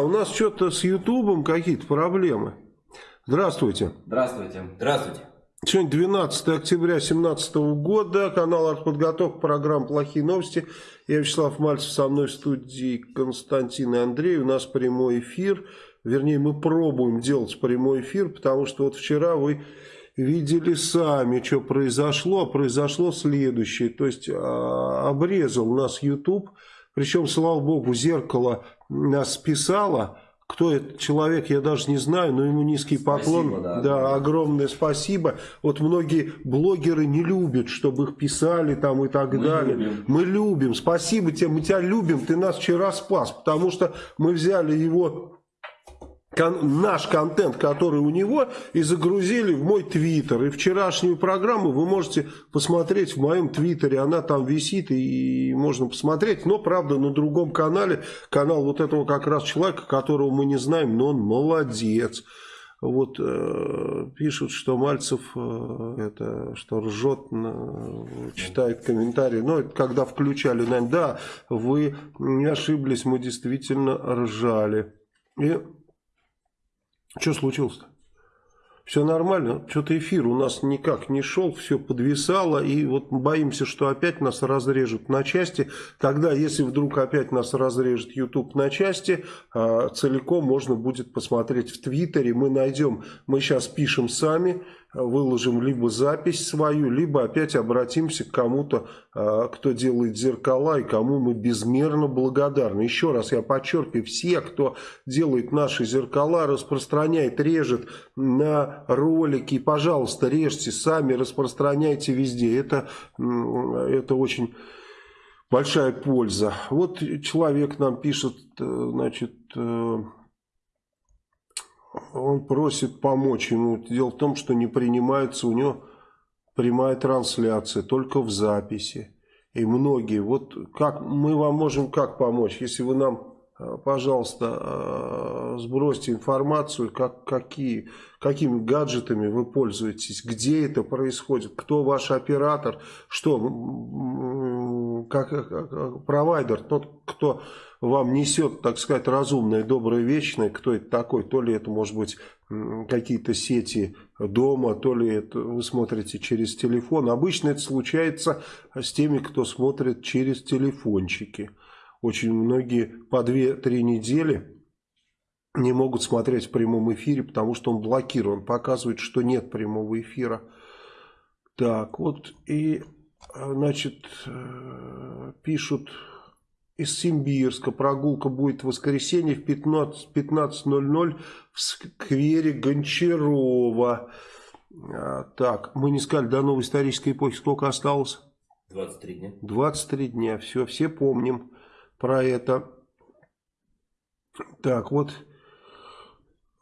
у нас что-то с Ютубом какие-то проблемы. Здравствуйте. Здравствуйте. Здравствуйте. Сегодня 12 октября 2017 года, канал «Артподготовка», программа «Плохие новости». Я Вячеслав Мальцев, со мной в студии Константин и Андрей. У нас прямой эфир, вернее мы пробуем делать прямой эфир, потому что вот вчера вы видели сами, что произошло. Произошло следующее, то есть а, обрезал нас YouTube, причем, слава богу, зеркало нас списало, кто этот человек, я даже не знаю, но ему низкий поклон. Спасибо, да. да, огромное спасибо. Вот многие блогеры не любят, чтобы их писали там и так мы далее. Любим. Мы любим. Спасибо тебе, мы тебя любим, ты нас вчера спас, потому что мы взяли его кон наш контент, который у него, и загрузили в мой твиттер. И вчерашнюю программу вы можете посмотреть в моем твиттере. Она там висит и можно посмотреть. Но, правда, на другом канале. Канал вот этого как раз человека, которого мы не знаем, но он молодец. Вот э, пишут, что Мальцев э, это что ржет, э, читает комментарии. Но это когда включали, наверное, да, вы не ошиблись, мы действительно ржали. И что случилось-то? Все нормально, что-то эфир у нас никак не шел, все подвисало, и вот боимся, что опять нас разрежут на части. Тогда, если вдруг опять нас разрежет YouTube на части, а, целиком можно будет посмотреть в Твиттере, мы найдем, мы сейчас пишем сами, выложим либо запись свою, либо опять обратимся к кому-то, а, кто делает зеркала и кому мы безмерно благодарны. Еще раз я подчеркиваю, все, кто делает наши зеркала, распространяет, режет на ролики, пожалуйста, режьте сами, распространяйте везде. Это, это очень большая польза. Вот человек нам пишет, э, значит, э, он просит помочь ему. Дело в том, что не принимается у него прямая трансляция, только в записи. И многие, вот как мы вам можем как помочь, если вы нам, э, пожалуйста, э, сбросьте информацию, как, какие, какими гаджетами вы пользуетесь, где это происходит, кто ваш оператор, что, как, как провайдер, тот, кто вам несет, так сказать, разумное, доброе, вечное, кто это такой, то ли это может быть какие-то сети дома, то ли это вы смотрите через телефон. Обычно это случается с теми, кто смотрит через телефончики. Очень многие по 2-3 недели не могут смотреть в прямом эфире, потому что он блокирован, показывает, что нет прямого эфира. Так, вот и, значит, э, пишут из Симбирска. Прогулка будет в воскресенье в 15.00 15 в сквере Гончарова. А, так, мы не сказали, до новой исторической эпохи сколько осталось? 23 дня. 23 дня, все, все помним про это. Так, вот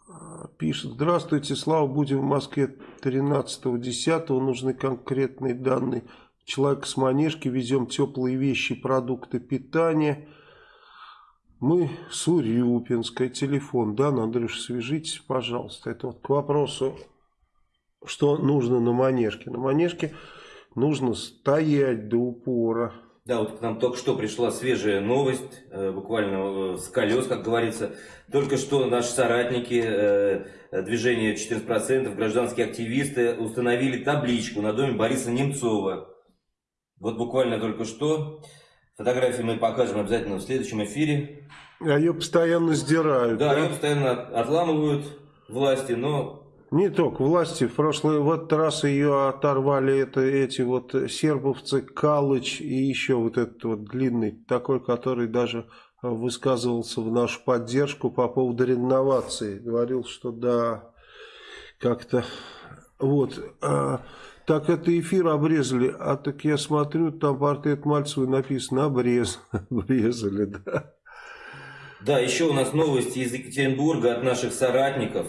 а, пишет, здравствуйте, Слава, будем в Москве 13.10, нужны конкретные данные человек с манежки, везем теплые вещи, продукты питания. Мы с Урюпинской, телефон, да, Андрюш, свяжитесь, пожалуйста. Это вот к вопросу, что нужно на манежке. На манежке нужно стоять до упора. Да, вот к нам только что пришла свежая новость, э, буквально э, с колес, как говорится. Только что наши соратники э, движения 14%, гражданские активисты, установили табличку на доме Бориса Немцова. Вот буквально только что. Фотографии мы покажем обязательно в следующем эфире. А ее постоянно сдирают. Да, да? ее постоянно отламывают власти, но... Не только власти. В прошлый в этот раз ее оторвали это, эти вот сербовцы, Калыч и еще вот этот вот длинный, такой, который даже высказывался в нашу поддержку по поводу реновации. Говорил, что да, как-то... Вот... А, так это эфир обрезали, а так я смотрю, там портрет Мальцева написано обрез, обрезали, да. Да, еще у нас новости из Екатеринбурга от наших соратников.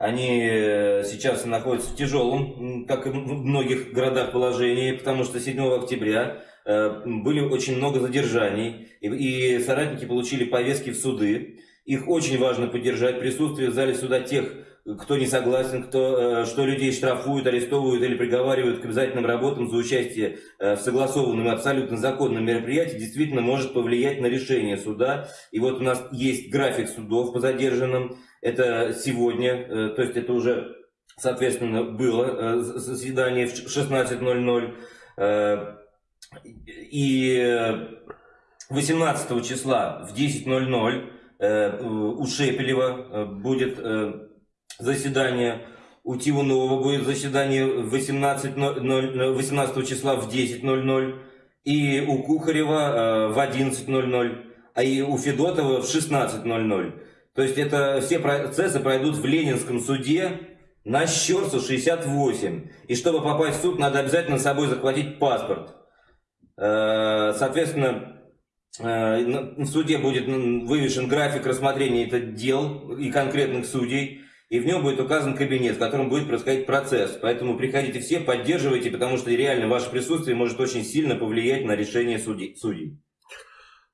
Они э, сейчас находятся в тяжелом, как и в многих городах, положении, потому что 7 октября э, были очень много задержаний, и соратники получили повестки в суды. Их очень важно поддержать, присутствие в зале суда тех кто не согласен, кто, что людей штрафуют, арестовывают или приговаривают к обязательным работам за участие в согласованном и абсолютно законном мероприятии, действительно может повлиять на решение суда. И вот у нас есть график судов по задержанным, это сегодня, то есть это уже, соответственно, было заседание в 16.00. И 18 числа в 10.00 э, у Шепелева э, будет э, заседание, у Тивунова будет заседание 18, 18 числа в 10.00 и у Кухарева в 11.00, а и у Федотова в 16.00. То есть это все процессы пройдут в Ленинском суде на Щерсу 68. И чтобы попасть в суд, надо обязательно с собой захватить паспорт. Соответственно, Э, в суде будет вывешен график рассмотрения этих дел и конкретных судей, и в нем будет указан кабинет, в котором будет происходить процесс. Поэтому приходите все, поддерживайте, потому что реально ваше присутствие может очень сильно повлиять на решение судей.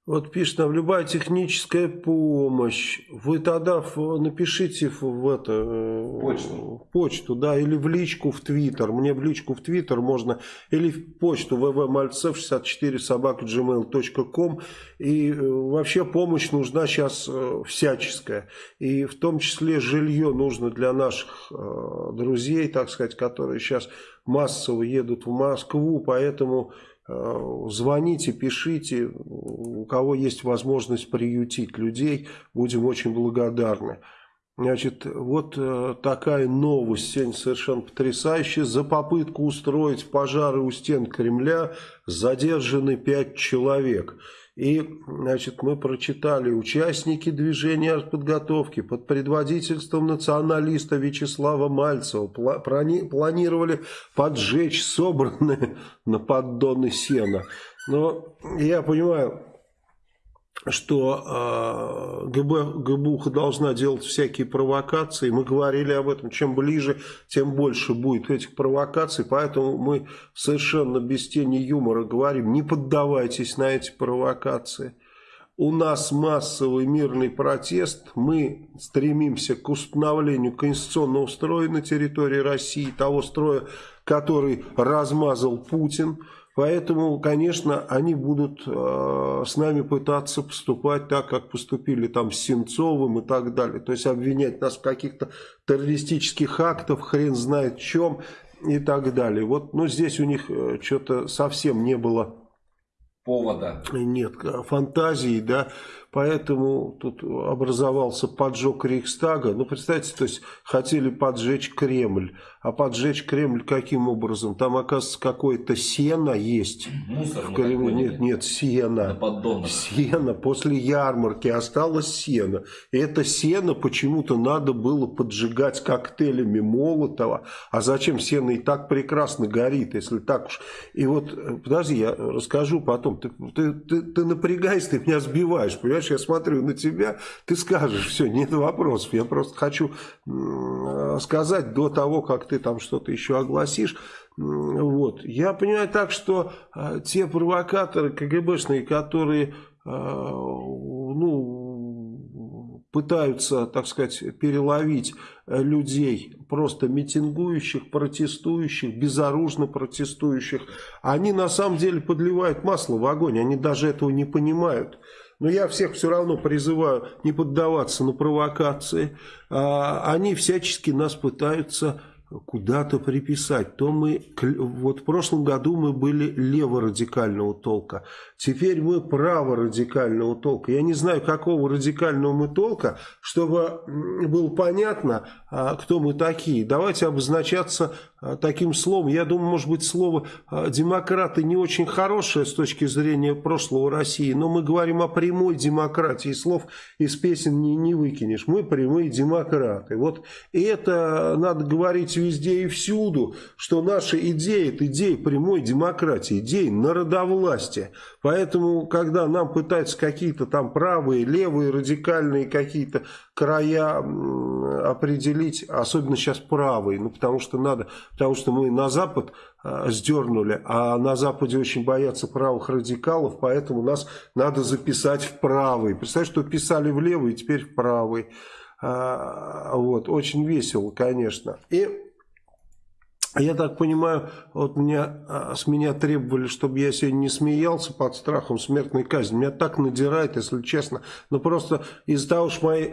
Вот пишет нам, любая техническая помощь. Вы тогда в, напишите в, это, э, почту. почту, да, или в личку в Твиттер. Мне в личку в Твиттер можно, или в почту vvmalcev64 собака gmail.com. И э, вообще помощь нужна сейчас э, всяческая. И в том числе жилье нужно для наших друзей, так сказать, которые сейчас массово едут в Москву. Поэтому звоните, пишите, у кого есть возможность приютить людей, будем очень благодарны. Значит, вот э, такая новость сегодня совершенно потрясающая. За попытку устроить пожары у стен Кремля задержаны пять человек. И, значит, мы прочитали, участники движения подготовки под предводительством националиста Вячеслава Мальцева планировали поджечь собранные на поддоны сена. Но я понимаю, что э, ГБ, ГБУХа должна делать всякие провокации. Мы говорили об этом. Чем ближе, тем больше будет этих провокаций. Поэтому мы совершенно без тени юмора говорим, не поддавайтесь на эти провокации. У нас массовый мирный протест. Мы стремимся к установлению конституционного строя на территории России, того строя, который размазал Путин. Поэтому, конечно, они будут э, с нами пытаться поступать так, как поступили там с Сенцовым и так далее. То есть обвинять нас в каких-то террористических актах, хрен знает чем и так далее. Вот, ну, здесь у них э, что-то совсем не было повода. Нет, фантазии, да, поэтому тут образовался поджог Рейхстага. Ну, представьте, то есть хотели поджечь Кремль, а поджечь Кремль каким образом? Там, оказывается, какое-то сено есть. Мусор в Кремле. Нет, нет, сено. Сено. После ярмарки осталось сено. И это сено почему-то надо было поджигать коктейлями Молотова. А зачем сено и так прекрасно горит, если так уж. И вот, подожди, я расскажу потом. Ты, ты, ты, ты напрягайся, ты меня сбиваешь. Понимаешь, я смотрю на тебя, ты скажешь, все, нет вопросов. Я просто хочу сказать до того, как ты там что-то еще огласишь. Вот. Я понимаю так, что э, те провокаторы КГБшные, которые э, ну, пытаются, так сказать, переловить людей, просто митингующих, протестующих, безоружно протестующих, они на самом деле подливают масло в огонь, они даже этого не понимают. Но я всех все равно призываю не поддаваться на провокации. А, они всячески нас пытаются куда-то приписать, то мы, вот в прошлом году мы были леворадикального толка, теперь мы праворадикального толка. Я не знаю, какого радикального мы толка, чтобы было понятно, а, кто мы такие. Давайте обозначаться таким словом. Я думаю, может быть, слово а, «демократы» не очень хорошее с точки зрения прошлого России, но мы говорим о прямой демократии. Слов из песен не, не выкинешь. Мы прямые демократы. Вот и это надо говорить везде и всюду, что наша идея – это идея прямой демократии, идея народовластия. Поэтому, когда нам пытаются какие-то там правые, левые, радикальные какие-то края определить, особенно сейчас правые, ну потому что надо, потому что мы на Запад э, сдернули, а на Западе очень боятся правых радикалов, поэтому нас надо записать в правый. Представляешь, что писали в левый, теперь в правый. А, вот, очень весело, конечно. И я так понимаю, вот меня, а, с меня требовали, чтобы я сегодня не смеялся под страхом смертной казни. Меня так надирает, если честно. Но просто из-за того, что мои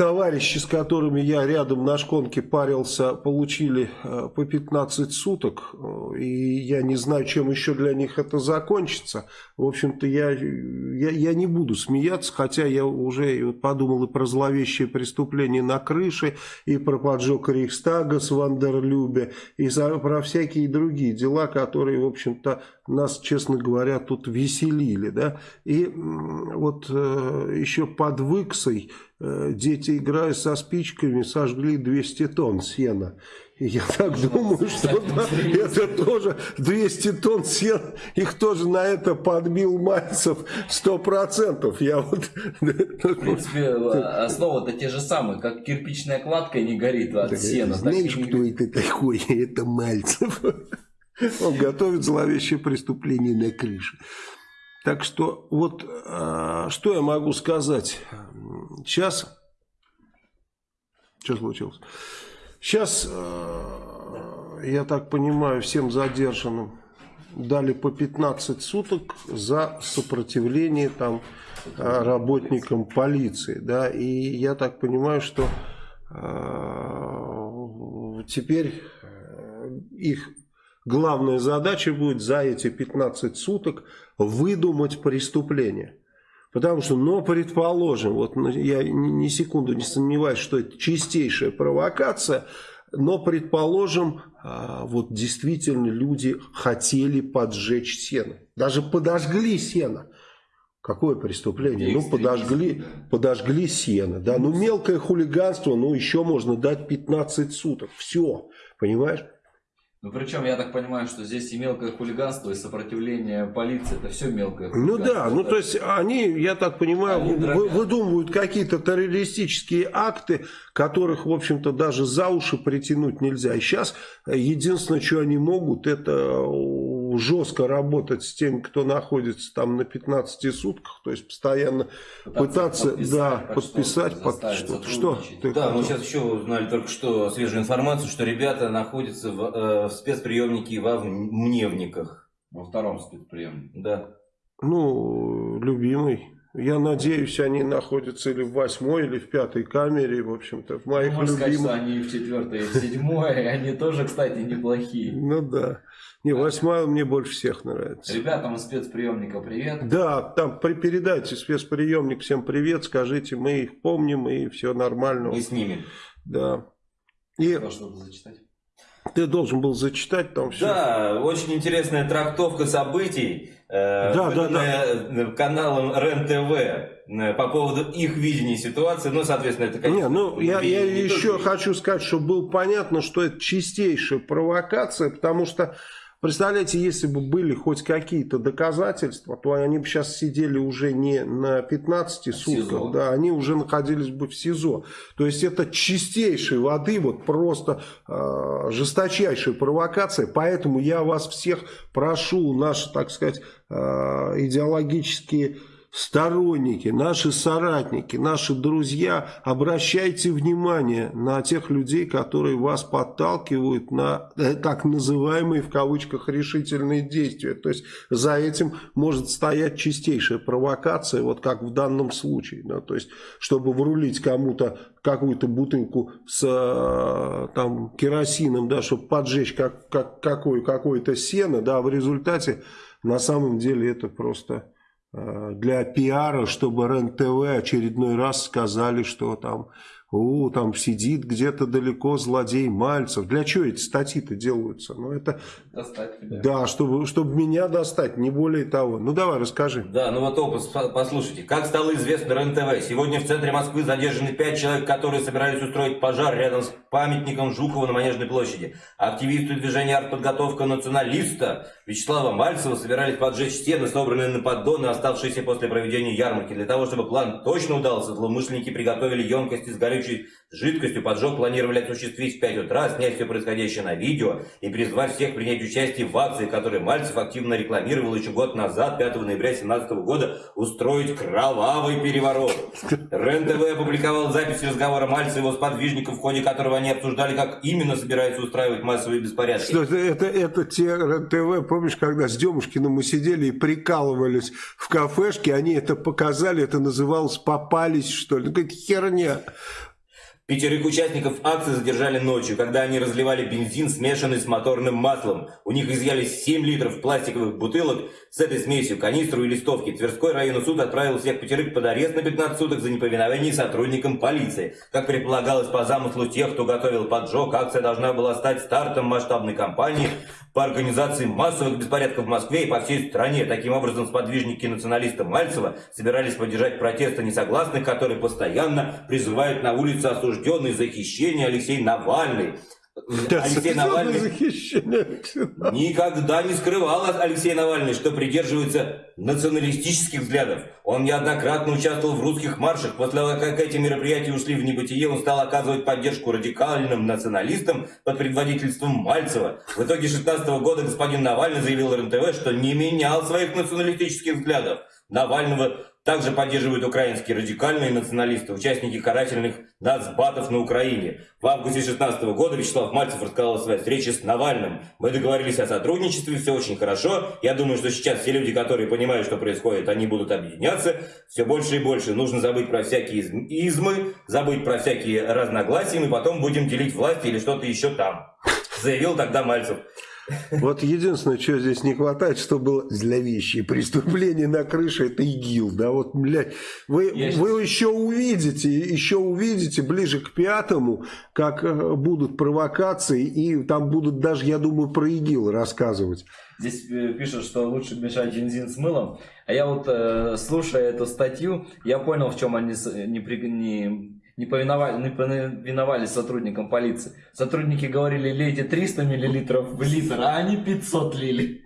товарищи, с которыми я рядом на шконке парился, получили э, по 15 суток, э, и я не знаю, чем еще для них это закончится. В общем-то, я, я, я не буду смеяться, хотя я уже подумал и про зловещее преступление на крыше, и про поджог Рейхстага с Вандерлюбе, и за, про всякие другие дела, которые, в общем-то, нас, честно говоря, тут веселили. Да? И вот э, еще под Выксой Э, дети, играя со спичками, сожгли 200 тонн сена. И я так думаю, что да, это тоже 200 тонн сена, их тоже на это подбил Мальцев 100%. Я вот... В принципе, основа-то те же самые, как кирпичная кладка не горит от сена. Знаешь, кто это такой? Это Мальцев. Он готовит зловещее преступление на крыше. Так что вот а, что я могу сказать. Сейчас... Что случилось? Сейчас, а, я так понимаю, всем задержанным дали по 15 суток за сопротивление там а, работникам полиции. Да? И я так понимаю, что теперь их главная задача будет за эти 15 суток выдумать преступление. Потому что, но предположим, вот я ни секунду не сомневаюсь, что это чистейшая провокация, но предположим, а, вот действительно люди хотели поджечь сено. Даже подожгли сено. Какое преступление? Ну, подожгли, подожгли сено. Да? Ну, мелкое хулиганство, ну, еще можно дать 15 суток. Все, понимаешь? Ну, причем, я так понимаю, что здесь и мелкое хулиганство, и сопротивление полиции, это все мелкое хулиганство. Ну да, ну то есть они, я так понимаю, они вы, выдумывают какие-то террористические акты, которых, в общем-то, даже за уши притянуть нельзя. И сейчас единственное, что они могут, это жестко работать с теми, кто находится там на 15 сутках, то есть постоянно пытаться, пытаться да, подписать под что-то. Что? Ты да, мы сейчас еще узнали только что свежую информацию, что ребята находятся в, э, в спецприемнике во Мневниках. Во втором спецприемнике. Да. Ну, любимый. Я надеюсь, они находятся или в восьмой, или в пятой камере, в общем-то, в моих ну, любимых. Сказать, что они в четвертой и в седьмой, они тоже, кстати, неплохие. Ну да. Не, восьмая мне больше всех нравится. Ребятам из спецприемника привет. Да, там передайте спецприемник всем привет, скажите, мы их помним и все нормально. Мы с ними. Да. И... Должен был зачитать. Ты должен был зачитать там все. Да, очень интересная трактовка событий, э, да, да, да. каналом РЕН-ТВ э, по поводу их видения ситуации. Ну, соответственно, это конечно... Не, ну, я, я еще хочу сказать, что было понятно, что это чистейшая провокация, потому что Представляете, если бы были хоть какие-то доказательства, то они бы сейчас сидели уже не на 15 сутках, да, они уже находились бы в СИЗО. То есть это чистейшей воды, вот просто э, жесточайшая провокация. Поэтому я вас всех прошу, наши, так сказать, э, идеологические сторонники, наши соратники, наши друзья, обращайте внимание на тех людей, которые вас подталкивают на э, так называемые в кавычках решительные действия. То есть за этим может стоять чистейшая провокация, вот как в данном случае. Да? То есть чтобы врулить кому-то какую-то бутылку с э, там, керосином, да, чтобы поджечь как, как, какое, какое-то сено, да, в результате на самом деле это просто для пиара, чтобы РЕН-ТВ очередной раз сказали, что там у, там сидит где-то далеко злодей Мальцев. Для чего эти статьи-то делаются? Ну, это... Достать тебя. Да, чтобы, чтобы меня достать, не более того. Ну, давай, расскажи. Да, ну вот опус, послушайте. Как стало известно РЕН-ТВ, сегодня в центре Москвы задержаны пять человек, которые собирались устроить пожар рядом с памятником Жукова на Манежной площади. Активисты движения «Артподготовка националиста» Вячеслава Мальцева собирались поджечь стены, собранные на поддоны, оставшиеся после проведения ярмарки. Для того, чтобы план точно удался, злоумышленники приготовили емкости с горючей жидкостью. Поджог планировали осуществить в 5 утра, снять все происходящее на видео и призвать всех принять участие в акции, которую Мальцев активно рекламировал еще год назад, 5 ноября 2017 года, устроить кровавый переворот. РЕН-ТВ опубликовал запись разговора Мальцева и его сподвижников, в ходе которого они обсуждали, как именно собираются устраивать массовые беспорядки. Что это, это, те РЕН-ТВ, помнишь, когда с Демушкиным мы сидели и прикалывались в кафешке, они это показали, это называлось «попались», что ли. Ну, какая херня. Пятерых участников акции задержали ночью, когда они разливали бензин, смешанный с моторным маслом. У них изъяли 7 литров пластиковых бутылок с этой смесью, канистру и листовки. Тверской районный суд отправил всех пятерых под арест на 15 суток за неповиновение сотрудникам полиции. Как предполагалось по замыслу тех, кто готовил поджог, акция должна была стать стартом масштабной кампании по организации массовых беспорядков в Москве и по всей стране. Таким образом, сподвижники националиста Мальцева собирались поддержать протесты несогласных, которые постоянно призывают на улице осужденных осужденный за хищение Алексей Навальный. Да, Алексей Навальный никогда не скрывал Алексей Навальный, что придерживается националистических взглядов. Он неоднократно участвовал в русских маршах. После того, как эти мероприятия ушли в небытие, он стал оказывать поддержку радикальным националистам под предводительством Мальцева. В итоге 16 года господин Навальный заявил РНТВ, что не менял своих националистических взглядов. Навального также поддерживают украинские радикальные националисты, участники карательных нацбатов на Украине. В августе 2016 года Вячеслав Мальцев рассказал о своей встрече с Навальным. Мы договорились о сотрудничестве, все очень хорошо. Я думаю, что сейчас все люди, которые понимают, что происходит, они будут объединяться. Все больше и больше. Нужно забыть про всякие измы, забыть про всякие разногласия, мы потом будем делить власть или что-то еще там. Заявил тогда Мальцев. Вот единственное, что здесь не хватает, что было зловещее преступление на крыше, это ИГИЛ. Да, вот, блядь, вы, вы еще увидите, еще увидите ближе к пятому, как э, будут провокации, и там будут даже, я думаю, про ИГИЛ рассказывать. Здесь э, пишут, что лучше мешать бензин с мылом. А я вот, э, слушая эту статью, я понял, в чем они не, не не повиновали, не повиновались сотрудникам полиции. Сотрудники говорили, лейте 300 миллилитров в литр, а они 500 лили.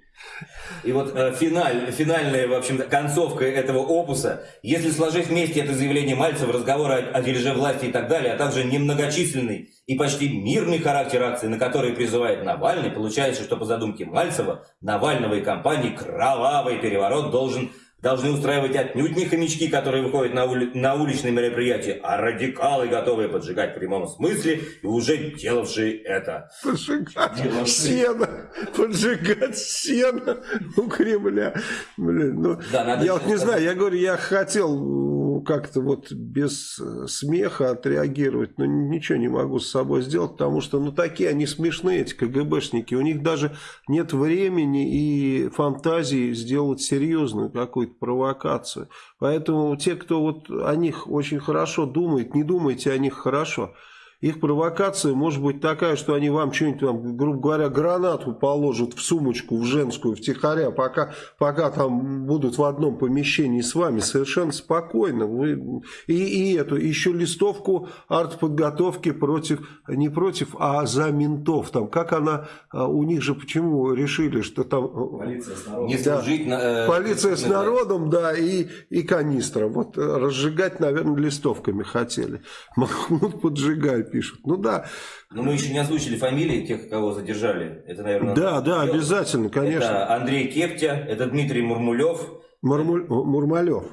И вот э, финаль, финальная, в общем концовка этого опуса, если сложить вместе это заявление Мальцева, разговоры о, о дележе власти и так далее, а также немногочисленный и почти мирный характер акции, на который призывает Навальный, получается, что по задумке Мальцева, Навального и компании кровавый переворот должен должны устраивать отнюдь не хомячки, которые выходят на, ули на уличные мероприятия, а радикалы, готовые поджигать в прямом смысле и уже делавшие это. Поджигать делавшие. сено, поджигать сено у Кремля. Блин, ну, да, я вот не знаю, я говорю, я хотел как-то вот без э, смеха отреагировать, но ничего не могу с собой сделать, потому что, ну, такие они смешные, эти КГБшники, у них даже нет времени и фантазии сделать серьезную какую-то провокацию. Поэтому те, кто вот о них очень хорошо думает, не думайте о них хорошо – их провокация может быть такая, что они вам что-нибудь, там, грубо говоря, гранату положат в сумочку, в женскую, втихаря, пока, пока там будут в одном помещении с вами совершенно спокойно. Вы, и, и эту, еще листовку артподготовки против, не против, а за ментов. Там, как она, а, у них же почему решили, что там... Э, полиция с народом. Не служить, да, э, полиция с народом, да, и, и канистра. Вот разжигать, наверное, листовками хотели. Махмуд поджигай пишут. Ну да. Но мы еще не озвучили фамилии тех, кого задержали. Это, наверное, да, да, делать. обязательно, конечно. Это Андрей Кептя, это Дмитрий Мурмулев. Мурмуль... Мурмалев.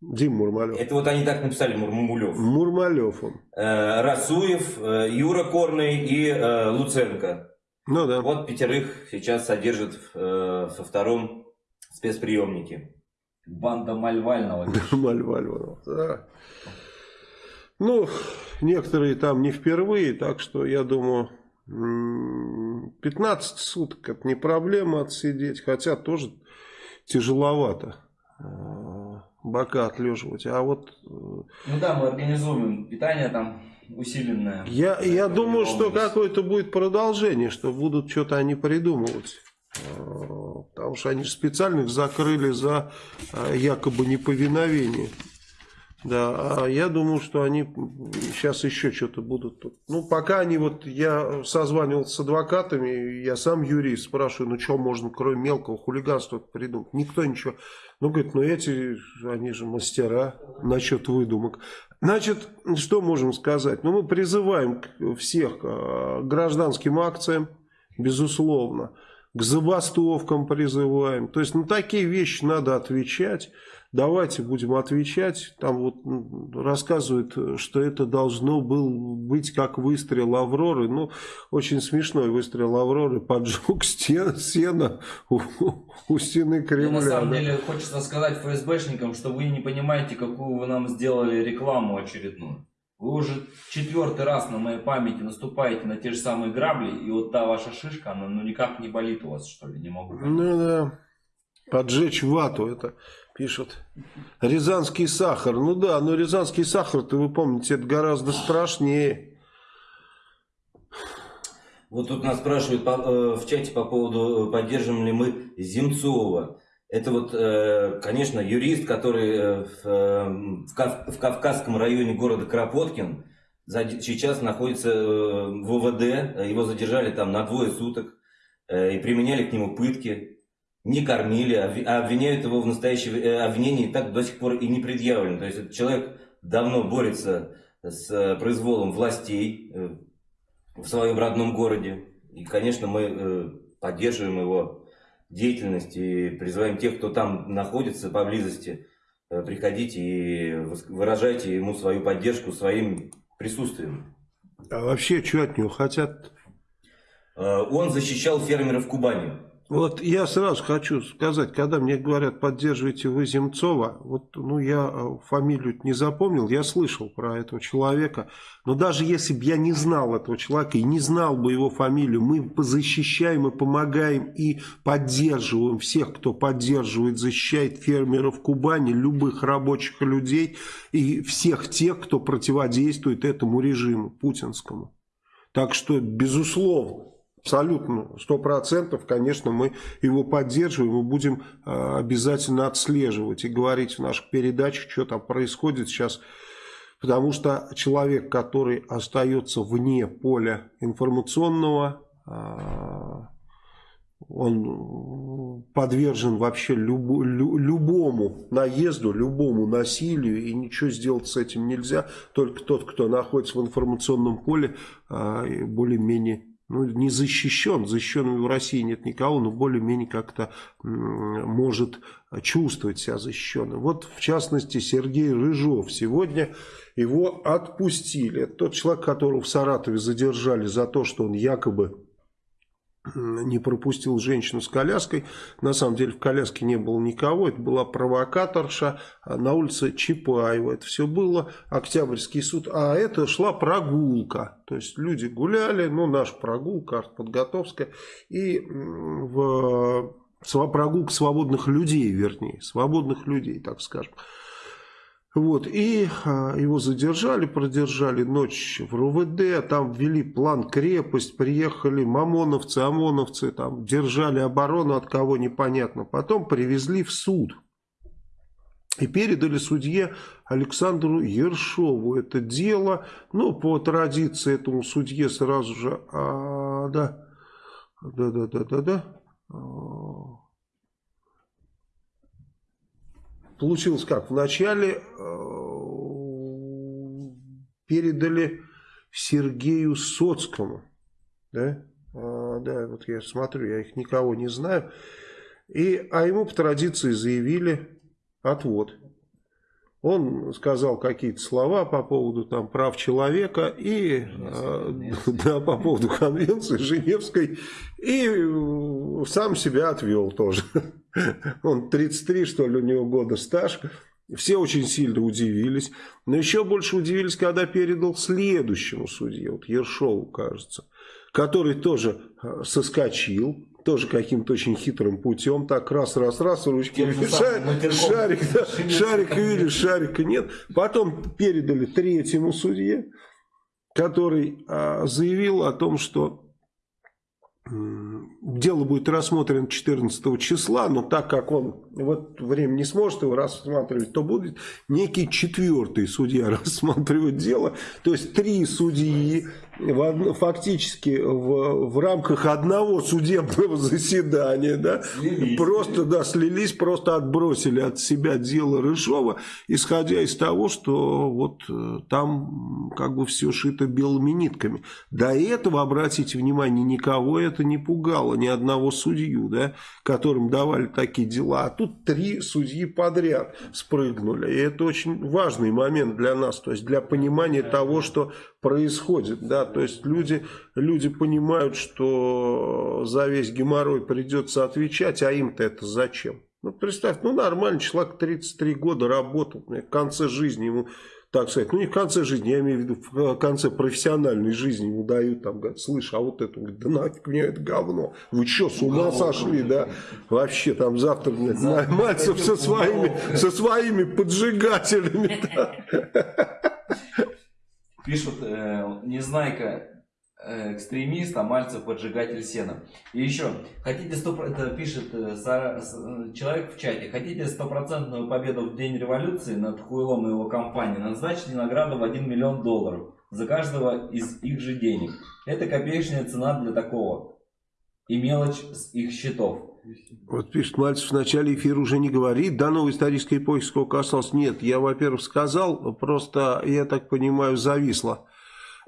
Дим Мурмалев. Это вот они так написали, Мурмулев. Мурмалев он. Э, Расуев, э, Юра Корный и э, Луценко. Ну да. Вот пятерых сейчас содержат э, со втором спецприемнике. Банда Мальвального. Мальвального, да. Ну, некоторые там не впервые, так что я думаю, 15 суток это не проблема отсидеть, хотя тоже тяжеловато э, бока отлеживать. А вот... Э, ну да, мы организуем питание там усиленное. Я, я думаю, что какое-то будет продолжение, что будут что-то они придумывать. Э, потому что они специально их закрыли за якобы неповиновение. Да, а я думаю, что они сейчас еще что-то будут тут. Ну, пока они вот, я созванивался с адвокатами, я сам юрист, спрашиваю, ну, что можно, кроме мелкого хулиганства придумать? Никто ничего. Ну, говорит, ну, эти, они же мастера насчет выдумок. Значит, что можем сказать? Ну, мы призываем всех к гражданским акциям, безусловно, к забастовкам призываем. То есть на такие вещи надо отвечать. Давайте будем отвечать. Там вот рассказывают, что это должно был быть как выстрел Авроры. Ну, очень смешной выстрел Авроры. Поджег стен, сено у, у стены Кремля. Мне на самом да. деле хочется сказать ФСБшникам, что вы не понимаете, какую вы нам сделали рекламу очередную. Вы уже четвертый раз на моей памяти наступаете на те же самые грабли, и вот та ваша шишка, она ну никак не болит у вас, что ли, не могу понять. Ну да, поджечь вату, это пишут. Рязанский сахар, ну да, но рязанский сахар-то, вы помните, это гораздо страшнее. Вот тут нас спрашивают э, в чате по поводу, э, поддержим ли мы Земцова. Это вот, э, конечно, юрист, который в, в Кавказском районе города Кропоткин сейчас находится в ВВД. Его задержали там на двое суток и применяли к нему пытки. Не кормили, а обвиняют его в настоящем обвинении так до сих пор и не предъявлено. То есть этот человек давно борется с произволом властей в своем родном городе. И, конечно, мы поддерживаем его деятельность и призываем тех, кто там находится поблизости, э, приходите и выражайте ему свою поддержку своим присутствием. А вообще, что от него хотят? Э, он защищал фермеров Кубани. Вот я сразу хочу сказать, когда мне говорят, поддерживайте вы Земцова, вот, ну, я э, фамилию не запомнил, я слышал про этого человека, но даже если бы я не знал этого человека и не знал бы его фамилию, мы защищаем и помогаем и поддерживаем всех, кто поддерживает, защищает фермеров Кубани, любых рабочих людей и всех тех, кто противодействует этому режиму путинскому. Так что, безусловно, Абсолютно, сто процентов, конечно, мы его поддерживаем и будем э, обязательно отслеживать и говорить в наших передачах, что там происходит сейчас. Потому что человек, который остается вне поля информационного, э, он подвержен вообще любу, лю, любому наезду, любому насилию, и ничего сделать с этим нельзя. Только тот, кто находится в информационном поле, э, более-менее ну, не защищен, защищенным в России нет никого, но более-менее как-то может чувствовать себя защищенным. Вот, в частности, Сергей Рыжов. Сегодня его отпустили. Это тот человек, которого в Саратове задержали за то, что он якобы не пропустил женщину с коляской. На самом деле в коляске не было никого. Это была провокаторша на улице Чапаева. Это все было. Октябрьский суд. А это шла прогулка. То есть люди гуляли. Ну, наша прогулка, артподготовская. И в прогулка свободных людей, вернее. Свободных людей, так скажем. Вот, и а, его задержали, продержали ночь в РУВД, там ввели план крепость, приехали мамоновцы, ОМОНовцы, там держали оборону от кого непонятно. Потом привезли в суд и передали судье Александру Ершову это дело. Ну, по традиции этому судье сразу же, а, да, да, да, да, да, да, а, получилось как? Вначале э, передали Сергею Соцкому. Да? А, да, вот я смотрю, я их никого не знаю. И, а ему по традиции заявили отвод. Он сказал какие-то слова по поводу там, прав человека и э, да, по поводу конвенции Женевской и э, сам себя отвел тоже. Он 33, что ли, у него года стаж. Все очень сильно удивились. Но еще больше удивились, когда передал следующему судье, вот Ершову, кажется, который тоже э, соскочил, тоже каким-то очень хитрым путем, так раз-раз-раз, ручки, шарик, шарик, да, шарик видишь, шарика нет. Потом передали третьему судье, который а, заявил о том, что Дело будет рассмотрено 14 числа, но так как он в это время не сможет его рассматривать, то будет некий четвертый судья рассматривать дело. То есть три судьи в, фактически в, в рамках одного судебного заседания да, слились. просто да, слились, просто отбросили от себя дело Рыжова, исходя из того, что вот э, там как бы все шито белыми нитками. До этого, обратите внимание, никого это не пугало, ни одного судью, да, которым давали такие дела. А тут три судьи подряд спрыгнули. И это очень важный момент для нас, то есть для понимания того, что происходит. Да? То есть люди, люди понимают, что за весь геморрой придется отвечать, а им-то это зачем? Ну, представь, ну нормальный человек 33 года работал, в конце жизни ему, так сказать, ну не в конце жизни, я имею в виду в конце профессиональной жизни ему дают, там, говорят, слышь, а вот это, говорит, да нафиг мне это говно, вы что, с ума сошли, да, вообще там завтра, блядь, Мальцев со своими, со своими поджигателями, Пишут, э, Незнайка э, экстремист, а Мальцев поджигатель сена. И еще, хотите 100%, это пишет э, Сара, э, человек в чате, хотите стопроцентную победу в день революции над Хуйлом и его компанией, назначьте награду в 1 миллион долларов за каждого из их же денег. Это копеечная цена для такого. И мелочь с их счетов. Вот пишет Мальцев, в начале эфира уже не говорит, до новой исторической эпохи сколько осталось. Нет, я, во-первых, сказал, просто, я так понимаю, зависло.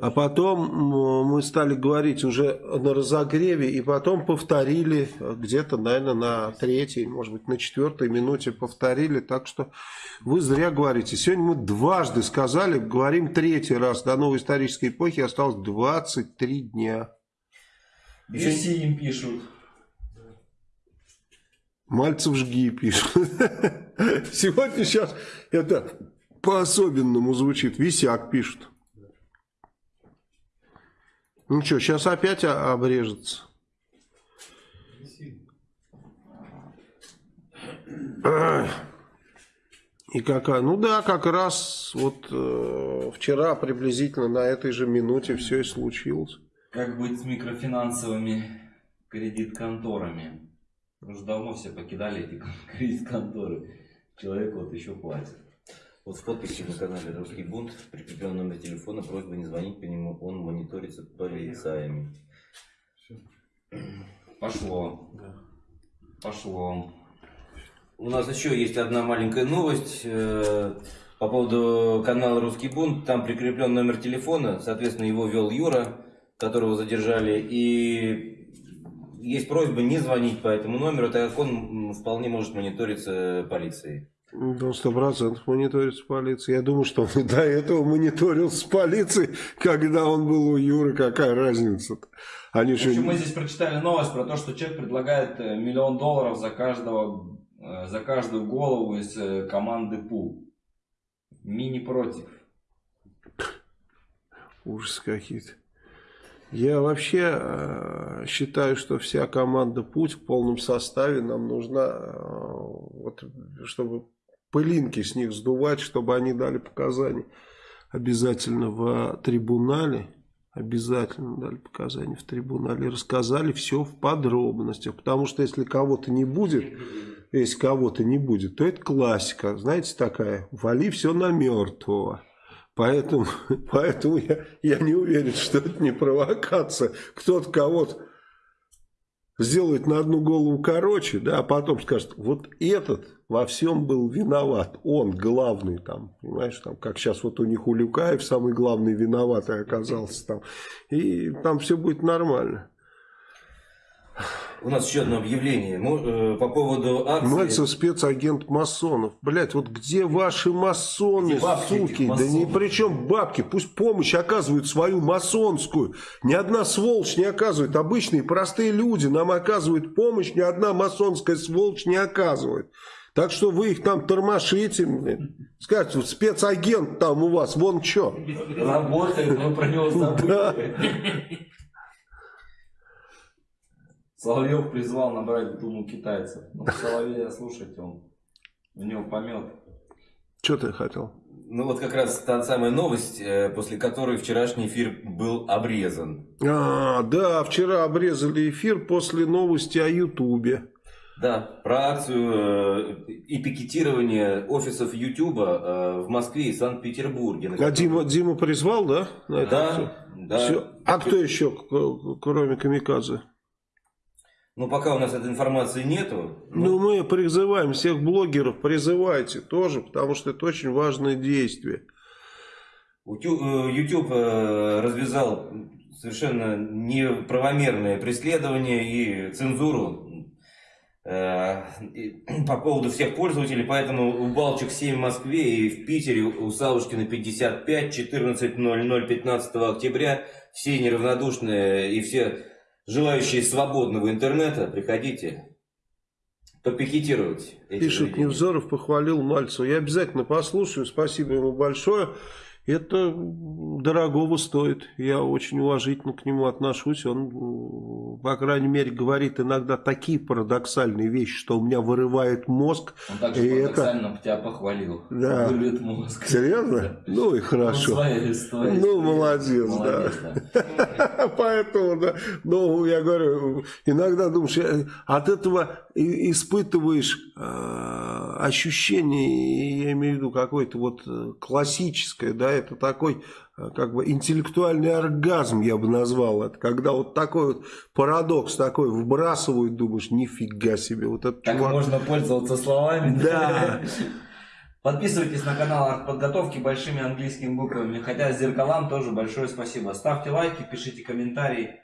А потом мы стали говорить уже на разогреве, и потом повторили где-то, наверное, на третьей, может быть, на четвертой минуте повторили. Так что вы зря говорите. Сегодня мы дважды сказали, говорим третий раз. До новой исторической эпохи осталось 23 дня. Все им пишут. Мальцев жги пишет. Сегодня сейчас это по-особенному звучит. Висяк пишет. Ну что, сейчас опять обрежется. И какая? Ну да, как раз вот э, вчера приблизительно на этой же минуте все и случилось. Как быть с микрофинансовыми кредит-конторами? Уже давно все покидали эти кредит-конторы. Человек вот еще платит. Вот в подписи на канале Русский бунт прикреплен номер телефона, просьба не звонить по нему, он мониторится полицаями. Пошло. Пошло. У нас еще есть одна маленькая новость э, по поводу канала Русский бунт. Там прикреплен номер телефона, соответственно, его вел Юра, которого задержали. И есть просьба не звонить по этому номеру, так как он вполне может мониториться полицией. Да, сто процентов мониторится полицией. Я думаю, что он и до этого мониторился полицией, когда он был у Юры. Какая разница-то? Они в общем, же... мы здесь прочитали новость про то, что человек предлагает э, миллион долларов за, каждого, э, за каждую голову из э, команды ПУ. Мини против. Ужас какие-то. Я вообще э, считаю, что вся команда «Путь» в полном составе нам нужна, э, вот, чтобы пылинки с них сдувать, чтобы они дали показания обязательно в трибунале. Обязательно дали показания в трибунале. Рассказали все в подробностях. Потому что если кого-то не будет, если кого-то не будет, то это классика. Знаете, такая, вали все на мертвого. Поэтому, поэтому я, я не уверен, что это не провокация. Кто-то кого-то сделает на одну голову короче, да, а потом скажет, вот этот во всем был виноват, он главный там, понимаешь, там, как сейчас вот у них у Люкаев самый главный виноватый оказался там, и там все будет нормально. У нас еще одно объявление э, по поводу акции. Мальцев спецагент масонов. Блять, вот где ваши масоны, где суки? Да ни при чем бабки. Пусть помощь оказывают свою масонскую. Ни одна сволочь не оказывает. Обычные простые люди нам оказывают помощь. Ни одна масонская сволочь не оказывает. Так что вы их там тормошите, блин. Скажите, вот спецагент там у вас, вон что. Работает, мы про него забыли. Соловьев призвал набрать думу китайцев. Ну, Соловья слушайте, он у него помет. Что ты хотел? Ну вот как раз та самая новость, э, после которой вчерашний эфир был обрезан. А, да, вчера обрезали эфир после новости о Ютубе. Да, про акцию э, и пикетирование офисов Ютуба э, в Москве и Санкт-Петербурге. А Дима, Дима призвал, да? На Да, акцию? да. Всё. А кто еще, кроме Камикадзе? Ну пока у нас этой информации нету. Ну, мы призываем всех блогеров, призывайте тоже, потому что это очень важное действие. Э, YouTube э, развязал совершенно неправомерное преследование и цензуру э, по поводу всех пользователей, поэтому у Балчик 7 в Москве и в Питере у Савушкина 55, 14.00, 15 октября. Все неравнодушные и все желающие свободного интернета, приходите попикетировать. эти Пишет. Невзоров, похвалил Мальцева. Я обязательно послушаю, спасибо ему большое. Это дорогого стоит. Я очень уважительно к нему отношусь. Он, по крайней мере, говорит иногда такие парадоксальные вещи, что у меня вырывает мозг. Он также И это- парадоксально тебя похвалил. Да. Вырвет мозг. Серьезно? Ну и Ну, хорошо. своя история. Ну, молодец, Молодец, да. Поэтому, да, ну, я говорю, иногда думаешь, э, от этого испытываешь э, ощущение, я имею в виду какое-то вот э, классическое, да, это такой как бы интеллектуальный оргазм, я бы назвал это, когда вот такой вот парадокс такой вбрасывают, думаешь, нифига себе, вот этот Так чувак. можно пользоваться словами. Да. Подписывайтесь на канал артподготовки большими английскими буквами. Хотя зеркалам тоже большое спасибо. Ставьте лайки, пишите комментарии.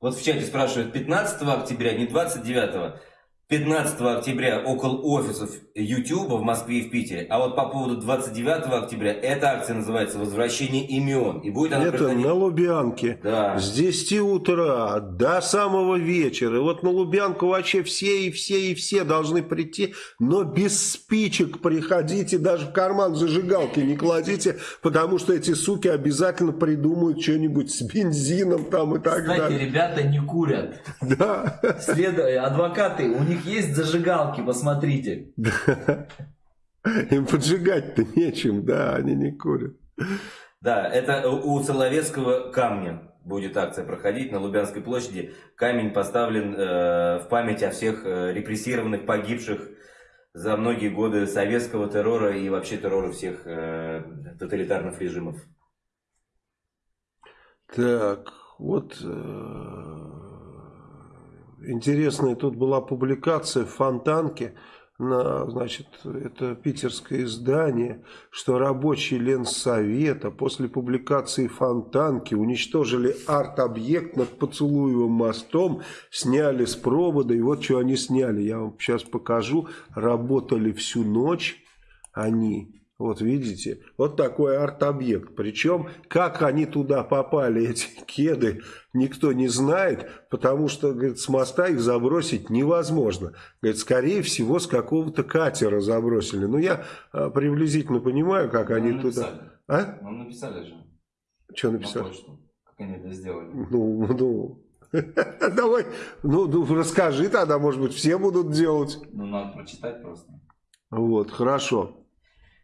Вот в чате спрашивают, 15 октября, не 29 15 октября около офисов YouTube в Москве и в Питере. А вот по поводу 29 октября, эта акция называется «Возвращение имен». И будет она Это проходить... на Лубянке. Да. С 10 утра до самого вечера. И вот на Лубянку вообще все и все и все должны прийти, но без спичек приходите, даже в карман зажигалки не кладите, потому что эти суки обязательно придумают что-нибудь с бензином там и так Кстати, далее. ребята не курят. Да. След... Адвокаты, у них есть зажигалки, посмотрите. Им поджигать-то нечем, да, они не курят. Да, это у Соловецкого камня будет акция проходить на Лубянской площади. Камень поставлен э, в память о всех э, репрессированных, погибших за многие годы советского террора и вообще террора всех э, тоталитарных режимов. Так, вот э, интересная тут была публикация в Фонтанке, на, значит, это питерское издание, что рабочие Ленсовета после публикации Фонтанки уничтожили арт-объект над Поцелуевым мостом, сняли с провода, и вот что они сняли, я вам сейчас покажу, работали всю ночь они, вот видите, вот такой арт-объект. Причем, как они туда попали, эти кеды, никто не знает, потому что, говорит, с моста их забросить невозможно. Говорит, скорее всего, с какого-то катера забросили. Ну, я а, приблизительно понимаю, как они Нам туда... написали. А? Нам написали же Что на написал? почту, как они это сделали. Ну, ну... Давай, ну, ну, расскажи тогда, может быть, все будут делать. Ну, надо прочитать просто. Вот, хорошо.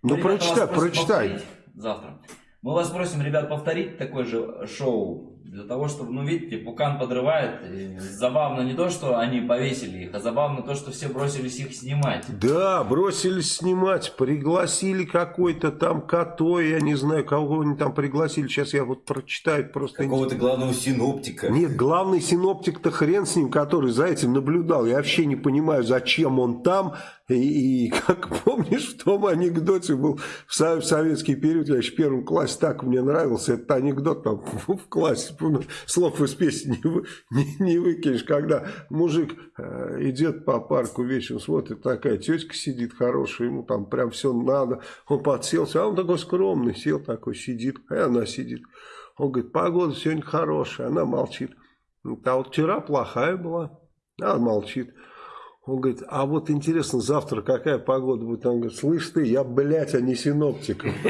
Ну, ребята, прочитай, прочитай. Завтра. Мы вас просим, ребят, повторить такое же шоу. Для того, чтобы, ну, видите, Пукан подрывает. И забавно не то, что они повесили их, а забавно то, что все бросились их снимать. Да, бросились снимать, пригласили какой-то там Като, я не знаю, кого они там пригласили, сейчас я вот прочитаю просто. Какого-то главного синоптика. Нет, главный синоптик-то хрен с ним, который за этим наблюдал. Я вообще не понимаю, зачем он там. И, и как помнишь, в том анекдоте был в, со- в советский период, я еще в первом классе так мне нравился этот анекдот там в классе, слов из песни не, не- не выкинешь, когда мужик э, идет по парку вечером, смотрит, такая тетка сидит хорошая, ему там прям все надо, он подселся, а он такой скромный, сел такой, сидит, и она сидит. Он говорит, погода сегодня хорошая, она молчит. А вот вчера плохая была, а молчит. Он говорит, а вот интересно, завтра какая погода будет? Он говорит, слышь ты, я, блядь, а не синоптик.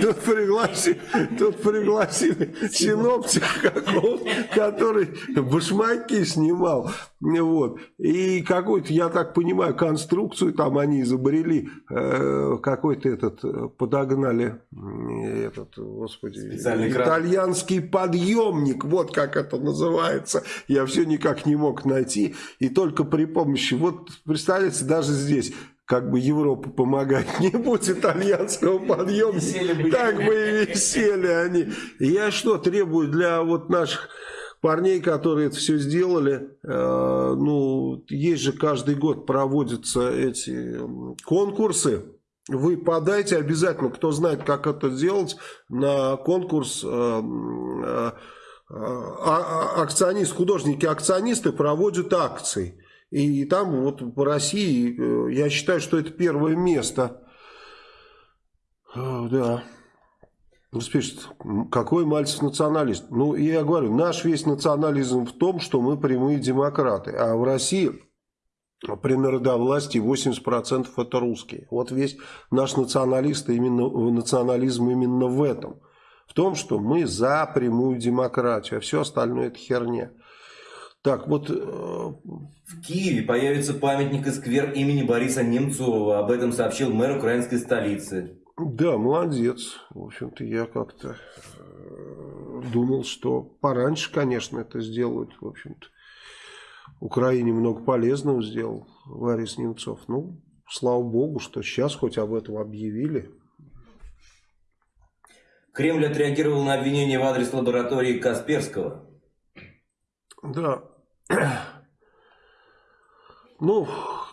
Тут пригласили, тут пригласили синоптика какого который башмаки снимал. Вот. И какой-то, я так понимаю, конструкцию там они изобрели, э, какой-то этот, э, подогнали, этот, господи, итальянский подъемник, вот как это называется. Я все никак не мог найти. И только при помощи, вот представляете, даже здесь как бы Европа помогать не будет итальянского подъема, так бы и висели они. Я что требую для вот наших парней, которые это все сделали, э, ну, есть же каждый год проводятся эти конкурсы, вы подайте обязательно, кто знает, как это сделать, на конкурс э, э, а, а, акционист, художники-акционисты проводят акции. И там вот по России, э, я считаю, что это первое место. Да. Ну, спишет, какой Мальцев националист? Ну, я говорю, наш весь национализм в том, что мы прямые демократы. А в России при народовластии 80% это русские. Вот весь наш националист, именно, национализм именно в этом. В том, что мы за прямую демократию, а все остальное это херня. Так, вот... Э, в Киеве появится памятник и сквер имени Бориса Немцова. Об этом сообщил мэр украинской столицы. Да, молодец. В общем-то, я как-то э, думал, что пораньше, конечно, это сделают. В общем-то, Украине много полезного сделал Борис Немцов. Ну, слава богу, что сейчас хоть об этом объявили. Кремль отреагировал на обвинение в адрес лаборатории Касперского. Да. Ну,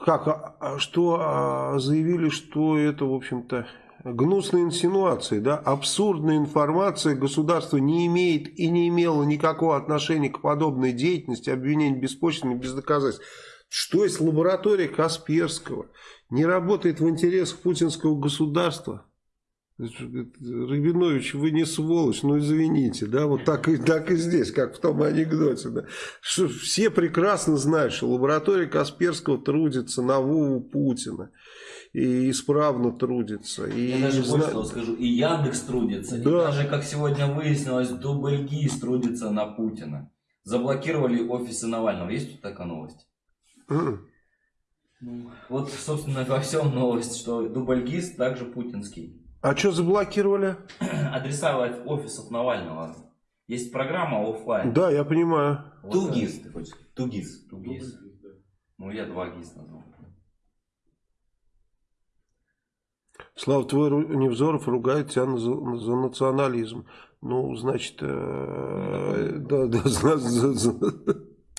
как, а, а что а, заявили, что это, в общем-то, гнусные инсинуации, да, абсурдная информация, государство не имеет и не имело никакого отношения к подобной деятельности, обвинений беспочвенных, без доказательств. Что есть лаборатория Касперского, не работает в интересах путинского государства, Рабинович, вы не сволочь, ну извините, да, вот так и, так и здесь, как в том анекдоте, да. Что все прекрасно знают, что лаборатория Касперского трудится на Вову Путина и исправно трудится. И Я даже зна... больше скажу, и Яндекс трудится, да. и даже, как сегодня выяснилось, Дубльгиз трудится на Путина. Заблокировали офисы Навального. Есть тут такая новость? Mm. Ну, вот, собственно, во всем новость, что Дубльгиз также путинский. А что заблокировали? Адреса офисов Навального. Есть программа офлайн. Да, я понимаю. Вот Тугис, ты хочешь? Тугис. Тугис. Ну, я два ГИС назвал. Слава, твой Невзоров ругает тебя за, за национализм. Ну, значит, э, да, да, за, за, за.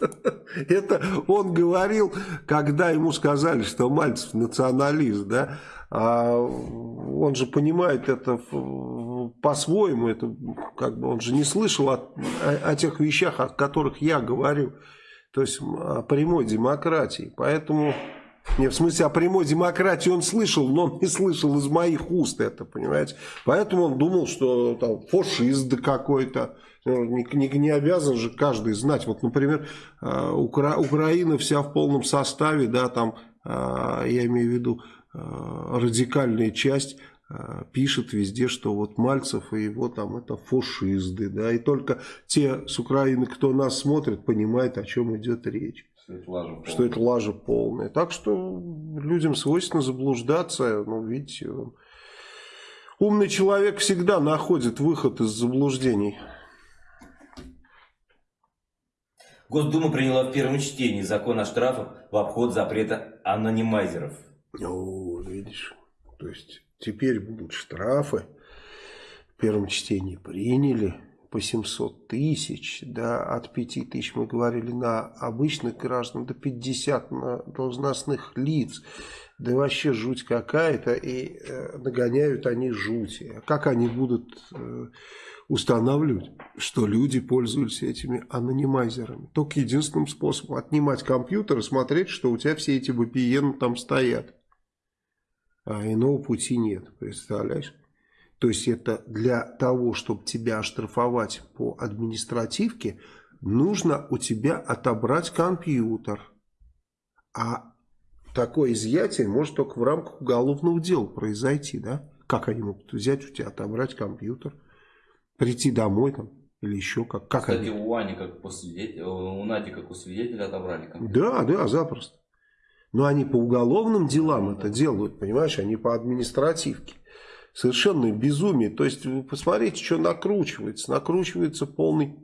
Это он говорил, когда ему сказали, что Мальцев националист, да, а он же понимает это по-своему, это как бы он же не слышал о, о, о тех вещах, о которых я говорю, то есть о прямой демократии, поэтому не, в смысле, о прямой демократии он слышал, но он не слышал из моих уст это, понимаете. Поэтому он думал, что там фашист какой-то. Ну, не, не, не обязан же каждый знать. Вот, например, э, Укра Украина вся в полном составе, да, там, э, я имею в виду, радикальная часть пишет везде, что вот Мальцев и его там это фашисты, да, и только те с Украины, кто нас смотрит, понимают, о чем идет речь. Что это лажа полная. Что это лажа полная. Так что людям свойственно заблуждаться. Ну, видите, умный человек всегда находит выход из заблуждений. Госдума приняла в первом чтении закон о штрафах в обход запрета анонимайзеров. О, видишь, то есть теперь будут штрафы. В первом чтении приняли по 700 тысяч, да, от 5 тысяч мы говорили на обычных граждан, до 50 на должностных лиц. Да вообще жуть какая-то, и э, нагоняют они жути. А как они будут э, устанавливать, что люди пользуются этими анонимайзерами? Только единственным способом отнимать компьютер и смотреть, что у тебя все эти VPN там стоят. А иного пути нет, представляешь? То есть это для того, чтобы тебя оштрафовать по административке, нужно у тебя отобрать компьютер. А такое изъятие может только в рамках уголовного дела произойти, да? Как они могут взять у тебя, отобрать компьютер, прийти домой там, или еще как? как Кстати, они? у Ани, как по свидетелю, у Нади, как у свидетеля, отобрали компьютер. Да, да, запросто. Но они по уголовным делам это делают, понимаешь, они по административке. Совершенно безумие. То есть, вы посмотрите, что накручивается. Накручивается полный...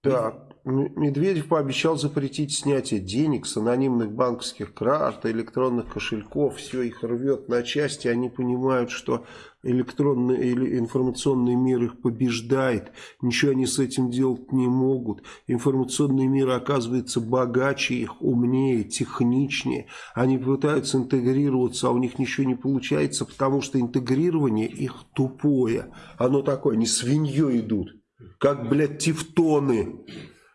Так, Медведев пообещал запретить снятие денег с анонимных банковских карт, электронных кошельков. Все их рвет на части. Они понимают, что электронный или информационный мир их побеждает. Ничего они с этим делать не могут. Информационный мир оказывается богаче их, умнее, техничнее. Они пытаются интегрироваться, а у них ничего не получается, потому что интегрирование их тупое. Оно такое, они свиньей идут. Как, блядь, тефтоны.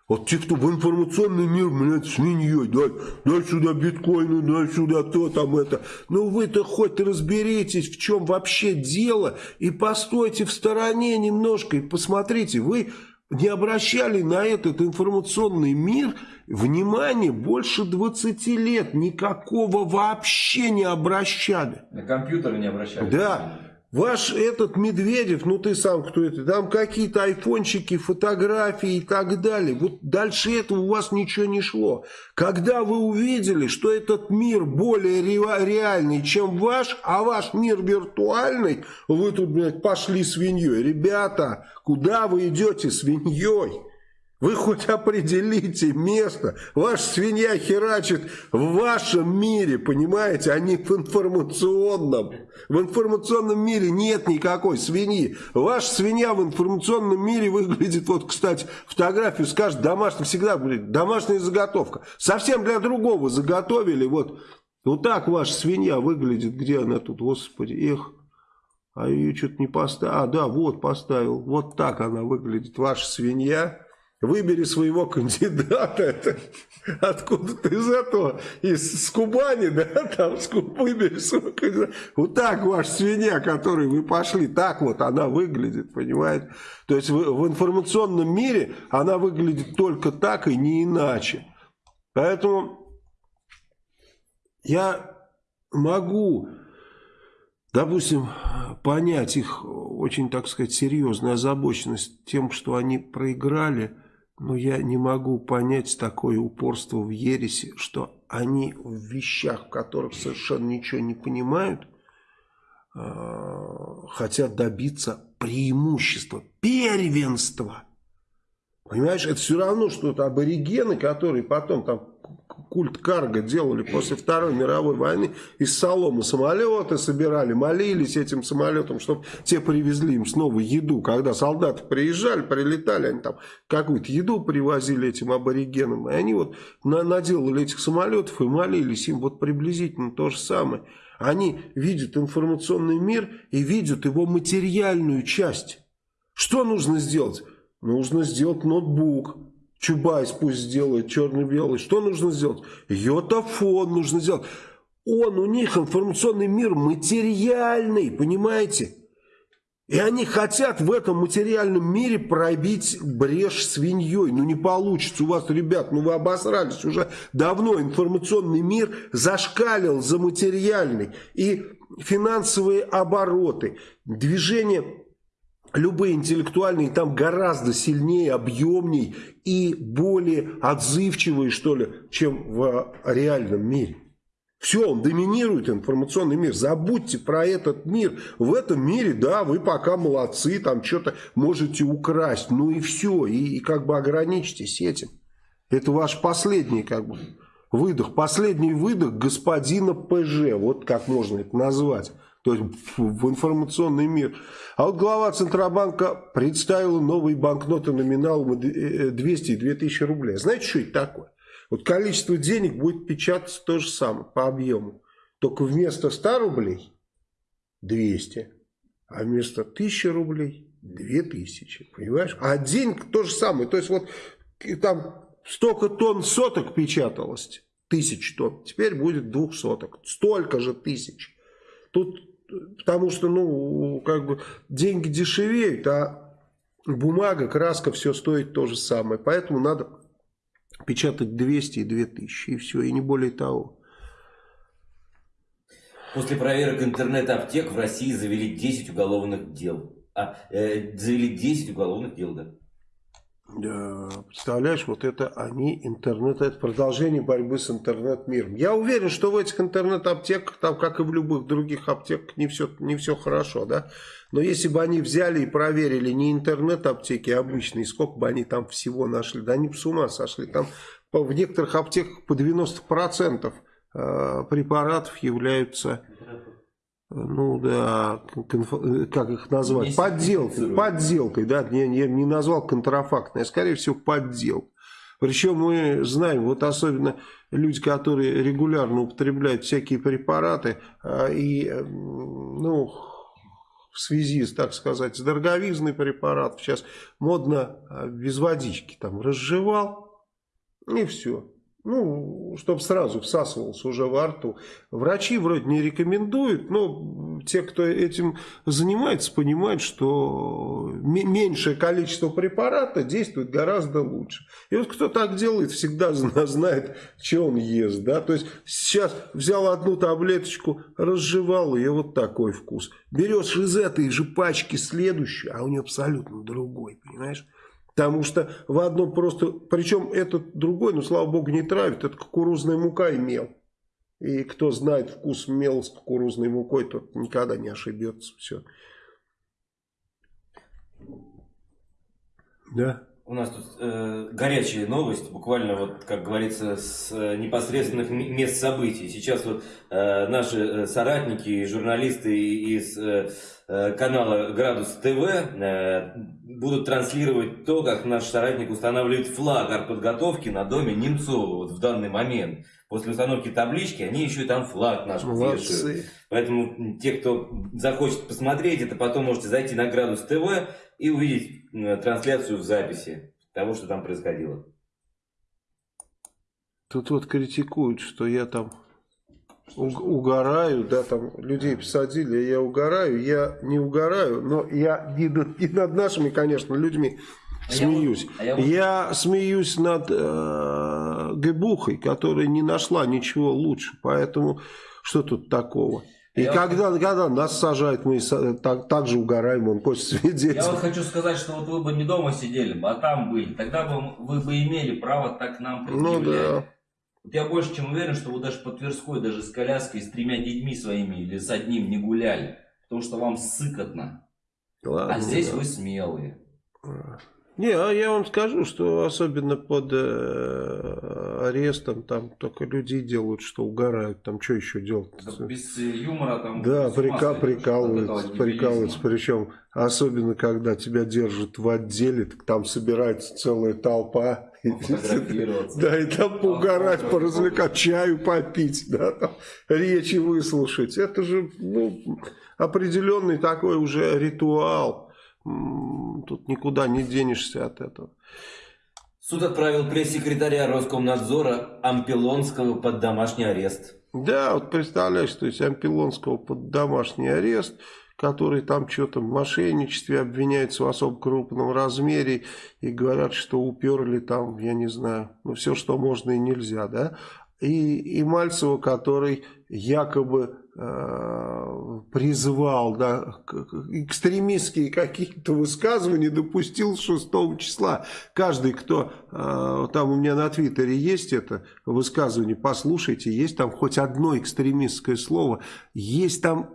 Вот те, кто в информационный мир, блядь, свиньей, дай, дай сюда биткоины, дай сюда то там это. Ну вы-то хоть разберитесь, в чем вообще дело, и постойте в стороне немножко, и посмотрите, вы не обращали на этот информационный мир внимания больше 20 лет, никакого вообще не обращали. На компьютеры не обращались. Да. Ваш этот Медведев, ну ты сам кто это, там какие-то айфончики, фотографии и так далее. Вот дальше этого у вас ничего не шло. Когда вы увидели, что этот мир более ре- реальный, чем ваш, а ваш мир виртуальный, вы тут, блядь, пошли свиньей. Ребята, куда вы идете свиньей? Вы хоть определите место. Ваша свинья херачит в вашем мире, понимаете, а не в информационном. В информационном мире нет никакой свиньи. Ваша свинья в информационном мире выглядит, вот, кстати, фотографию скажет домашний, всегда, блин, домашняя заготовка. Совсем для другого заготовили, вот. Вот так ваша свинья выглядит. Где она тут, господи, эх. А ее что-то не поставил. А, да, вот поставил. Вот так она выглядит, ваша свинья. Выбери своего кандидата. Это откуда ты из этого? Из с Кубани, да? Там с выбери своего кандидата. Вот так ваша свинья, которой вы пошли, так вот она выглядит, понимаете? То есть в, в информационном мире она выглядит только так и не иначе. Поэтому я могу, допустим, понять их очень, так сказать, серьезную озабоченность тем, что они проиграли, но я не могу понять такое упорство в ересе, что они в вещах, в которых совершенно ничего не понимают, э, хотят добиться преимущества, первенства. Понимаешь, это все равно, что это аборигены, которые потом там культ карго делали после Второй мировой войны, из соломы самолеты собирали, молились этим самолетам, чтобы те привезли им снова еду. Когда солдаты приезжали, прилетали, они там какую-то еду привозили этим аборигенам, и они вот на- наделали этих самолетов и молились им вот приблизительно то же самое. Они видят информационный мир и видят его материальную часть. Что нужно сделать? Нужно сделать ноутбук. Чубайс пусть сделает черно-белый. Что нужно сделать? Йотафон нужно сделать. Он, у них информационный мир материальный, понимаете? И они хотят в этом материальном мире пробить брешь свиньей. Ну не получится у вас, ребят, ну вы обосрались. Уже давно информационный мир зашкалил за материальный. И финансовые обороты, движение любые интеллектуальные там гораздо сильнее, объемней и более отзывчивые, что ли, чем в реальном мире. Все, он доминирует информационный мир. Забудьте про этот мир. В этом мире, да, вы пока молодцы, там что-то можете украсть. Ну и все, и, и как бы ограничьтесь этим. Это ваш последний как бы выдох. Последний выдох господина ПЖ. Вот как можно это назвать. То есть в информационный мир. А вот глава Центробанка представила новые банкноты номиналом 200 и 2000 рублей. Знаете, что это такое? Вот количество денег будет печататься то же самое по объему. Только вместо 100 рублей 200, а вместо 1000 рублей 2000. Понимаешь? А денег то же самое. То есть вот там столько тонн соток печаталось, тысяч тонн, теперь будет двух соток. Столько же тысяч. Тут потому что, ну, как бы деньги дешевеют, а бумага, краска, все стоит то же самое. Поэтому надо печатать 200 и 2000, и все, и не более того. После проверок интернет-аптек в России завели 10 уголовных дел. А, э, завели 10 уголовных дел, да. Представляешь, вот это они, интернет, это продолжение борьбы с интернет-миром. Я уверен, что в этих интернет-аптеках, там, как и в любых других аптеках, не все, не все хорошо, да. Но если бы они взяли и проверили не интернет-аптеки обычные, сколько бы они там всего нашли, да они бы с ума сошли. Там в некоторых аптеках по 90% э, препаратов являются ну да, как их назвать, подделкой, подделкой, да, я, я не назвал контрафактной, а скорее всего подделка. Причем мы знаем, вот особенно люди, которые регулярно употребляют всякие препараты, а, и, ну, в связи, так сказать, с дороговизной препаратов, сейчас модно а, без водички, там, разжевал, и все. Ну, чтобы сразу всасывался уже во рту. Врачи вроде не рекомендуют, но те, кто этим занимается, понимают, что меньшее количество препарата действует гораздо лучше. И вот кто так делает, всегда знает, что он ест. Да? То есть сейчас взял одну таблеточку, разжевал ее, вот такой вкус. Берешь из этой же пачки следующую, а у нее абсолютно другой, понимаешь? Потому что в одном просто, причем этот другой, ну слава богу, не травит, это кукурузная мука и мел. И кто знает вкус мел с кукурузной мукой, тот никогда не ошибется. Все. Да. У нас тут э, горячая новость, буквально вот, как говорится, с э, непосредственных мест событий. Сейчас вот э, наши э, соратники, журналисты из э, э, канала Градус ТВ э, будут транслировать то, как наш соратник устанавливает флаг артподготовки на доме Немцова вот в данный момент. После установки таблички они еще и там флаг наш вешают. Поэтому те, кто захочет посмотреть, это потом можете зайти на Градус ТВ и увидеть трансляцию в записи того, что там происходило. Тут вот критикуют, что я там угораю, да, там людей посадили, я угораю, я не угораю, но я не не над нашими, конечно, людьми а смеюсь. Я, а я, я смеюсь над э, Гебухой, которая не нашла ничего лучше, поэтому что тут такого? И я когда, вот... когда нас сажают, мы так, так же угораем, он хочет свидетель. Я вот хочу сказать, что вот вы бы не дома сидели, а там были, тогда бы вы бы имели право так к нам предъявлять. Ну да. Вот я больше чем уверен, что вы даже по Тверской, даже с коляской, с тремя детьми своими или с одним не гуляли. Потому что вам сыкотно. Ладно, а здесь да. вы смелые. Не, а я вам скажу, что особенно под э, арестом там только люди делают, что угорают. Там что еще делать? Да, без юмора там... Да, прика прикалываются, прикалываются. Причем особенно, когда тебя держат в отделе, там собирается целая толпа. Да, и там поугарать, поразвлекать, чаю попить, да, там, речи выслушать. Это же ну, определенный такой уже ритуал. Тут никуда не денешься от этого. Суд отправил пресс-секретаря Роскомнадзора Ампилонского под домашний арест. Да, вот представляешь, то есть Ампилонского под домашний арест, который там что-то в мошенничестве обвиняется в особо крупном размере и говорят, что уперли там, я не знаю, ну все, что можно и нельзя, да. И, и Мальцева, который якобы призвал, да, экстремистские какие-то высказывания допустил 6 числа. Каждый, кто, э, там у меня на твиттере есть это высказывание, послушайте, есть там хоть одно экстремистское слово, есть там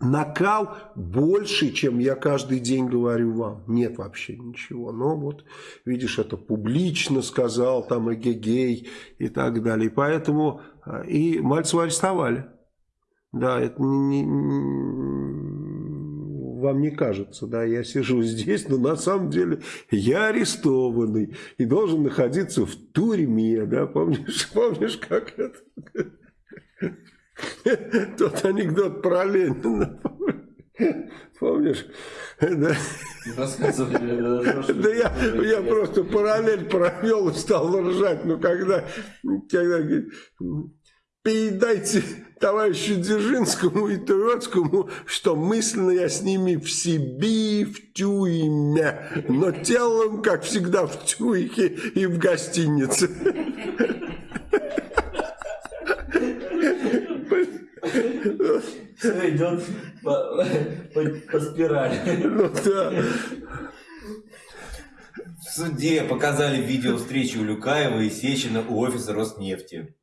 накал больше, чем я каждый день говорю вам. Нет вообще ничего. Но вот, видишь, это публично сказал, там эгегей и так далее. Поэтому э, и Мальцева арестовали. Да, это не, не, вам не кажется, да, я сижу здесь, но на самом деле я арестованный и должен находиться в тюрьме, да, помнишь, помнишь, как это? Тот анекдот про Ленина, помнишь? Да, да я, я просто параллель провел и стал ржать, но когда, когда передайте товарищу Дзержинскому и Троцкому, что мысленно я с ними в себе в тюрьме, но телом, как всегда, в тюрьме и в гостинице. Все идет по, по, по спирали. Ну да. В суде показали видео встречи Улюкаева и Сечина у офиса Роснефти.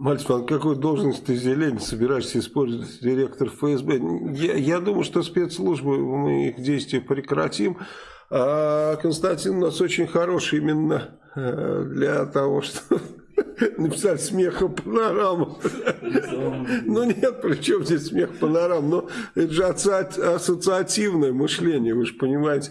Мальцев, а какую должность ты зелень собираешься использовать, директор ФСБ? Я, я думаю, что спецслужбы, мы их действия прекратим. А Константин у нас очень хороший именно э, для того, что написать смеха панорама. Ну нет, при чем здесь смех панорам? Но это же ассоциативное мышление, вы же понимаете.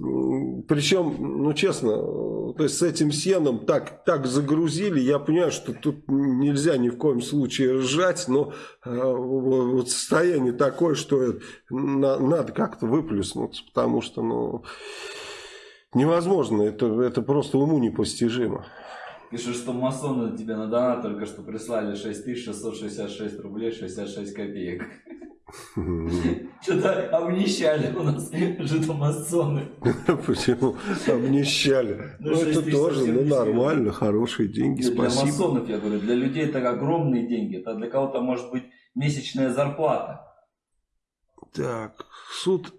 Причем, ну честно, то есть с этим сеном так, так загрузили, я понимаю, что тут нельзя ни в коем случае ржать, но э, вот состояние такое, что на, надо как-то выплюснуться, потому что ну, невозможно, это, это просто уму непостижимо. Пишут, что масоны тебе на донат только что прислали 6666 рублей 66 копеек. Что-то обнищали у нас жидомасоны. Почему обнищали? Ну, ну это тоже ну, нормально, хорошие деньги, спасибо. Для масонов, я говорю, для людей это огромные деньги. Это для кого-то может быть месячная зарплата. Так, суд...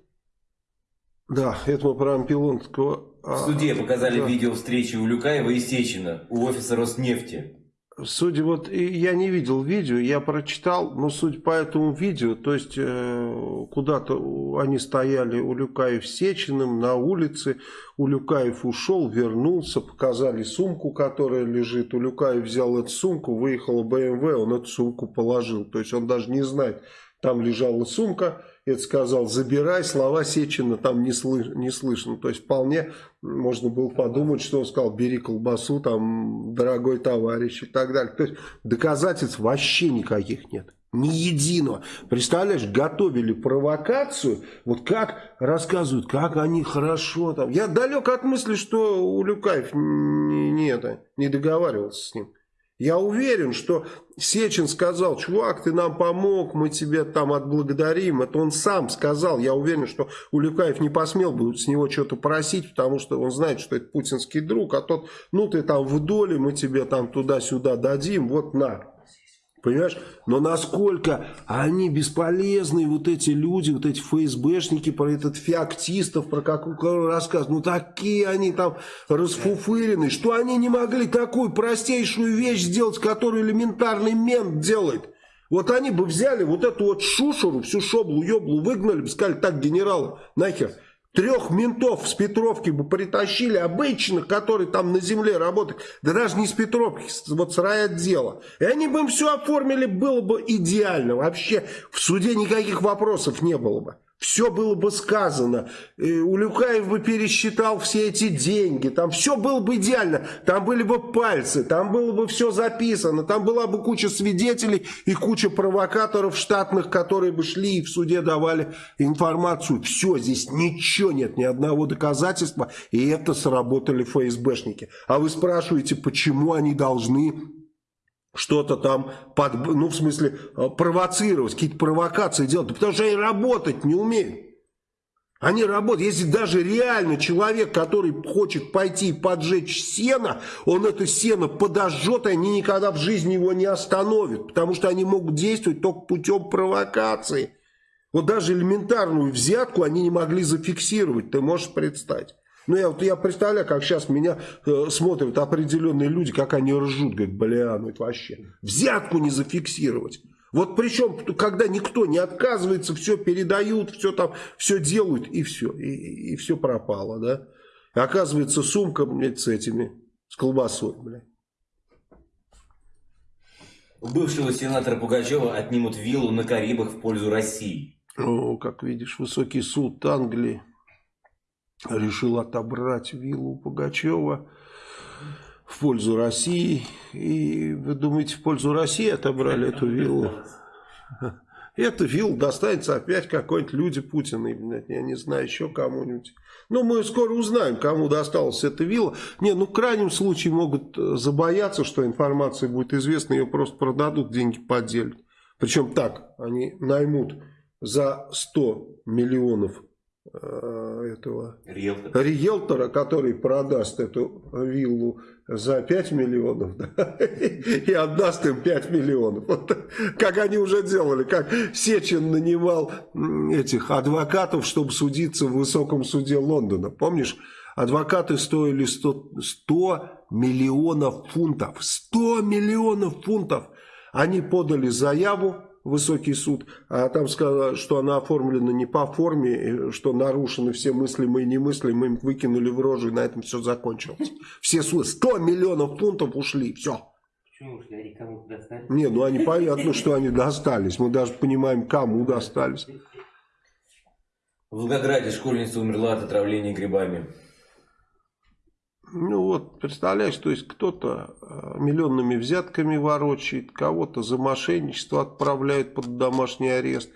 Да, это мы про Ампилонского. В суде показали видео встречи Улюкаева и Сечина у офиса Роснефти. Судя вот, я не видел видео, я прочитал, но суть по этому видео, то есть э, куда-то они стояли у Люкаев Сечиным на улице, у Люкаев ушел, вернулся, показали сумку, которая лежит, у Люкаев взял эту сумку, выехал БМВ, он эту сумку положил, то есть он даже не знает, там лежала сумка, это сказал, забирай, слова Сечина там не, слыш, не слышно. То есть вполне можно было подумать, что он сказал, бери колбасу, там, дорогой товарищ и так далее. То есть доказательств вообще никаких нет. Ни единого. Представляешь, готовили провокацию, вот как рассказывают, как они хорошо там. Я далек от мысли, что Улюкаев не, не, это, не договаривался с ним. Я уверен, что Сечин сказал, чувак, ты нам помог, мы тебе там отблагодарим. Это он сам сказал. Я уверен, что Улюкаев не посмел бы с него что-то просить, потому что он знает, что это путинский друг. А тот, ну ты там в доле, мы тебе там туда-сюда дадим, вот на. Понимаешь? Но насколько они бесполезные, вот эти люди, вот эти ФСБшники, про этот феоктистов, про какой рассказ. Ну, такие они там расфуфыренные, что они не могли такую простейшую вещь сделать, которую элементарный мент делает. Вот они бы взяли вот эту вот шушеру, всю шоблу, еблу, выгнали бы, сказали, так, генерал, нахер. Трех ментов с Петровки бы притащили, обычных, которые там на земле работают, да даже не с Петровки, вот с райотдела. И они бы им все оформили, было бы идеально. Вообще в суде никаких вопросов не было бы все было бы сказано. Улюкаев бы пересчитал все эти деньги. Там все было бы идеально. Там были бы пальцы, там было бы все записано. Там была бы куча свидетелей и куча провокаторов штатных, которые бы шли и в суде давали информацию. Все, здесь ничего нет, ни одного доказательства. И это сработали ФСБшники. А вы спрашиваете, почему они должны что-то там, под, ну, в смысле, э, провоцировать, какие-то провокации делать. Да потому что они работать не умеют. Они работают. Если даже реально человек, который хочет пойти и поджечь сено, он это сено подожжет, и они никогда в жизни его не остановят. Потому что они могут действовать только путем провокации. Вот даже элементарную взятку они не могли зафиксировать. Ты можешь представить. Ну, я, вот, я представляю, как сейчас меня э, смотрят определенные люди, как они ржут, говорят, бля, ну это вообще. Взятку не зафиксировать. Вот причем, когда никто не отказывается, все передают, все там, все делают, и все, и, и все пропало, да. И оказывается, сумка, блядь, с этими, с колбасой, блядь. У бывшего сенатора Пугачева отнимут виллу на Карибах в пользу России. Ну, как видишь, высокий суд Англии решил отобрать виллу Пугачева в пользу России. И вы думаете, в пользу России отобрали эту виллу? Эта вилла достанется опять какой-нибудь люди Путина, я не знаю, еще кому-нибудь. Но мы скоро узнаем, кому досталась эта вилла. Не, ну в крайнем случае могут забояться, что информация будет известна, ее просто продадут, деньги поделят. Причем так, они наймут за 100 миллионов э, этого Риэлтор. риэлтора, который продаст эту виллу за 5 миллионов да, и отдаст им 5 миллионов. Вот, как они уже делали, как Сечин нанимал этих адвокатов, чтобы судиться в высоком суде Лондона. Помнишь, адвокаты стоили 100, 100 миллионов фунтов. 100 миллионов фунтов! Они подали заяву высокий суд, а там сказано, что она оформлена не по форме, что нарушены все мыслимые и немыслимые, им выкинули в рожу, и на этом все закончилось. Все суды, 100 миллионов фунтов ушли, все. Почему ушли? Они кому достались? Не, ну они понятно, что они достались, мы даже понимаем, кому достались. В Волгограде школьница умерла от отравления грибами. Ну вот, представляешь, то есть кто-то э, миллионными взятками ворочает, кого-то за мошенничество отправляют под домашний арест,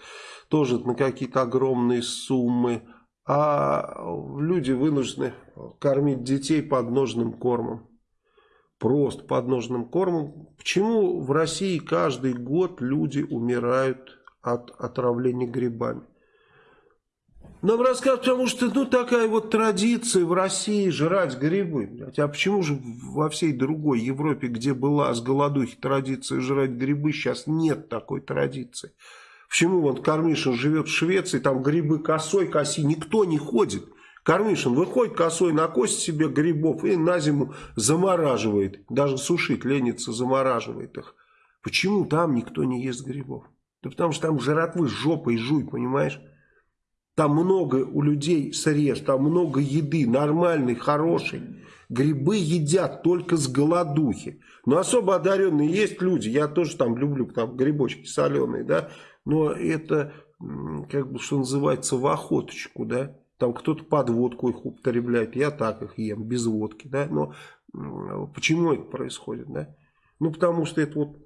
тоже на какие-то огромные суммы, а люди вынуждены кормить детей подножным кормом. Просто подножным кормом. Почему в России каждый год люди умирают от отравления грибами? Нам рассказывают, потому что ну такая вот традиция в России жрать грибы. Блядь. А почему же во всей другой Европе, где была с голодухи традиция жрать грибы, сейчас нет такой традиции? Почему вот Кармишин живет в Швеции, там грибы косой коси, никто не ходит. Кармишин выходит косой, накосит себе грибов и на зиму замораживает. Даже сушить ленится, замораживает их. Почему там никто не ест грибов? Да потому что там жратвы жопой жуй, понимаешь? Там много у людей средств, там много еды, нормальной, хорошей. Грибы едят только с голодухи. Но особо одаренные есть люди, я тоже там люблю там грибочки соленые, да. Но это, как бы, что называется, в охоточку, да. Там кто-то под водку их употребляет, я так их ем, без водки, да. Но почему это происходит, да? Ну, потому что это вот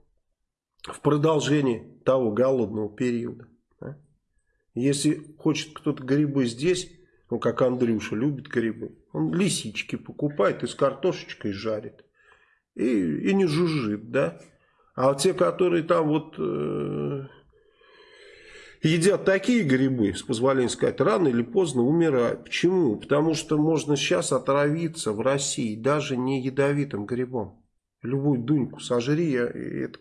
в продолжении того голодного периода. Если хочет кто-то грибы здесь, ну как Андрюша любит грибы, он лисички покупает и с картошечкой жарит. И, и не жужжит, да. А те, которые там вот э, едят такие грибы, с позволения сказать, рано или поздно умирают. Почему? Потому что можно сейчас отравиться в России даже не ядовитым грибом. Любую дуньку сожри, это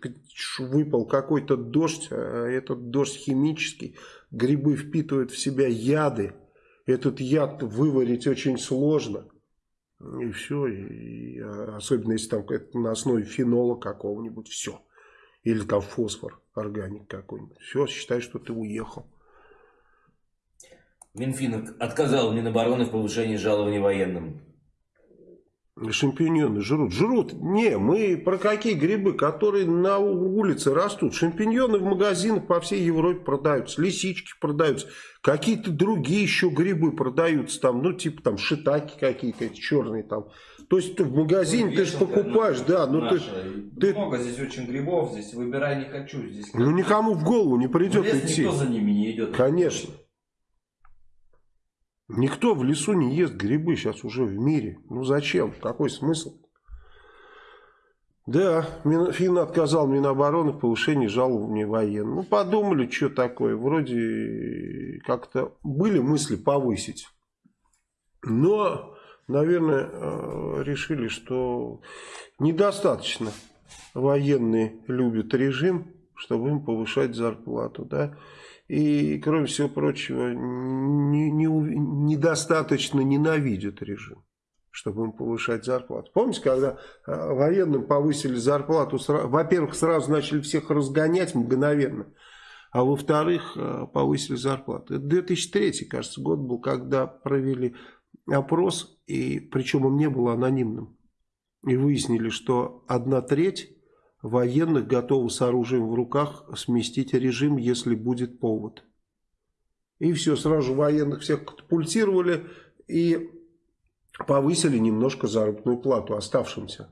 выпал какой-то дождь, а этот дождь химический, грибы впитывают в себя яды. Этот яд выварить очень сложно. И все. И, особенно если там на основе фенола какого-нибудь. Все. Или там фосфор органик какой-нибудь. Все, считай, что ты уехал. Минфин отказал Минобороны в повышении жалований военным. Шампиньоны жрут. Жрут. Не, мы про какие грибы, которые на улице растут. Шампиньоны в магазинах по всей Европе продаются. Лисички продаются. Какие-то другие еще грибы продаются. Там, ну, типа там шитаки какие-то черные там. То есть в магазине ну, ты же покупаешь, да. Ну, ты, ты... Много здесь очень грибов. Здесь выбирай не хочу. Здесь ну, никому в голову не придет идти. никто за ними не идет. Конечно. Никто в лесу не ест грибы сейчас уже в мире. Ну зачем? Какой смысл? Да, Минфин отказал Минобороны в повышении жалований военным. Ну, подумали, что такое. Вроде как-то были мысли повысить. Но, наверное, э, решили, что недостаточно военные любят режим, чтобы им повышать зарплату. Да? И, кроме всего прочего, не, не, недостаточно ненавидят режим, чтобы им повышать зарплату. Помните, когда э, военным повысили зарплату, во-первых, сразу начали всех разгонять мгновенно, а во-вторых, э, повысили зарплату. Это 2003, кажется, год был, когда провели опрос, и причем он не был анонимным. И выяснили, что одна треть военных готовы с оружием в руках сместить режим, если будет повод. И все, сразу военных всех катапультировали и повысили немножко заработную плату оставшимся.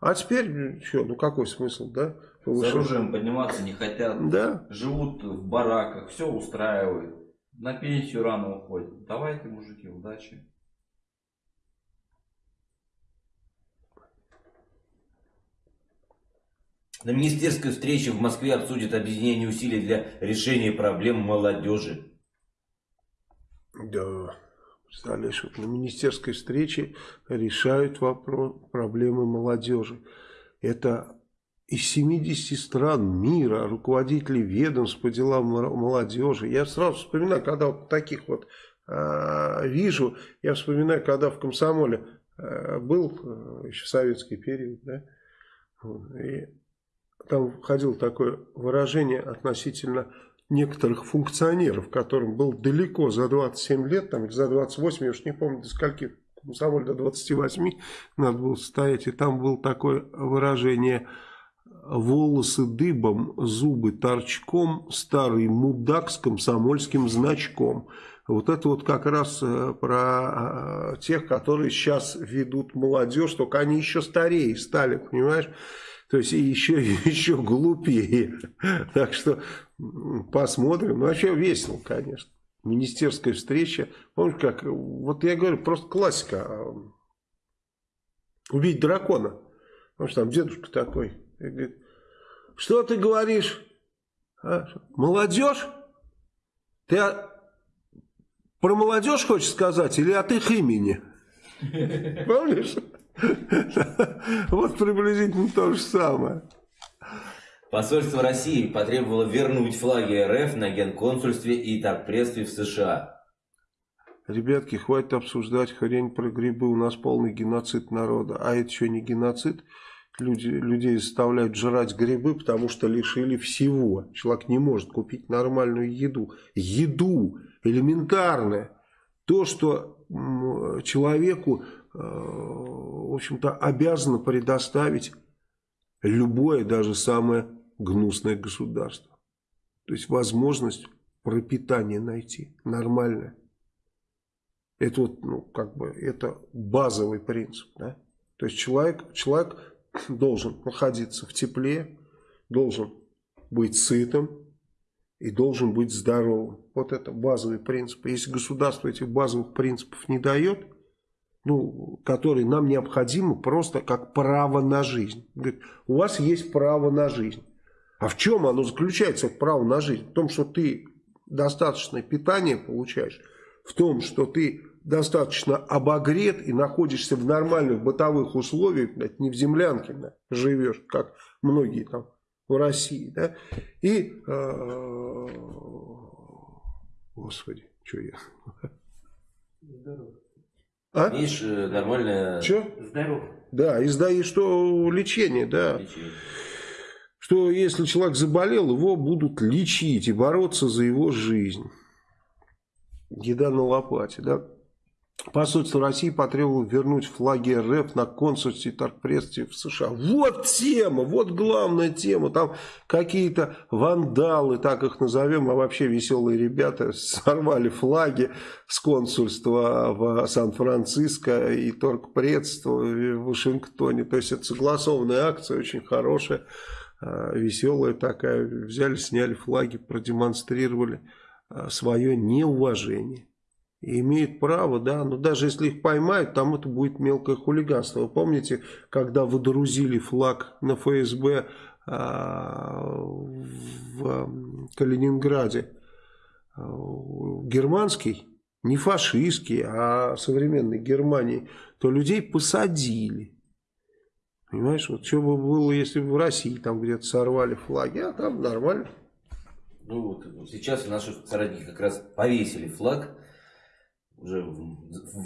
А теперь, что, ну какой смысл, да? Повышать? С оружием подниматься не хотят. Да. Живут в бараках, все устраивает. На пенсию рано уходят. Давайте, мужики, удачи. На министерской встрече в Москве обсудят объединение усилий для решения проблем молодежи. Да, представляешь, вот на министерской встрече решают вопрос, проблемы молодежи. Это из 70 стран мира, руководители ведомств по делам молодежи. Я сразу вспоминаю, когда вот таких вот э, вижу, я вспоминаю, когда в комсомоле э, был, э, еще советский период, да, и там входило такое выражение относительно некоторых функционеров, которым был далеко за 27 лет, там, или за 28, я уж не помню, до скольки, комсомоль до 28 надо было стоять, и там было такое выражение волосы дыбом, зубы торчком, старый мудак с комсомольским значком. Вот это вот как раз э, про э, тех, которые сейчас ведут молодежь, только они еще старее стали, понимаешь? То есть еще, еще глупее. Так что посмотрим. Ну, вообще весело, конечно. Министерская встреча. Помните, как, вот я говорю, просто классика. А, убить дракона. Потому что там дедушка такой. Говорит, что ты говоришь? А? Молодежь? Ты про молодежь хочешь сказать или от их имени? Помнишь? Вот приблизительно то же самое. Посольство России потребовало вернуть флаги РФ на генконсульстве и торгпредстве в США. Ребятки, хватит обсуждать хрень про грибы. У нас полный геноцид народа. А это что, не геноцид? Люди, людей заставляют жрать грибы, потому что лишили всего. Человек не может купить нормальную еду. Еду элементарное. То, что человеку в общем-то, обязано предоставить любое, даже самое гнусное государство. То есть возможность пропитания найти нормальное. Это вот, ну, как бы, это базовый принцип, да. То есть человек, человек должен находиться в тепле, должен быть сытым и должен быть здоровым. Вот это базовый принцип. Если государство этих базовых принципов не дает, ну, который нам необходимо просто как право на жизнь. Говорит, у вас есть право на жизнь. А в чем оно заключается, это право на жизнь? В том, что ты достаточное питание получаешь, в том, что ты достаточно обогрет и находишься в нормальных бытовых условиях, блядь, не в землянке да, живешь, как многие там в России, да, и, э, господи, что я... Здорово. А? Видишь, э, нормально. Че? Здоров. Да, и, и что лечение, да. Лечение. Что если человек заболел, его будут лечить и бороться за его жизнь. Еда на лопате, да. Посольство России потребовало вернуть флаги РФ на консульстве и торгпредстве в США. Вот тема, вот главная тема. Там какие-то вандалы, так их назовем, а вообще веселые ребята, сорвали флаги с консульства в Сан-Франциско и торгпредства в Вашингтоне. То есть это согласованная акция, очень хорошая, а, веселая такая. Взяли, сняли флаги, продемонстрировали а, свое неуважение имеют право, да, но даже если их поймают, там это будет мелкое хулиганство. Вы помните, когда выдрузили флаг на ФСБ а, в Калининграде, германский, не фашистский, а современной Германии, то людей посадили. Понимаешь, вот что бы было, если бы в России там где-то сорвали флаги, а там нормально. Ну вот сейчас наши соратники как раз повесили флаг уже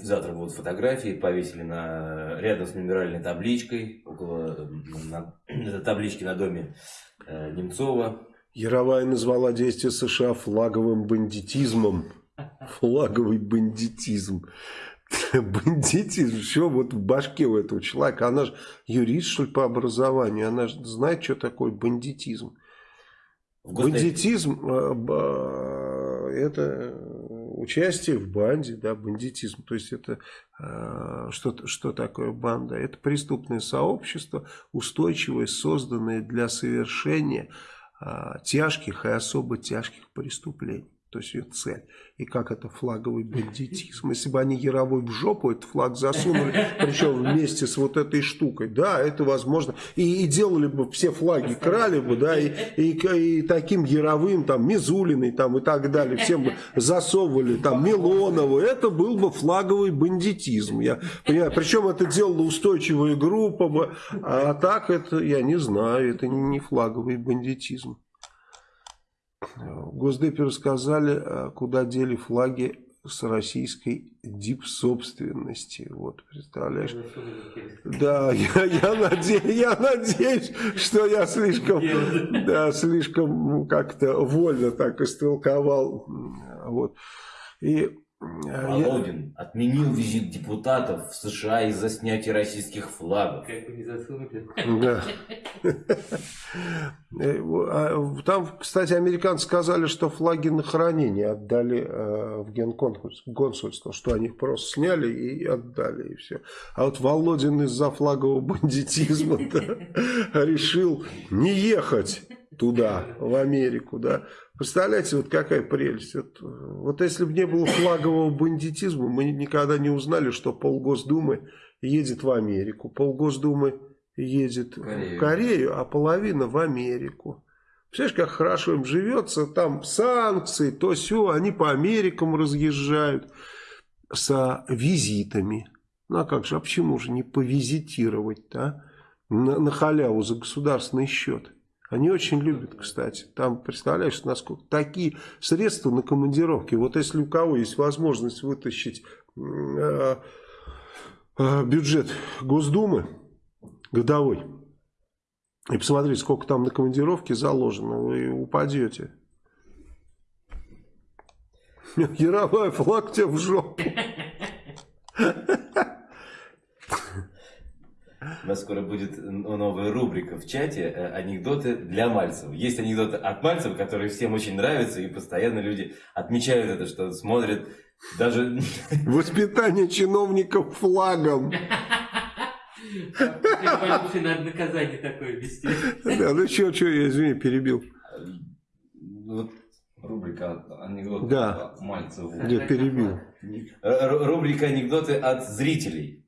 завтра будут фотографии, повесили на, рядом с мемориальной табличкой, около на, на таблички на доме э, Немцова. Яровая назвала действия США флаговым бандитизмом. Флаговый бандитизм. Бандитизм, все вот в башке у этого человека. Она же юрист, что ли, по образованию. Она же знает, что такое бандитизм. Бандитизм э, это участие в банде, да, бандитизм. То есть это э, что, что такое банда? Это преступное сообщество, устойчивое, созданное для совершения э, тяжких и особо тяжких преступлений. то есть ее цель. И как это флаговый бандитизм. Если бы они Яровой в жопу этот флаг засунули, причем вместе с вот этой штукой, да, это возможно. И, и делали бы все флаги, крали бы, да, и, и, и таким Яровым, там, Мизулиной, там, и так далее, всем бы засовывали, там, Милонову, это был бы флаговый бандитизм. Я понимаю, причем это делала устойчивая группа бы, а так это, я не знаю, это не флаговый бандитизм. В Госдепе рассказали, э, куда дели флаги с российской дип-собственности. Вот, представляешь? Да, я, я, надеюсь, я надеюсь, что я слишком, да, слишком как-то вольно так истолковал. Вот. И Володин я... отменил визит депутатов в США из-за снятия российских флагов. Как вы не засунули? Да. Э, а, там, кстати, американцы сказали, что флаги на хранение отдали э, в генконсульство, что они их просто сняли и отдали, и все. А вот Володин из-за флагового бандитизма решил не ехать туда, в Америку, да. Представляете, вот какая прелесть. Вот, вот если бы не было флагового бандитизма, мы никогда не узнали, что полгосдумы едет в Америку, полгосдумы едет Корею. в Корею, а половина в Америку. Представляешь, как хорошо им живется, там санкции, то все, они по Америкам разъезжают с визитами. Ну а как же, а почему же не повизитировать-то, а? на, на халяву за государственный счет? Они очень любят, кстати. Там, представляешь, насколько такие средства на командировки. Вот если у кого есть возможность вытащить э, э, бюджет Госдумы годовой и посмотреть, сколько там на командировке заложено, вы упадете. Яровой флаг тебе в жопу. У нас скоро будет новая рубрика в чате э, «Анекдоты для Мальцева». Есть анекдоты от Мальцева, которые всем очень нравятся, и постоянно люди отмечают это, что смотрят даже... Воспитание чиновников флагом. Надо наказание такое вести. Да, ну что, что, я, извини, перебил. Вот рубрика анекдоты да. Мальцеву. Я перебил. Рубрика анекдоты от зрителей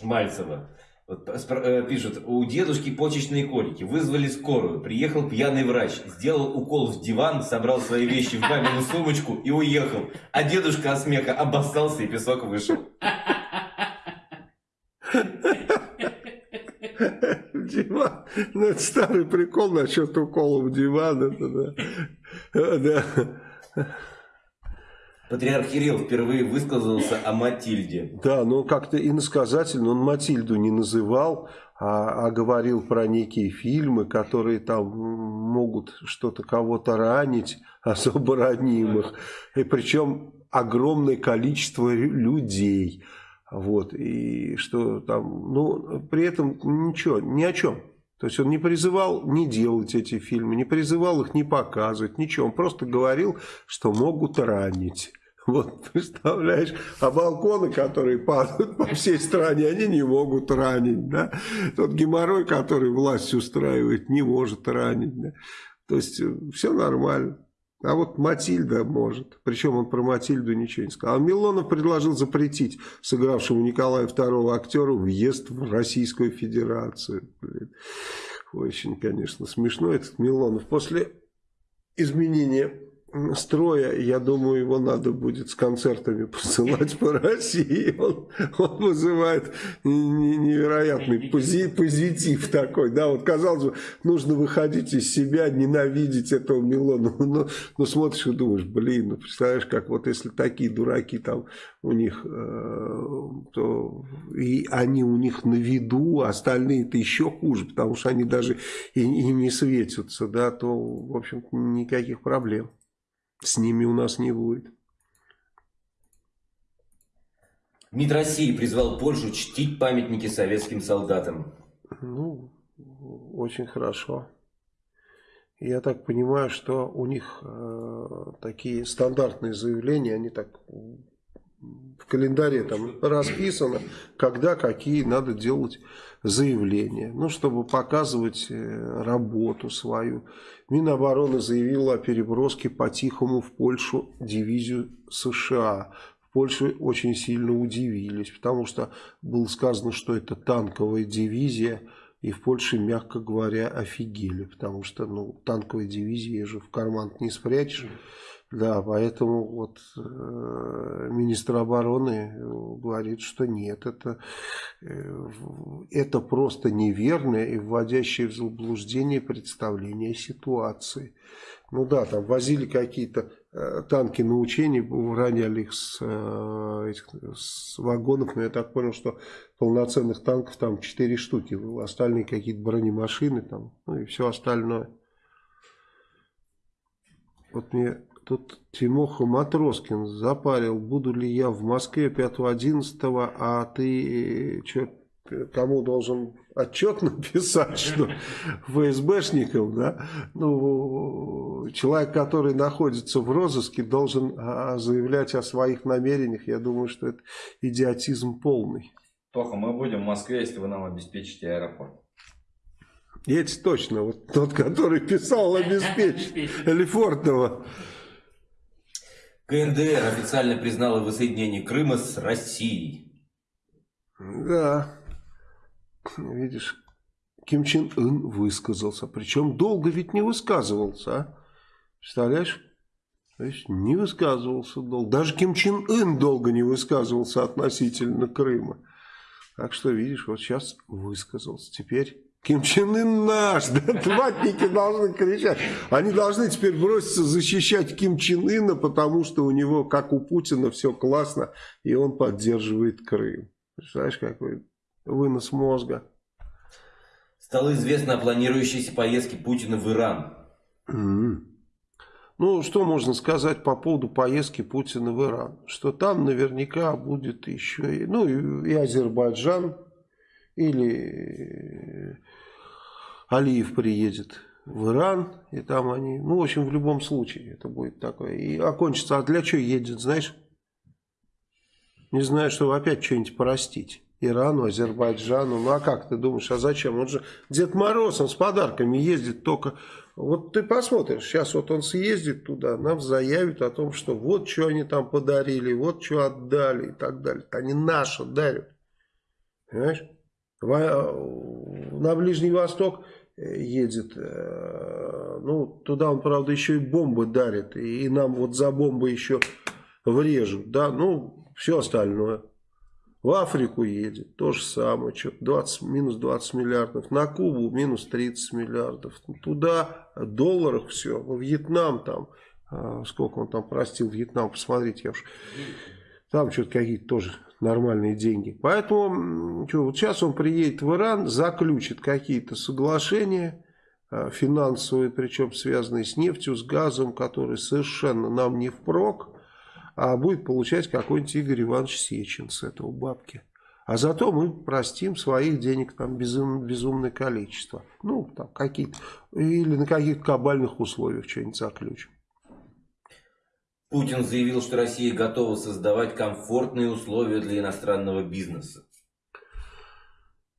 Мальцева. Вот э, пишут, у дедушки почечные колики, вызвали скорую, приехал пьяный врач, сделал укол в диван, собрал свои вещи в мамину сумочку и уехал. А дедушка от смеха обоссался и песок вышел. Диван. Ну, это старый прикол насчет укола в диван. Это, да. Патриарх Кирилл впервые высказался о Матильде. Да, но как-то иносказательно он Матильду не называл, а, а говорил про некие фильмы, которые там могут что-то кого-то ранить, особо ранимых. И причем огромное количество людей. Вот, и что там, ну, при этом ничего, ни о чем. То есть он не призывал не делать эти фильмы, не призывал их не показывать, ничего. Он просто говорил, что могут ранить. Вот, представляешь, а балконы, которые падают по всей стране, они не могут ранить, да. Тот геморрой, который власть устраивает, не может ранить, да. То есть, э, все нормально. А вот Матильда может. Причем он про Матильду ничего не сказал. А Милонов предложил запретить сыгравшему Николая II актеру въезд в Российскую Федерацию. Блин. Очень, конечно, смешно этот Милонов. После изменения строя, я думаю, его надо будет с концертами посылать по России. Он, он вызывает невероятный пози, позитив такой. Да, вот казалось бы, нужно выходить из себя, ненавидеть этого Милона. Но, но смотришь и думаешь, блин, ну представляешь, как вот если такие дураки там у них, э, то и они у них на виду, а остальные-то еще хуже, потому что они даже и, и не светятся, да, то, в общем никаких проблем с ними у нас не будет. МИД России призвал Польшу чтить памятники советским солдатам. Ну, очень хорошо. Я так понимаю, что у них э, такие стандартные заявления, они так в календаре там расписано, когда какие надо делать заявления. Ну, чтобы показывать э, работу свою. Минобороны заявила о переброске по-тихому в Польшу дивизию США. В Польше очень сильно удивились, потому что было сказано, что это танковая дивизия, и в Польше, мягко говоря, офигели, потому что ну, танковая дивизия же в карман не спрячешь. Да, поэтому вот э, министр обороны говорит, что нет, это, э, это просто неверное и вводящее в заблуждение представление ситуации. Ну да, там возили какие-то э, танки на учения, роняли их с, э, этих, с вагонов, но я так понял, что полноценных танков там 4 штуки, остальные какие-то бронемашины там, ну и все остальное. Вот мне Тут Тимоха Матроскин запарил, буду ли я в Москве 5-11, а ты что, кому должен отчет написать, что ФСБшникам, да? Ну, человек, который находится в розыске, должен а, заявлять о своих намерениях. Я думаю, что это идиотизм полный. Тоха, мы будем в Москве, если вы нам обеспечите аэропорт. Есть точно, вот тот, который писал обеспечить, Лефортово. КНДР официально признала воссоединение Крыма с Россией. Да, видишь, Ким Чен Ын высказался. Причем долго ведь не высказывался, а? Представляешь? То есть не высказывался долго. Даже Ким Чен Ын долго не высказывался относительно Крыма. Так что, видишь, вот сейчас высказался. Теперь Ким Чен Ын наш, да, ватники должны кричать. Они должны теперь броситься защищать Ким Чен Ына, потому что у него, как у Путина, все классно, и он поддерживает Крым. Представляешь, какой вынос мозга. Стало известно о планирующейся поездке Путина в Иран. Mm. Ну, что можно сказать по поводу поездки Путина в Иран? Что там наверняка будет еще, ну, и Азербайджан, или Алиев приедет в Иран, и там они, ну, в общем, в любом случае это будет такое. И окончится, а для чего едет, знаешь? Не знаю, чтобы опять что-нибудь простить. Ирану, Азербайджану. Ну, а как ты думаешь, а зачем? Он же Дед Мороз, он с подарками ездит только... Вот ты посмотришь, сейчас вот он съездит туда, нам заявит о том, что вот что они там подарили, вот что отдали и так далее. Они наши дарят. Понимаешь? На Ближний Восток э, едет, э, ну, туда он, правда, еще и бомбы дарит, и нам вот за бомбы еще врежут, да, ну, все остальное. В Африку едет, то же самое, что 20, минус 20 миллиардов, на Кубу минус 30 миллиардов, туда долларах все, во Вьетнам там, сколько он там простил Вьетнам, посмотрите, я уж, там что-то какие-то тоже нормальные деньги. Поэтому что, вот сейчас он приедет в Иран, заключит какие-то соглашения а, финансовые, причем связанные с нефтью, с газом, которые совершенно нам не впрок, а будет получать какой-нибудь Игорь Иванович Сечин с этого бабки. А зато мы простим своих денег там безум, безумное количество. Ну, там какие-то, или на каких-то кабальных условиях что-нибудь заключим. Путин заявил, что Россия готова создавать комфортные условия для иностранного бизнеса.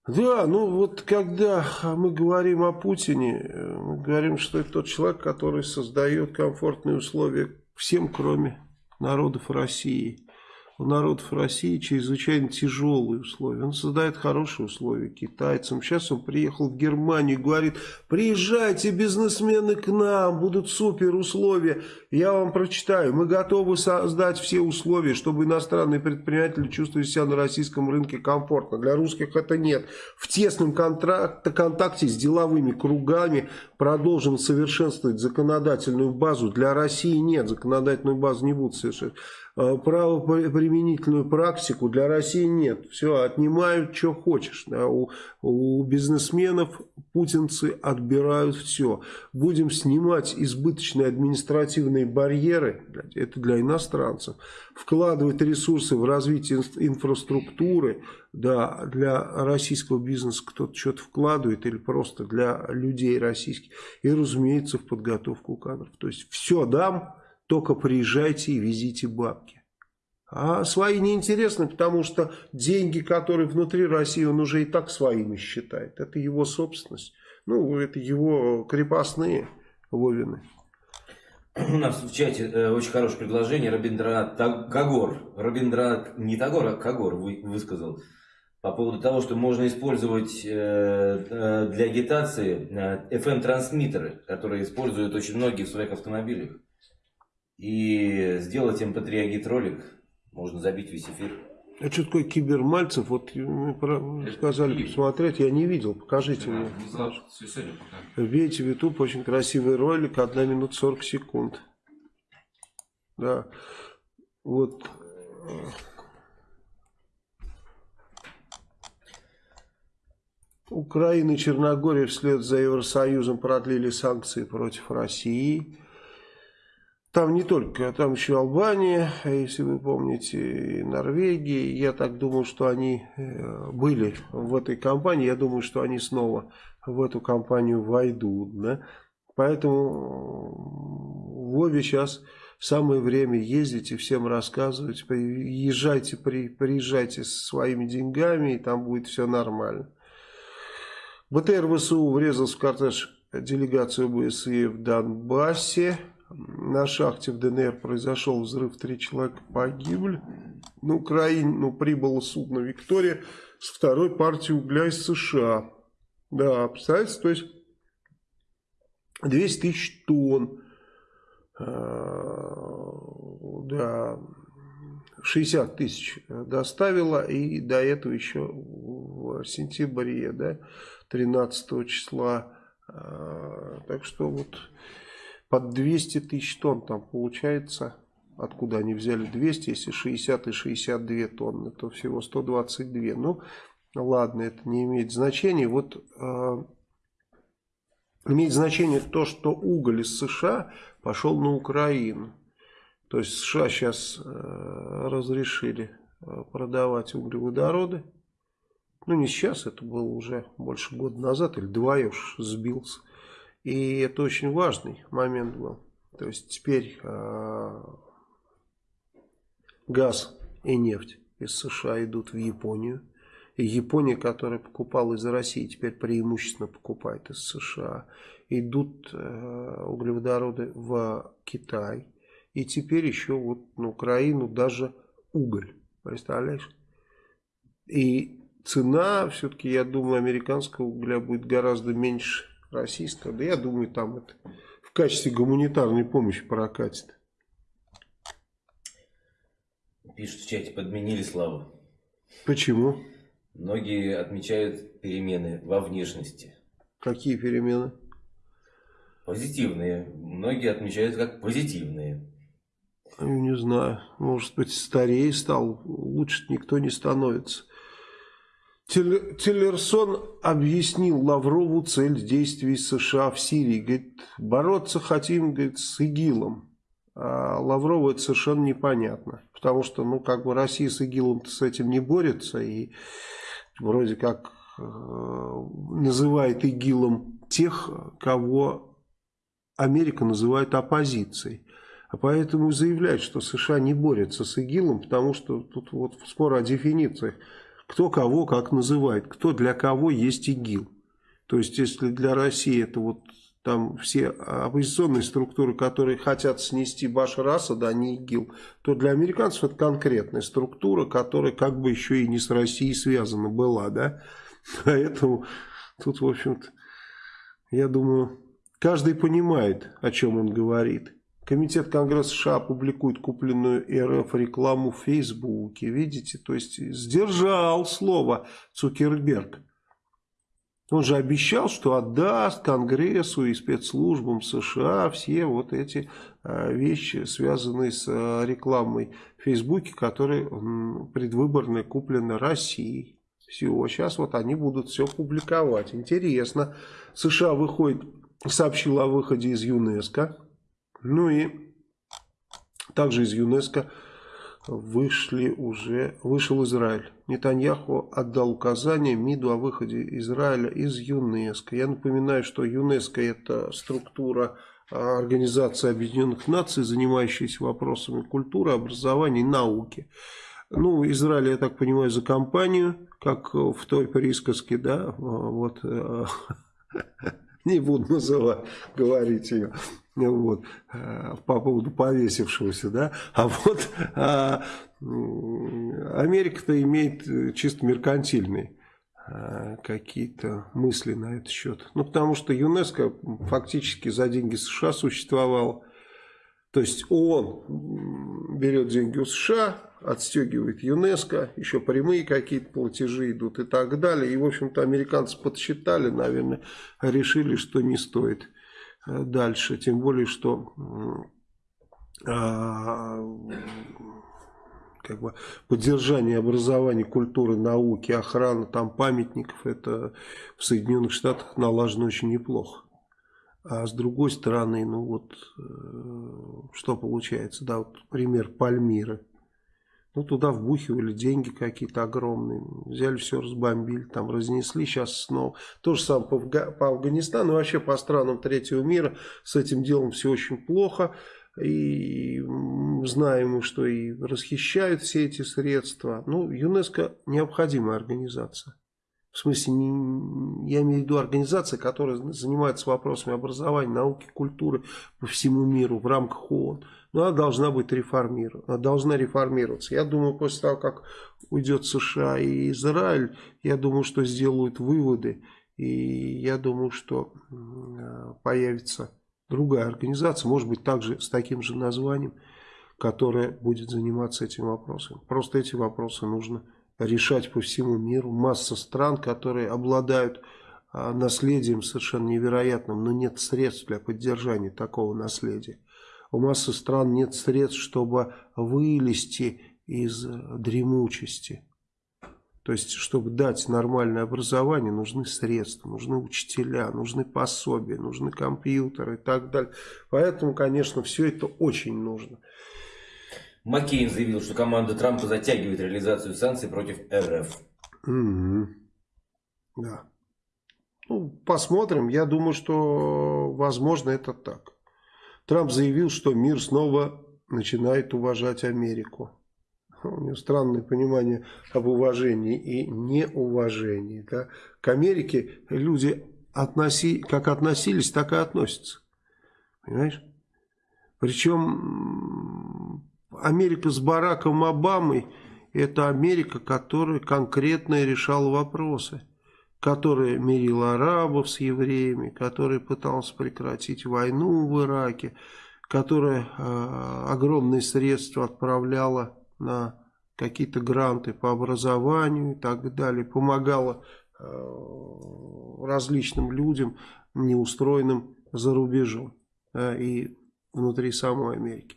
Да, ну вот когда мы говорим о Путине, мы говорим, что это тот человек, который создает комфортные условия всем, кроме народов России у народов России чрезвычайно тяжелые условия. Он создает хорошие условия китайцам. Сейчас он приехал в Германию и говорит, приезжайте, бизнесмены, к нам, будут супер условия. Я вам прочитаю. Мы готовы создать все условия, чтобы иностранные предприниматели чувствовали себя на российском рынке комфортно. Для русских это нет. В тесном контракте, контакте с деловыми кругами продолжим совершенствовать законодательную базу. Для России нет, законодательную базу не будут совершенствовать. Э, правоприменительную практику для России нет. Все, отнимают, что хочешь. Да. У, у бизнесменов путинцы отбирают все. Будем снимать избыточные административные барьеры, это для иностранцев. Вкладывать ресурсы в развитие инфраструктуры, да, для российского бизнеса кто-то что-то вкладывает или просто для людей российских. И, разумеется, в подготовку кадров. То есть все дам, только приезжайте и везите бабки. А свои неинтересны, потому что деньги, которые внутри России, он уже и так своими считает. Это его собственность. Ну, это его крепостные Вовины. У нас в чате э, очень хорошее предложение. Рабиндранат Кагор. Рабиндранат не Тагор, а Кагор вы, высказал. По поводу того, что можно использовать э, э, для агитации э, FM-трансмиттеры, которые используют очень многие в своих автомобилях. И сделать MP3 ролик можно забить весь эфир. А что такое кибермальцев? Вот мы сказали посмотреть, я не видел. Покажите мне. Вбейте в YouTube, очень красивый ролик, 1 минута 40 секунд. Да. Вот. Украина и Черногория вслед за Евросоюзом продлили санкции против России. Там не только, там еще Албания, если вы помните, и Норвегия. Я так думаю, что они э, были в этой компании. Я думаю, что они снова в эту компанию войдут. Да? Поэтому Вове сейчас самое время ездить и всем рассказывать. Езжайте, при, приезжайте со своими деньгами, и там будет все нормально. БТР ВСУ врезался в кортеж делегации ОБСЕ в Донбассе. На шахте в ДНР произошел взрыв, три человека погибли. На Украине ну, прибыло судно «Виктория» с второй партией угля из США. Да, представляете, то есть 200 тысяч тонн. А, да, 60 тысяч доставила и до этого еще в сентябре, да, 13 числа. А, так что вот под 200 тысяч тонн там получается. Откуда они взяли 200, если 60 и 62 тонны, то всего 122. Ну, ладно, это не имеет значения. Вот э, имеет значение то, что уголь из США пошел на Украину. То есть США сейчас э, разрешили э, продавать углеводороды. Ну, не сейчас, это было уже больше года назад, или два я уж сбился. И это очень важный момент был. То есть теперь э, газ и нефть из США идут в Японию. И Япония, которая покупала из России, теперь преимущественно покупает из США. Идут э, углеводороды в Китай. И теперь еще вот на Украину даже уголь. Представляешь? И цена, все-таки, я думаю, американского угля будет гораздо меньше российского. Да я думаю, там это в качестве гуманитарной помощи прокатит. Пишут в чате, подменили славу. Почему? Многие отмечают перемены во внешности. Какие перемены? Позитивные. Многие отмечают как позитивные. Я не знаю. Может быть, старее стал. Лучше никто не становится. Тиллерсон объяснил Лаврову цель действий США в Сирии. Говорит, бороться хотим говорит, с ИГИЛом. А Лаврову это совершенно непонятно. Потому что, ну, как бы Россия с ИГИЛом с этим не борется. И вроде как э, называет ИГИЛом тех, кого Америка называет оппозицией. А поэтому заявляет, что США не борется с ИГИЛом, потому что тут вот спор о дефинициях кто кого как называет, кто для кого есть ИГИЛ. То есть, если для России это вот там все оппозиционные структуры, которые хотят снести Башар Асада, а не ИГИЛ, то для американцев это конкретная структура, которая как бы еще и не с Россией связана была, да. Поэтому тут, в общем-то, я думаю, каждый понимает, о чем он говорит. Комитет Конгресса США публикует купленную РФ рекламу в Фейсбуке. Видите, то есть сдержал слово Цукерберг. Он же обещал, что отдаст Конгрессу и спецслужбам США все вот эти а, вещи, связанные с а, рекламой в Фейсбуке, которые предвыборные куплены Россией. Все, сейчас вот они будут все публиковать. Интересно. США выходит, сообщил о выходе из ЮНЕСКО. Ну и также из ЮНЕСКО вышли уже, вышел Израиль. Нетаньяху отдал указание МИДу о выходе Израиля из ЮНЕСКО. Я напоминаю, что ЮНЕСКО это структура Организация Объединенных Наций, занимающаяся вопросами культуры, образования и науки. Ну, Израиль, я так понимаю, за компанию, как в той присказке, да, вот, э, не буду называть, говорить ее, вот, э, по поводу повесившегося, да, а вот а, Америка-то имеет чисто меркантильный Э, какие-то мысли на этот счет. Ну, потому что ЮНЕСКО фактически за деньги США существовал. То есть ООН берет деньги у США, отстегивает ЮНЕСКО, еще прямые какие-то платежи идут и так далее. И, в общем-то, американцы подсчитали, наверное, решили, что не стоит э, дальше. Тем более, что а, как бы поддержание образования, культуры, науки, охрана там памятников, это в Соединенных Штатах налажено очень неплохо. А с другой стороны, ну вот, э, что получается, да, вот пример Пальмиры. Ну, туда вбухивали деньги какие-то огромные, взяли все, разбомбили, там разнесли, сейчас снова. То же самое по, по Афганистану, вообще по странам третьего мира с этим делом все очень плохо и знаем, что и расхищают все эти средства. Ну, ЮНЕСКО необходимая организация. В смысле, не, я имею в виду организация, которая занимается вопросами образования, науки, культуры по всему миру в рамках ООН. Но она должна быть реформирована, должна реформироваться. Я думаю, после того, как уйдет США и Израиль, я думаю, что сделают выводы. И я думаю, что появится другая организация, может быть также с таким же названием, которая будет заниматься этим вопросом. Просто эти вопросы нужно решать по всему миру. Масса стран, которые обладают а, наследием совершенно невероятным, но нет средств для поддержания такого наследия. У массы стран нет средств, чтобы вылезти из дремучести. То есть, чтобы дать нормальное образование, нужны средства, нужны учителя, нужны пособия, нужны компьютеры и так далее. Поэтому, конечно, все это очень нужно. Маккейн заявил, что команда Трампа затягивает реализацию санкций против РФ. Угу. Да. Ну, посмотрим. Я думаю, что, возможно, это так. Трамп заявил, что мир снова начинает уважать Америку у него странное понимание об уважении и неуважении. Да? К Америке люди относи, как относились, так и относятся. Понимаешь? Причем Америка с Бараком Обамой это Америка, которая конкретно решала вопросы, которая мирила арабов с евреями, которая пыталась прекратить войну в Ираке, которая э, огромные средства отправляла на какие-то гранты по образованию и так далее, помогала э, различным людям, неустроенным за рубежом да, и внутри самой Америки.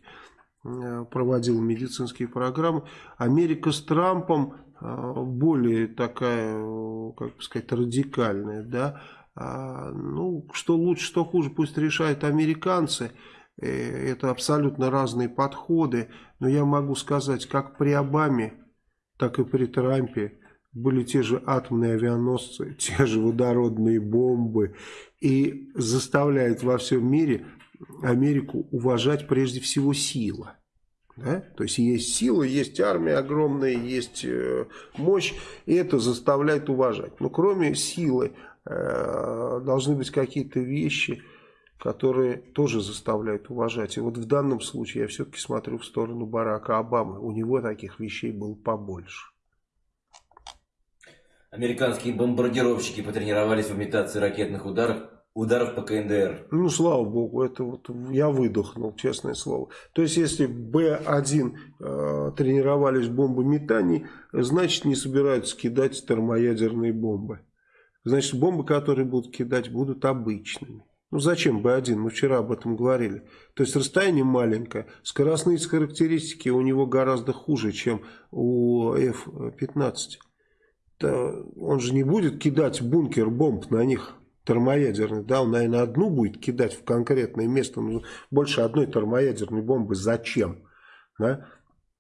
Э, проводила медицинские программы. Америка с Трампом э, более такая, как бы сказать, радикальная. Да? А, ну, что лучше, что хуже, пусть решают американцы – Э, это абсолютно разные подходы, но я могу сказать, как при Обаме, так и при Трампе были те же атомные авианосцы, те же водородные бомбы, и заставляет во всем мире Америку уважать прежде всего сила. Да? То есть есть сила, есть армия огромная, есть э, мощь, и это заставляет уважать. Но кроме силы э, должны быть какие-то вещи, которые тоже заставляют уважать. И вот в данном случае я все-таки смотрю в сторону Барака Обамы. У него таких вещей было побольше. Американские бомбардировщики потренировались в имитации ракетных ударов, ударов по КНДР. Ну, слава богу, это вот я выдохнул, честное слово. То есть, если Б-1 э, тренировались в бомбометании, значит, не собираются кидать термоядерные бомбы. Значит, бомбы, которые будут кидать, будут обычными. Ну зачем Б1? Мы вчера об этом говорили. То есть расстояние маленькое. Скоростные характеристики у него гораздо хуже, чем у F-15. Он же не будет кидать бункер бомб на них термоядерный. Да, он, наверное, одну будет кидать в конкретное место. Но больше одной термоядерной бомбы зачем? Да?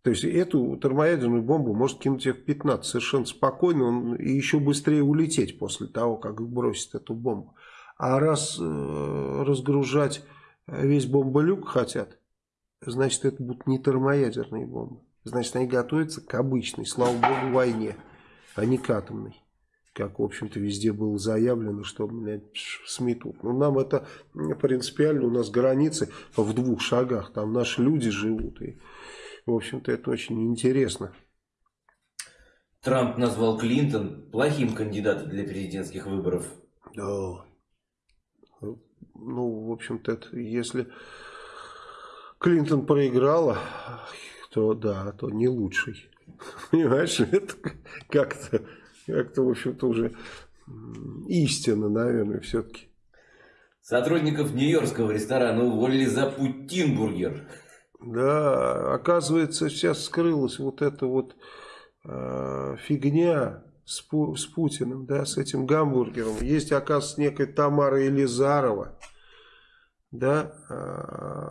То есть эту термоядерную бомбу может кинуть F-15 совершенно спокойно он, и еще быстрее улететь после того, как бросит эту бомбу. А раз э, разгружать весь бомболюк хотят, значит это будут не термоядерные бомбы. Значит они готовятся к обычной, слава богу, войне, а не к атомной как, в общем-то, везде было заявлено, что блядь, сметут. Ну, нам это принципиально, у нас границы в двух шагах, там наши люди живут, и, в общем-то, это очень интересно. Трамп назвал Клинтон плохим кандидатом для президентских выборов. Да. Ну, в общем-то, если Клинтон проиграла, то да, то не лучший. Понимаешь, это как-то как-то, в общем-то, уже истина, наверное, все-таки. Сотрудников Нью-Йоркского ресторана уволили за Путинбургер. Да, оказывается, сейчас скрылась вот эта вот э, фигня с, Пу с Путиным, да, с этим гамбургером. Есть, оказывается, некая Тамара Елизарова, да, э,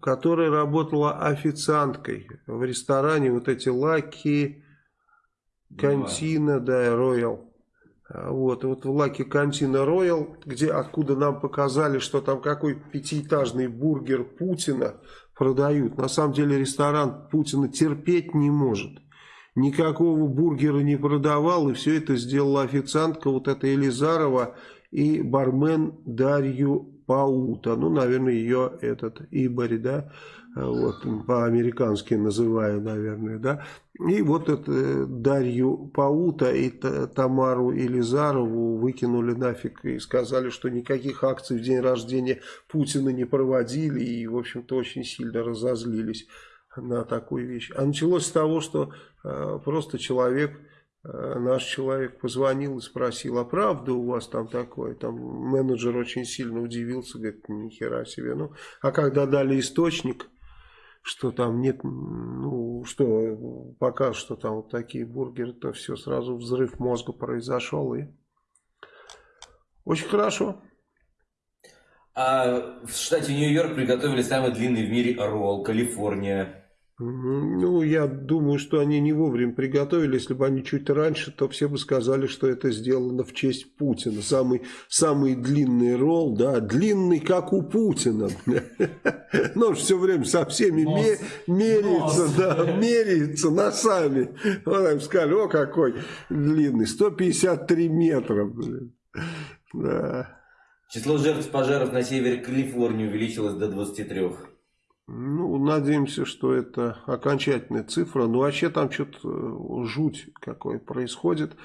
которая работала официанткой в ресторане, вот эти лаки Кантина, да, Роял. А, вот, вот в Лаке Кантина Роял, где, откуда нам показали, что там какой пятиэтажный бургер Путина продают. На самом деле ресторан Путина терпеть не может. Никакого бургера не продавал, и все это сделала официантка, вот эта Елизарова и бармен Дарью Паута. Ну, наверное, ее этот Ибарь, да, вот, по-американски называю, наверное, да. И вот это э, Дарью Паута и Тамару Елизарову выкинули нафиг и сказали, что никаких акций в день рождения Путина не проводили и, в общем-то, очень сильно разозлились на такую вещь. А началось с того, что э, просто человек, э, наш человек позвонил и спросил, а правда у вас там такое? Там менеджер очень сильно удивился, говорит, ни хера себе. Ну, а когда дали источник что там нет, ну, что пока что там вот такие бургеры, то все, сразу взрыв мозга произошел, и очень хорошо. А в штате Нью-Йорк приготовили самый длинный в мире ролл, Калифорния. Ну, я думаю, что они не вовремя приготовили. Если бы они чуть раньше, то все бы сказали, что это сделано в честь Путина. Самый, самый длинный ролл, да, длинный, как у Путина. Но все время со всеми меряется, да, меряется носами. Вот сказали, о, какой длинный, 153 метра. Да. Число жертв пожаров на севере Калифорнии увеличилось до 23. Ну, надеемся, что это окончательная цифра. Ну, вообще там что-то э, жуть какой происходит.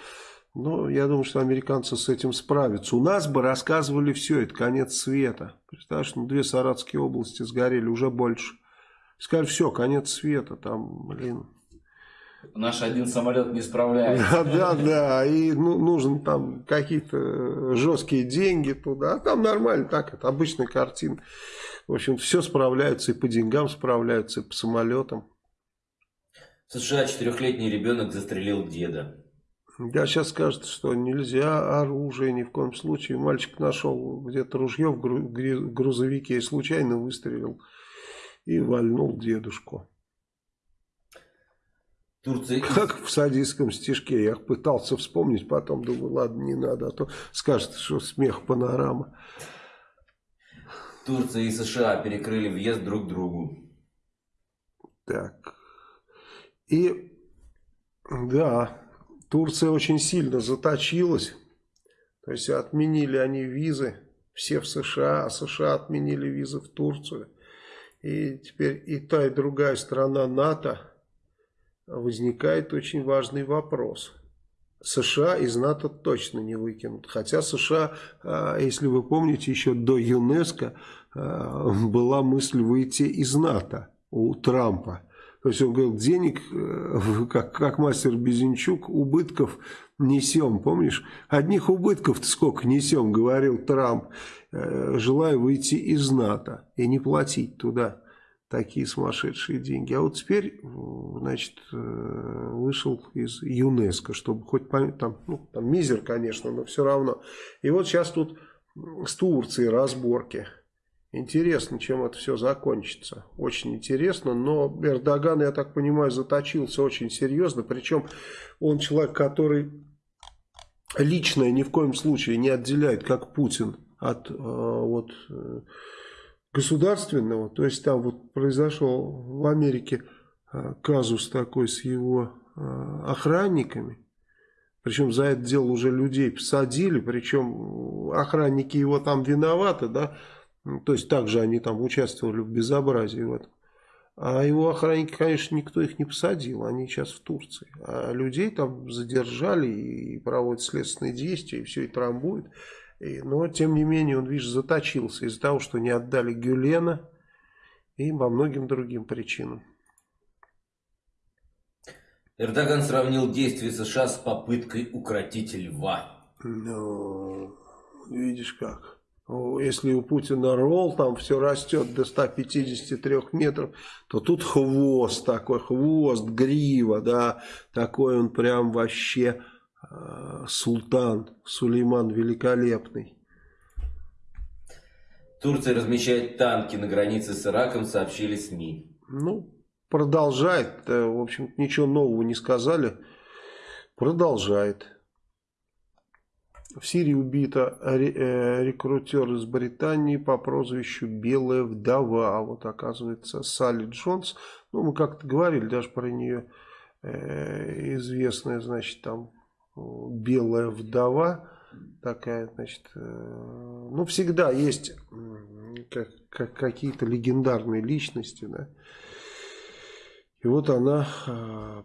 Но я думаю, что американцы с этим справятся. У нас бы рассказывали все, это конец света. Представляешь, ну, две Саратские области сгорели, уже больше. Сказали, все, конец света, там, блин. Наш один самолет не справляется. Да, да, да. И ну, нужен там какие-то жесткие деньги туда. А там нормально, так, это обычная картина. В общем, все справляются, и по деньгам справляются, и по самолетам. В США четырехлетний ребенок застрелил деда. Да, сейчас скажут, что нельзя оружие ни в коем случае. Мальчик нашел где-то ружье в грузовике и случайно выстрелил и вальнул дедушку. Турция... Как в садистском стишке. Я пытался вспомнить, потом думаю, ладно, не надо, а то скажет, что смех панорама. Турция и США перекрыли въезд друг другу. Так. И, да, Турция очень сильно заточилась. То есть отменили они визы, все в США, а США отменили визы в Турцию. И теперь и та, и другая страна НАТО возникает очень важный вопрос – США из НАТО точно не выкинут. Хотя США, а, если вы помните, еще до ЮНЕСКО а, была мысль выйти из НАТО у Трампа. То есть он говорил, денег, э, как, как мастер Безенчук, убытков несем. Помнишь? Одних убытков сколько несем, говорил Трамп. Э, желаю выйти из НАТО и не платить туда такие сумасшедшие деньги. А вот теперь, значит, э, вышел из ЮНЕСКО, чтобы хоть там, ну, там мизер, конечно, но все равно. И вот сейчас тут с Турцией разборки. Интересно, чем это все закончится. Очень интересно, но Эрдоган, я так понимаю, заточился очень серьезно. Причем он человек, который личное ни в коем случае не отделяет, как Путин, от э, вот, э, государственного. То есть там вот произошел в Америке э, казус такой с его э, охранниками. Причем за это дело уже людей посадили, причем охранники его там виноваты, да, то есть также они там участвовали в безобразии в этом. А его охранники, конечно, никто их не посадил, они сейчас в Турции. А людей там задержали и проводят следственные действия, и все это трамбует. Но, тем не менее, он, видишь, заточился из-за того, что не отдали Гюлена и по многим другим причинам. Эрдоган сравнил действия США с попыткой укротить льва. Ну, видишь как. Если у Путина ролл, там все растет до 153 метров, то тут хвост такой, хвост, грива, да, такой он прям вообще султан, Сулейман великолепный. Турция размещает танки на границе с Ираком, сообщили СМИ. Ну, продолжает, э, в общем ничего нового не сказали, продолжает. В Сирии убита э, рекрутер из Британии по прозвищу Белая вдова. А вот оказывается Салли Джонс. Ну, мы как-то говорили даже про нее. Э, известная, значит, там Белая вдова. Такая, значит, э, ну, всегда есть как, как, какие-то легендарные личности, да. И вот она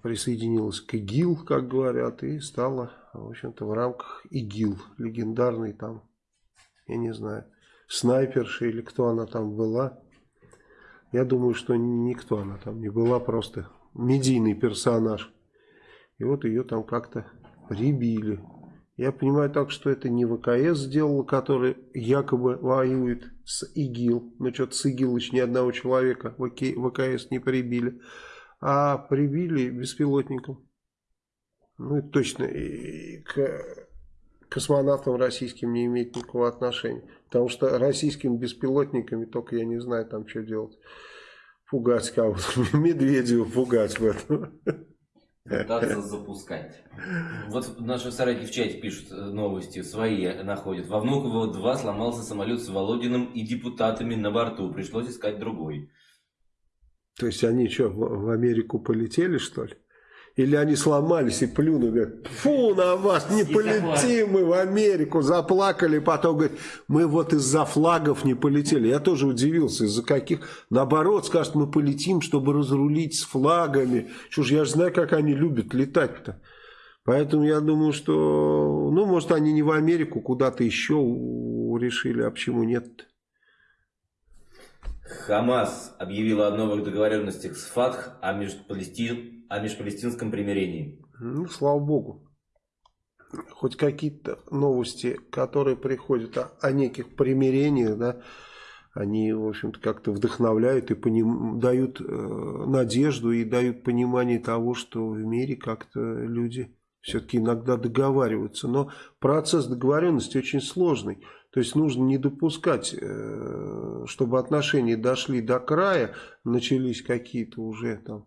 присоединилась к ИГИЛ, как говорят, и стала в общем-то, в рамках ИГИЛ, легендарный там, я не знаю, снайперша или кто она там была. Я думаю, что никто она там не была, просто медийный персонаж. И вот ее там как-то прибили. Я понимаю так, что это не ВКС сделала, который якобы воюет с ИГИЛ. Но что-то с ИГИЛ еще ни одного человека ВКС не прибили. А прибили беспилотником. Ну, это точно и к космонавтам российским не имеет никакого отношения. Потому что российскими беспилотниками только я не знаю там что делать. Пугать кого-то. Медведева пугать в этом. Пытаться запускать. Вот наши соратники в чате пишут э, новости, свои находят. Во Внуково-2 сломался самолет с Володиным и депутатами на борту. Пришлось искать другой. То есть они что, в Америку полетели, что ли? Или они сломались и плюнули, говорят, фу на вас, не полетим мы в Америку, заплакали, потом говорят, мы вот из-за флагов не полетели. Я тоже удивился, из-за каких, наоборот, скажут, мы полетим, чтобы разрулить с флагами. Что ж, я же знаю, как они любят летать-то. Поэтому я думаю, что, ну, может, они не в Америку, куда-то еще решили, а почему нет -то? Хамас объявила о новых договоренностях с ФАТХ о, межпалестин... о межпалестинском примирении. Ну, слава богу. Хоть какие-то новости, которые приходят о, о неких примирениях, да, они, в общем-то, как-то вдохновляют и поним... дают э, надежду и дают понимание того, что в мире как-то люди все-таки иногда договариваются. Но процесс договоренности очень сложный. То есть нужно не допускать, э, чтобы отношения дошли до края, начались какие-то уже там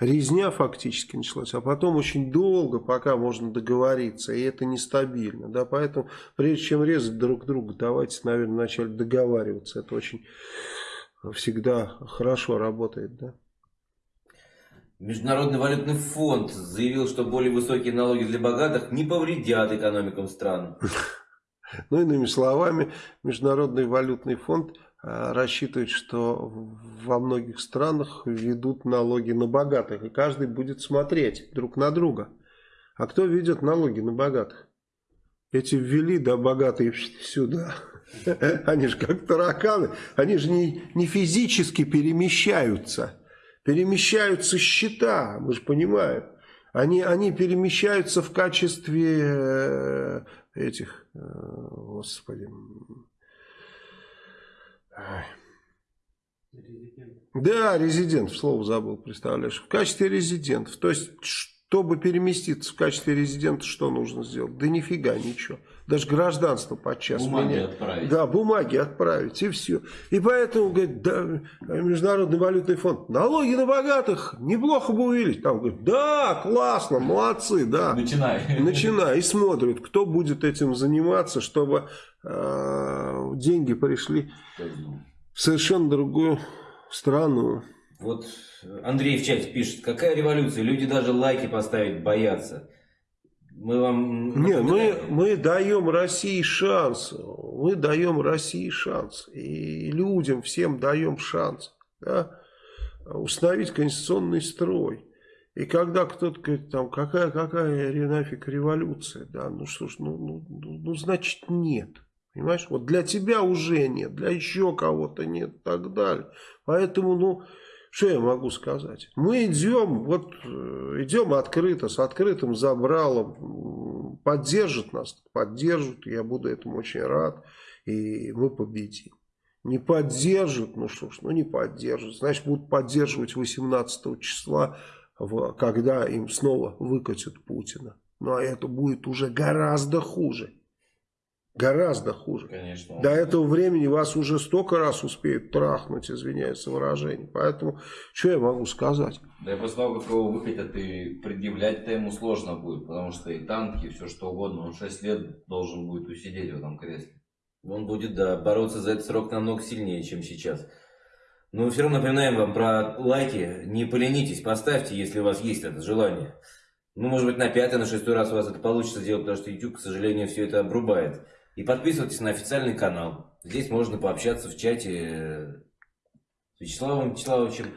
резня фактически началась, а потом очень долго, пока можно договориться, и это нестабильно. Да, поэтому прежде чем резать друг друга, давайте, наверное, вначале договариваться. Это очень всегда хорошо работает. Да. Международный валютный фонд заявил, что более высокие налоги для богатых не повредят экономикам стран. Ну, иными словами, Международный валютный фонд а, рассчитывает, что во многих странах ведут налоги на богатых, и каждый будет смотреть друг на друга. А кто ведет налоги на богатых? Эти ввели, да, богатые сюда. Они же как тараканы, они же не, не физически перемещаются. Перемещаются счета, мы же понимаем. Они, они перемещаются в качестве э, этих, э, господи, Резидент. Да, резидент, слово забыл, представляешь, в качестве резидентов. То есть, Чтобы переместиться в качестве резидента, что нужно сделать? Да нифига ничего. Даже гражданство подчас Бумаги меняют. отправить. Да, бумаги отправить, и все. И поэтому, говорит, да, Международный валютный фонд, налоги на богатых неплохо бы увеличить. Там говорит, да, классно, молодцы, да. Начинай. Начинай и смотрят, кто будет этим заниматься, чтобы э, деньги пришли в совершенно другую страну. Вот Андрей в чате пишет, какая революция, люди даже лайки поставить боятся. Мы вам... Не, мы, мы даем России шанс. Мы даем России шанс. И людям всем даем шанс. Да? Установить конституционный строй. И когда кто-то говорит, там, какая, какая нафиг революция, да, ну что ж, ну, ну, ну, ну, значит нет. Понимаешь, вот для тебя уже нет, для еще кого-то нет и так далее. Поэтому, ну, что я могу сказать? Мы идем, вот э, идем открыто, с открытым забралом. Поддержат нас, поддержат, я буду этому очень рад. И мы победим. Не поддержат, ну что ж, ну не поддержат. Значит, будут поддерживать 18 числа, когда им снова выкатят Путина. Ну а это будет уже гораздо хуже. Гораздо хуже. Конечно. До этого времени вас уже столько раз успеют трахнуть, извиняюсь за выражение. Поэтому, что я могу сказать? Да и после того, как его выкатят, и предъявлять-то ему сложно будет, потому что и танки, и все что угодно, он 6 лет должен будет усидеть в этом кресле. Он будет, да, бороться за этот срок намного сильнее, чем сейчас. Но все равно напоминаем вам про лайки. Не поленитесь, поставьте, если у вас есть это желание. Ну, может быть, на пятый, на шестой раз у вас это получится сделать, потому что YouTube, к сожалению, все это обрубает. И подписывайтесь на официальный канал. Здесь можно пообщаться в чате с Вячеславом Вячеславовичем.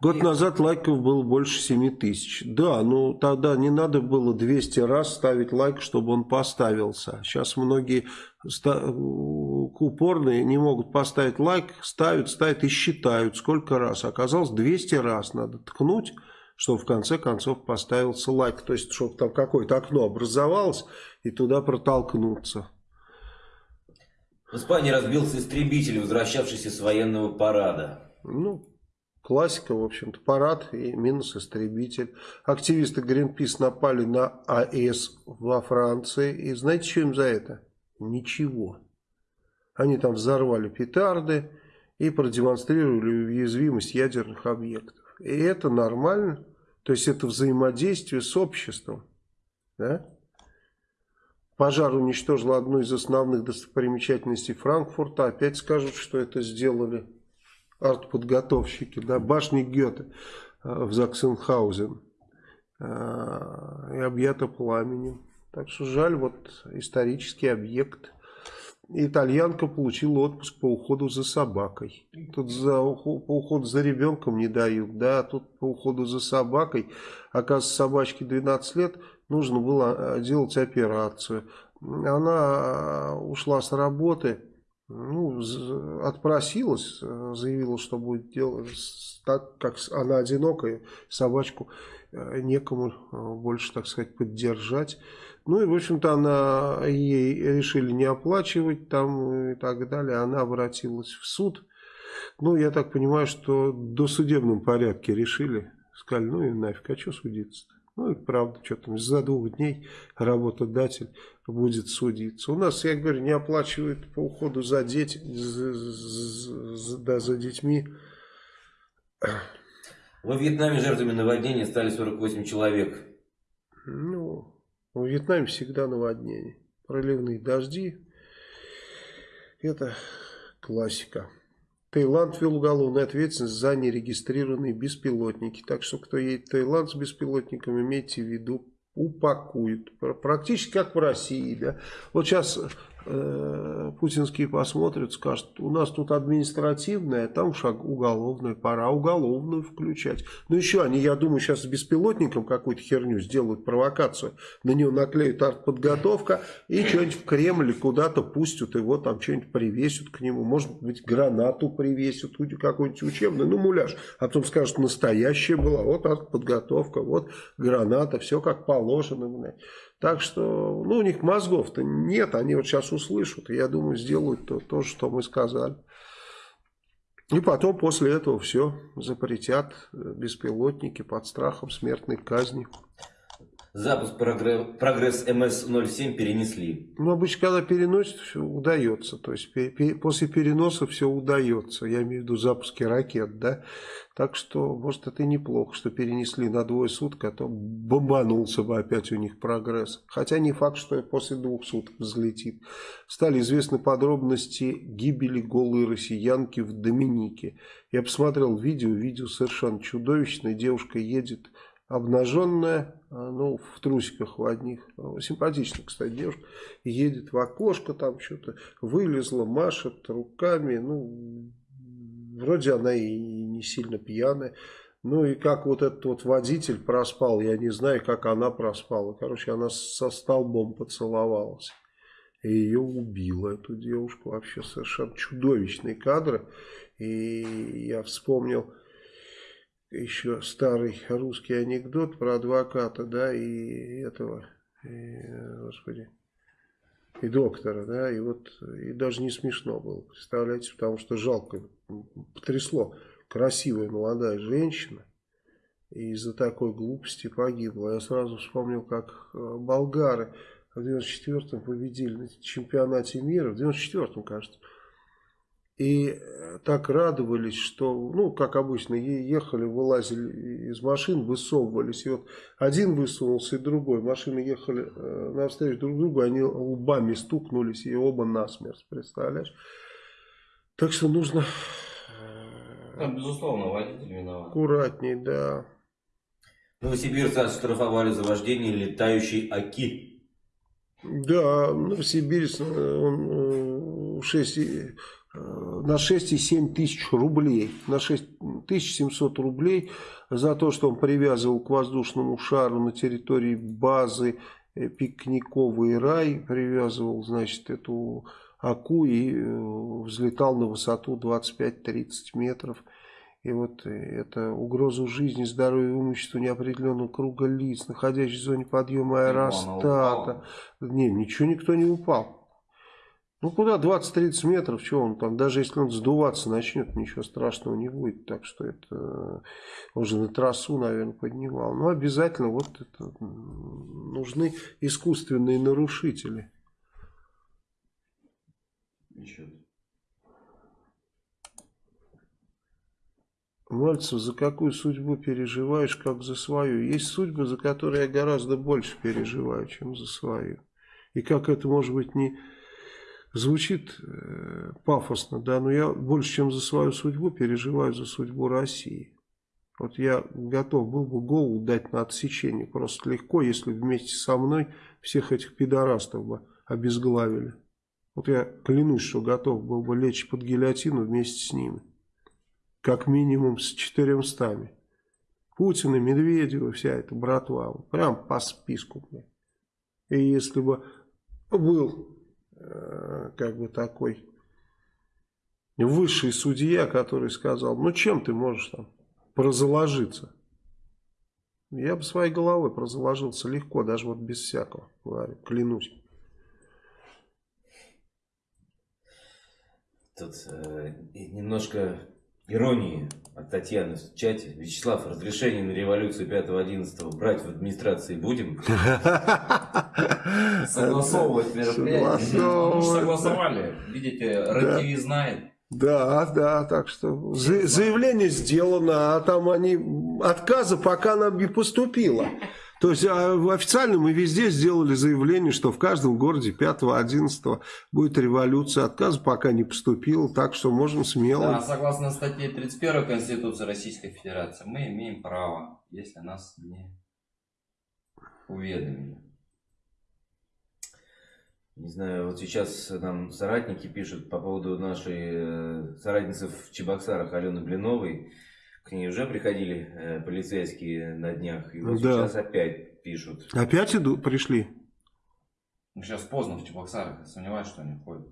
Год и... назад лайков было больше 7 тысяч. Да, ну тогда не надо было 200 раз ставить лайк, чтобы он поставился. Сейчас многие упорные не могут поставить лайк, ставят, ставят и считают, сколько раз. Оказалось, 200 раз надо ткнуть, чтобы в конце концов поставился лайк. То есть, чтобы там какое-то окно образовалось и туда протолкнуться. В Испании разбился истребитель, возвращавшийся с военного парада. Ну, классика, в общем-то, парад и минус истребитель. Активисты Greenpeace напали на АЭС во Франции. И знаете, что им за это? Ничего. Они там взорвали петарды и продемонстрировали уязвимость ядерных объектов. И это нормально. То есть это взаимодействие с обществом. Да? Пожар уничтожил одну из основных достопримечательностей Франкфурта. Опять скажут, что это сделали артподготовщики. Да, башни Гёте э, в Заксенхаузен. Э, и объята пламенем. Так что жаль, вот исторический объект. Итальянка получила отпуск по уходу за собакой. Тут за, по уходу за ребенком не дают, да, тут по уходу за собакой. Оказывается, собачке 12 лет, нужно было э, делать операцию. Она э, ушла с работы, ну, отпросилась, э, заявила, что будет делать, так как она одинокая, собачку некому больше, так сказать, поддержать. Ну и, в общем-то, она ей решили не оплачивать там и так далее. Она обратилась в суд. Ну, я так понимаю, что до судебном порядке решили. Сказали, ну и нафиг, а что судиться-то? Ну и правда, что там, за двух дней работодатель будет судиться. У нас, я говорю, не оплачивают по уходу за, дети, за, за, да, за детьми. Во Вьетнаме жертвами наводнения стали 48 человек. Ну, в Вьетнаме всегда наводнение. Проливные дожди. Это классика. Таиланд ввел уголовную ответственность за нерегистрированные беспилотники. Так что, кто едет в Таиланд с беспилотником, имейте в виду, упакуют. Практически как в России. Да? Вот сейчас э, путинские посмотрят, скажут, у нас тут административная, там шаг уголовная, пора уголовную включать. Ну еще они, я думаю, сейчас с беспилотником какую-то херню сделают, провокацию. На нее наклеют артподготовка и что-нибудь в Кремль куда-то пустят, его там что-нибудь привесят к нему. Может быть, гранату привесят, какой-нибудь учебный, ну муляж. А потом скажут, настоящая была, вот артподготовка, вот граната, все как положено. Так что, ну, у них мозгов-то нет, они вот сейчас услышат, я думаю, сделают то, то, что мы сказали. И потом после этого все запретят беспилотники под страхом смертной казни. Запуск прогре- прогресс МС-07 перенесли. Ну, обычно, когда переносят, все удается. То есть, после переноса все удается. Я имею в виду запуски ракет, да. Так что, может, это и неплохо, что перенесли на двое суток, а то бомбанулся бы опять у них прогресс. Хотя не факт, что после двух суток взлетит. Стали известны подробности гибели голой россиянки в Доминике. Я посмотрел видео, видео совершенно чудовищное. Девушка едет обнаженная, а, ну, в трусиках в одних. Симпатичная, кстати, девушка. Едет в окошко, там что-то вылезла, машет руками. Ну, вроде она и не сильно пьяная. Ну и как вот этот вот водитель проспал, я не знаю, как она проспала. Короче, она со столбом поцеловалась. И ее убила, эту девушку. Вообще совершенно чудовищные кадры. И я вспомнил еще старый русский анекдот про адвоката, да, и этого, и, господи, и доктора, да, и вот, и даже не смешно было, представляете, потому что жалко, потрясло, красивая молодая женщина, и из-за такой глупости погибла. Я сразу вспомнил, как э, болгары в 94-м победили на чемпионате мира, в 94-м, кажется, и э, так радовались, что, ну, как обычно, ехали, вылазили из машин, высовывались. И вот один высунулся, и другой. Машины ехали э, навстречу друг другу, они лбами стукнулись, и оба насмерть, представляешь? Так что нужно э, Там, безусловно, водитель виноват. аккуратней, да. Новосибирцы оштрафовали за вождение летающей АКИ. Да, Новосибирск э, он, э, 6, и- э, на 6,7 тысяч рублей, на 6700 рублей за то, что он привязывал к воздушному шару на территории базы э, Пикниковый рай, привязывал, значит, эту аку и э, взлетал на высоту 25-30 метров. И вот э, это угрозу жизни, здоровью и имуществу неопределенного круга лиц, находящихся в зоне подъема аэростата. Не, ничего никто не упал. Ну, куда 20-30 метров, что он там, даже если он сдуваться начнет, ничего страшного не будет. Так что это э, он же на трассу, наверное, поднимал. Но обязательно вот это нужны искусственные нарушители. Еще. Мальцев, за какую судьбу переживаешь, как за свою? Есть судьбы, за которые я гораздо больше переживаю, чем за свою. И как это, может быть, не звучит э, пафосно, да, но я больше, чем за свою судьбу, переживаю за судьбу России. Вот я готов был бы голову дать на отсечение просто легко, если вместе со мной всех этих пидорастов бы обезглавили. Вот я клянусь, что готов был бы лечь под гильотину вместе с ними. Как минимум с четыремстами. Путина, Медведева, вся эта братва. Прям по списку. И если бы был как бы такой высший судья, который сказал, ну чем ты можешь там прозаложиться? Я бы своей головой прозаложился легко, даже вот без всякого, говорю, клянусь. Тут э, немножко иронии от Татьяны в чате. Вячеслав, разрешение на революцию 5-11 брать в администрации будем? Согласовывать мероприятие. Ну, согласовали. Видите, РТВ знает. Да, да, так что за- заявление сделано, а там они отказа пока нам не поступило. То есть а, официально мы везде сделали заявление, что в каждом городе 5-11 будет революция. Отказа пока не поступило, так что можем смело. Да, согласно статье 31 Конституции Российской Федерации, мы имеем право, если нас не уведомили. Не знаю, вот сейчас нам соратники пишут по поводу нашей э, соратницы в Чебоксарах Алены Блиновой. К ней уже приходили э, полицейские на днях. И вот Да. сейчас опять пишут. Опять идут, пришли? Ну, сейчас поздно в Чебоксарах, сомневаюсь, что они ходят.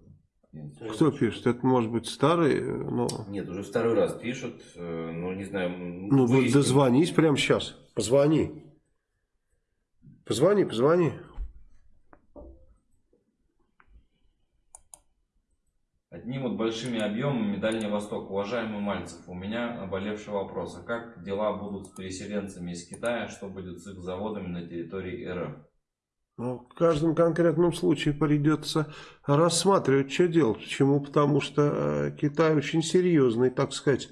Нет. Кто пишет? Это может быть старый, э, но... Нет, уже второй раз пишут. э, Ну, не знаю. Ну, выясним. дозвонись прямо сейчас. Позвони. Позвони, позвони. От одним вот большими объемами Дальний Восток. Уважаемый Мальцев, у меня наболевший вопрос. А как дела будут с переселенцами из Китая? Что будет с их заводами на территории РФ? Ну, в каждом конкретном случае придется рассматривать, что делать. Почему? Потому что э, Китай очень серьезный, так сказать,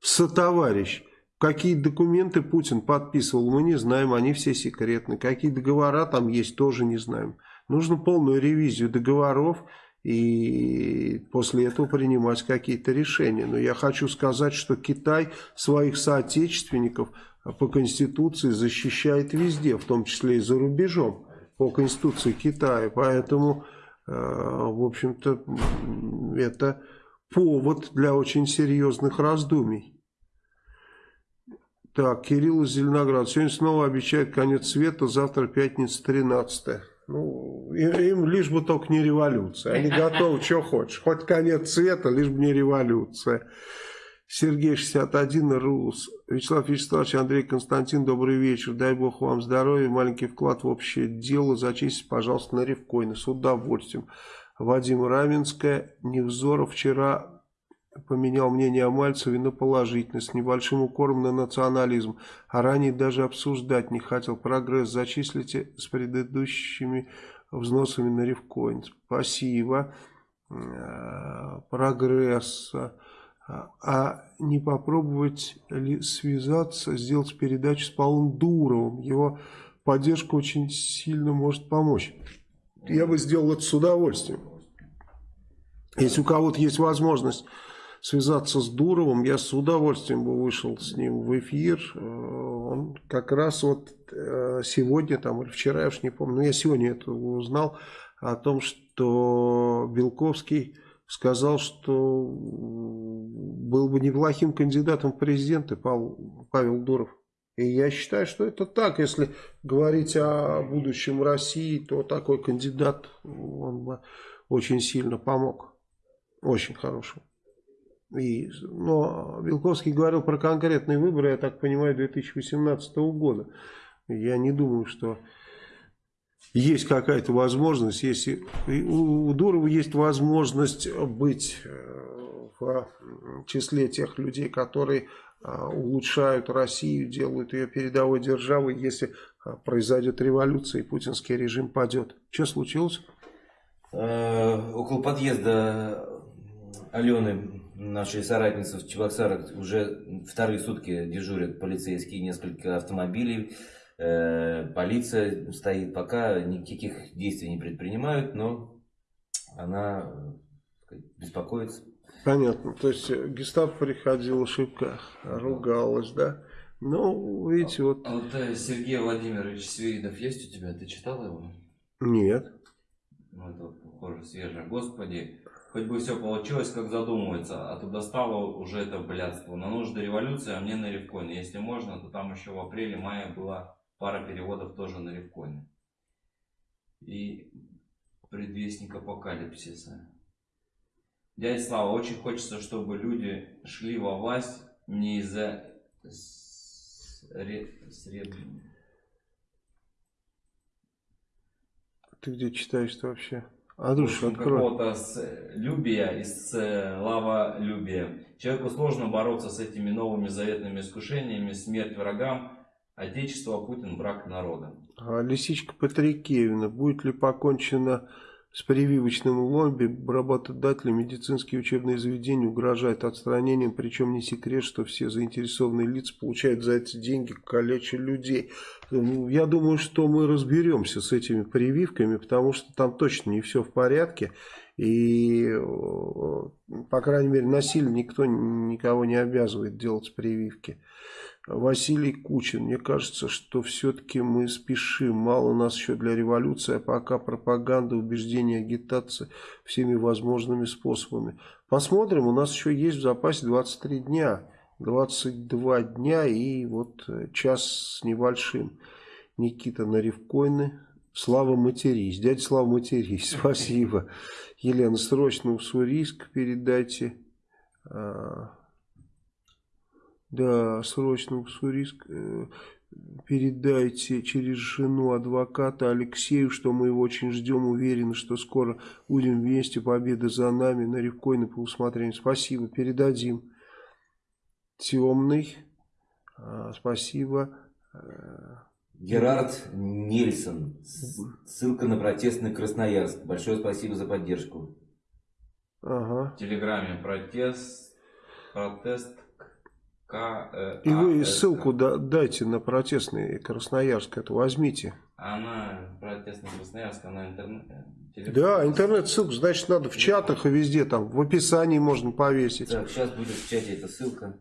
сотоварищ. Какие документы Путин подписывал, мы не знаем, они все секретны. Какие договора там есть, тоже не знаем. Нужно полную ревизию договоров и после этого принимать какие-то решения. Но я хочу сказать, что Китай своих соотечественников по Конституции защищает везде, в том числе и за рубежом, по Конституции Китая. Поэтому, э, в общем-то, это повод для очень серьезных раздумий. Так, Кирилл из Зеленограда. Сегодня снова обещают конец света, завтра пятница 13 ну, им, лишь бы только не революция. Они готовы, что хочешь. Хоть конец света, лишь бы не революция. Сергей 61, РУС. Вячеслав Вячеславович, Андрей Константин, добрый вечер. Дай бог вам здоровья, маленький вклад в общее дело. Зачистите, пожалуйста, на Ревкоины. С удовольствием. Вадим Раменская, Невзоров вчера поменял мнение о Мальцеве на положительное, с небольшим укором на национализм, а ранее даже обсуждать не хотел. Прогресс зачислите с предыдущими взносами на Ревкоин. Спасибо. Э, прогресс. А не попробовать ли связаться, сделать передачу с Павлом Дуровым? Его поддержка очень сильно может помочь. Я бы сделал это с удовольствием. Если у кого-то есть возможность связаться с Дуровым, я с удовольствием бы вышел с ним в эфир. Э, он как раз вот э, сегодня там или вчера, я уж не помню, но я сегодня это узнал о том, что Белковский сказал, что был бы неплохим кандидатом в президенты Павел, Дуров. И я считаю, что это так. Если говорить о будущем России, то такой кандидат, он бы очень сильно помог. Очень хороший. И, но Белковский говорил про конкретные выборы, я так понимаю, 2018 года. Я не думаю, что есть какая-то возможность, если у Дурова есть возможность быть э, в числе тех людей, которые а, улучшают Россию, делают ее передовой державой, если произойдет революция и путинский режим падет. Что случилось? Э, около подъезда Алены Наши соратницы в Чебоксарах уже вторые сутки дежурят полицейские, несколько автомобилей. Э, полиция стоит пока, никаких действий не предпринимают, но она беспокоится. Понятно. То есть э, гестапо приходила шибко, ругалась, да? Ну, видите, вот... А вот э, Сергей Владимирович Свиридов есть у тебя? Ты читал его? Нет. Ну, это похоже, свежее. Господи, Хоть бы все получилось, как задумывается, а то достало уже это блядство. На нужды революции, а мне на ревкоин. Если можно, то там еще в апреле-мае была пара переводов тоже на ревкоин. И предвестник апокалипсиса. Дядя Слава, очень хочется, чтобы люди шли во власть не из-за сред... Ты где читаешь-то вообще? А душу какого-то любия, из лава-любия. Человеку сложно бороться с этими новыми заветными искушениями, смерть врагам, Отечество, Путин, брак народа. А Лисичка Патрикеевна, будет ли покончено с прививочным лобби работодатели медицинские учебные заведения угрожают отстранением, причем не секрет, что все заинтересованные лица получают за эти деньги калеча людей. Ну, я думаю, что мы разберемся с этими прививками, потому что там точно не все в порядке. И, по крайней мере, насильно никто никого не обязывает делать прививки. Василий Кучин. Мне кажется, что все-таки мы спешим. Мало нас еще для революции, а пока пропаганда, убеждения, агитация всеми возможными способами. Посмотрим, у нас еще есть в запасе 23 дня. 22 дня и вот э, час с небольшим. Никита Наревкойны. Слава матерись. Дядя Слава матерись. Спасибо. Елена, срочно в Сурийск передайте. Да, срочно в Уссурийск. Э, передайте через жену адвоката Алексею, что мы его очень ждем, уверены, что скоро будем вместе, победа за нами, на Ревкойна по усмотрению. Спасибо, передадим. Темный, а, спасибо. Герард Нельсон. Ссылка на протестный Красноярск. Большое спасибо за поддержку. Ага. В Телеграме протест, протест К, э, И вы А, ссылку да- дайте на протестный Красноярск, это возьмите. Она протестный Красноярск, она интернет. э, Да, интернет-ссылку, значит, надо в чатах и везде, там, в описании можно повесить. Так, сейчас будет в чате эта ссылка.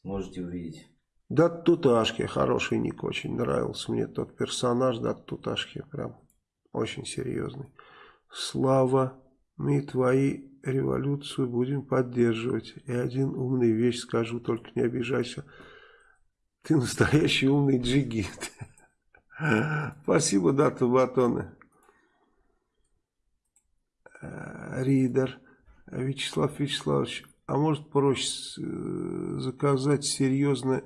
Сможете увидеть. Да Туташки, хороший ник, очень нравился мне тот персонаж, да Туташки, прям очень серьезный. Слава, мы твои революцию будем поддерживать. И один умный вещь скажу, только не обижайся. Ты настоящий умный джигит. Спасибо, дата батоны. Ридер. Вячеслав Вячеславович, а может проще заказать серьезно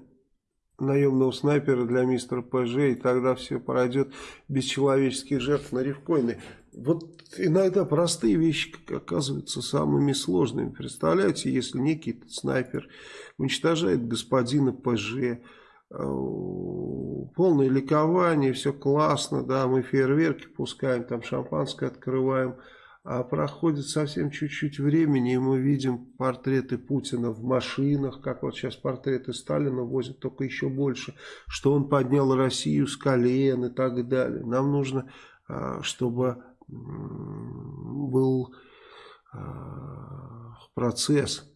наемного снайпера для мистера ПЖ, и тогда все пройдет без человеческих жертв на рифкоины. Вот иногда простые вещи оказываются самыми сложными. Представляете, если некий снайпер уничтожает господина ПЖ, э, полное ликование, все классно, да, мы фейерверки пускаем, там шампанское открываем, а проходит совсем чуть-чуть времени, и мы видим портреты Путина в машинах, как вот сейчас портреты Сталина возят, только еще больше, что он поднял Россию с колен и так далее. Нам нужно, а, чтобы был а, процесс,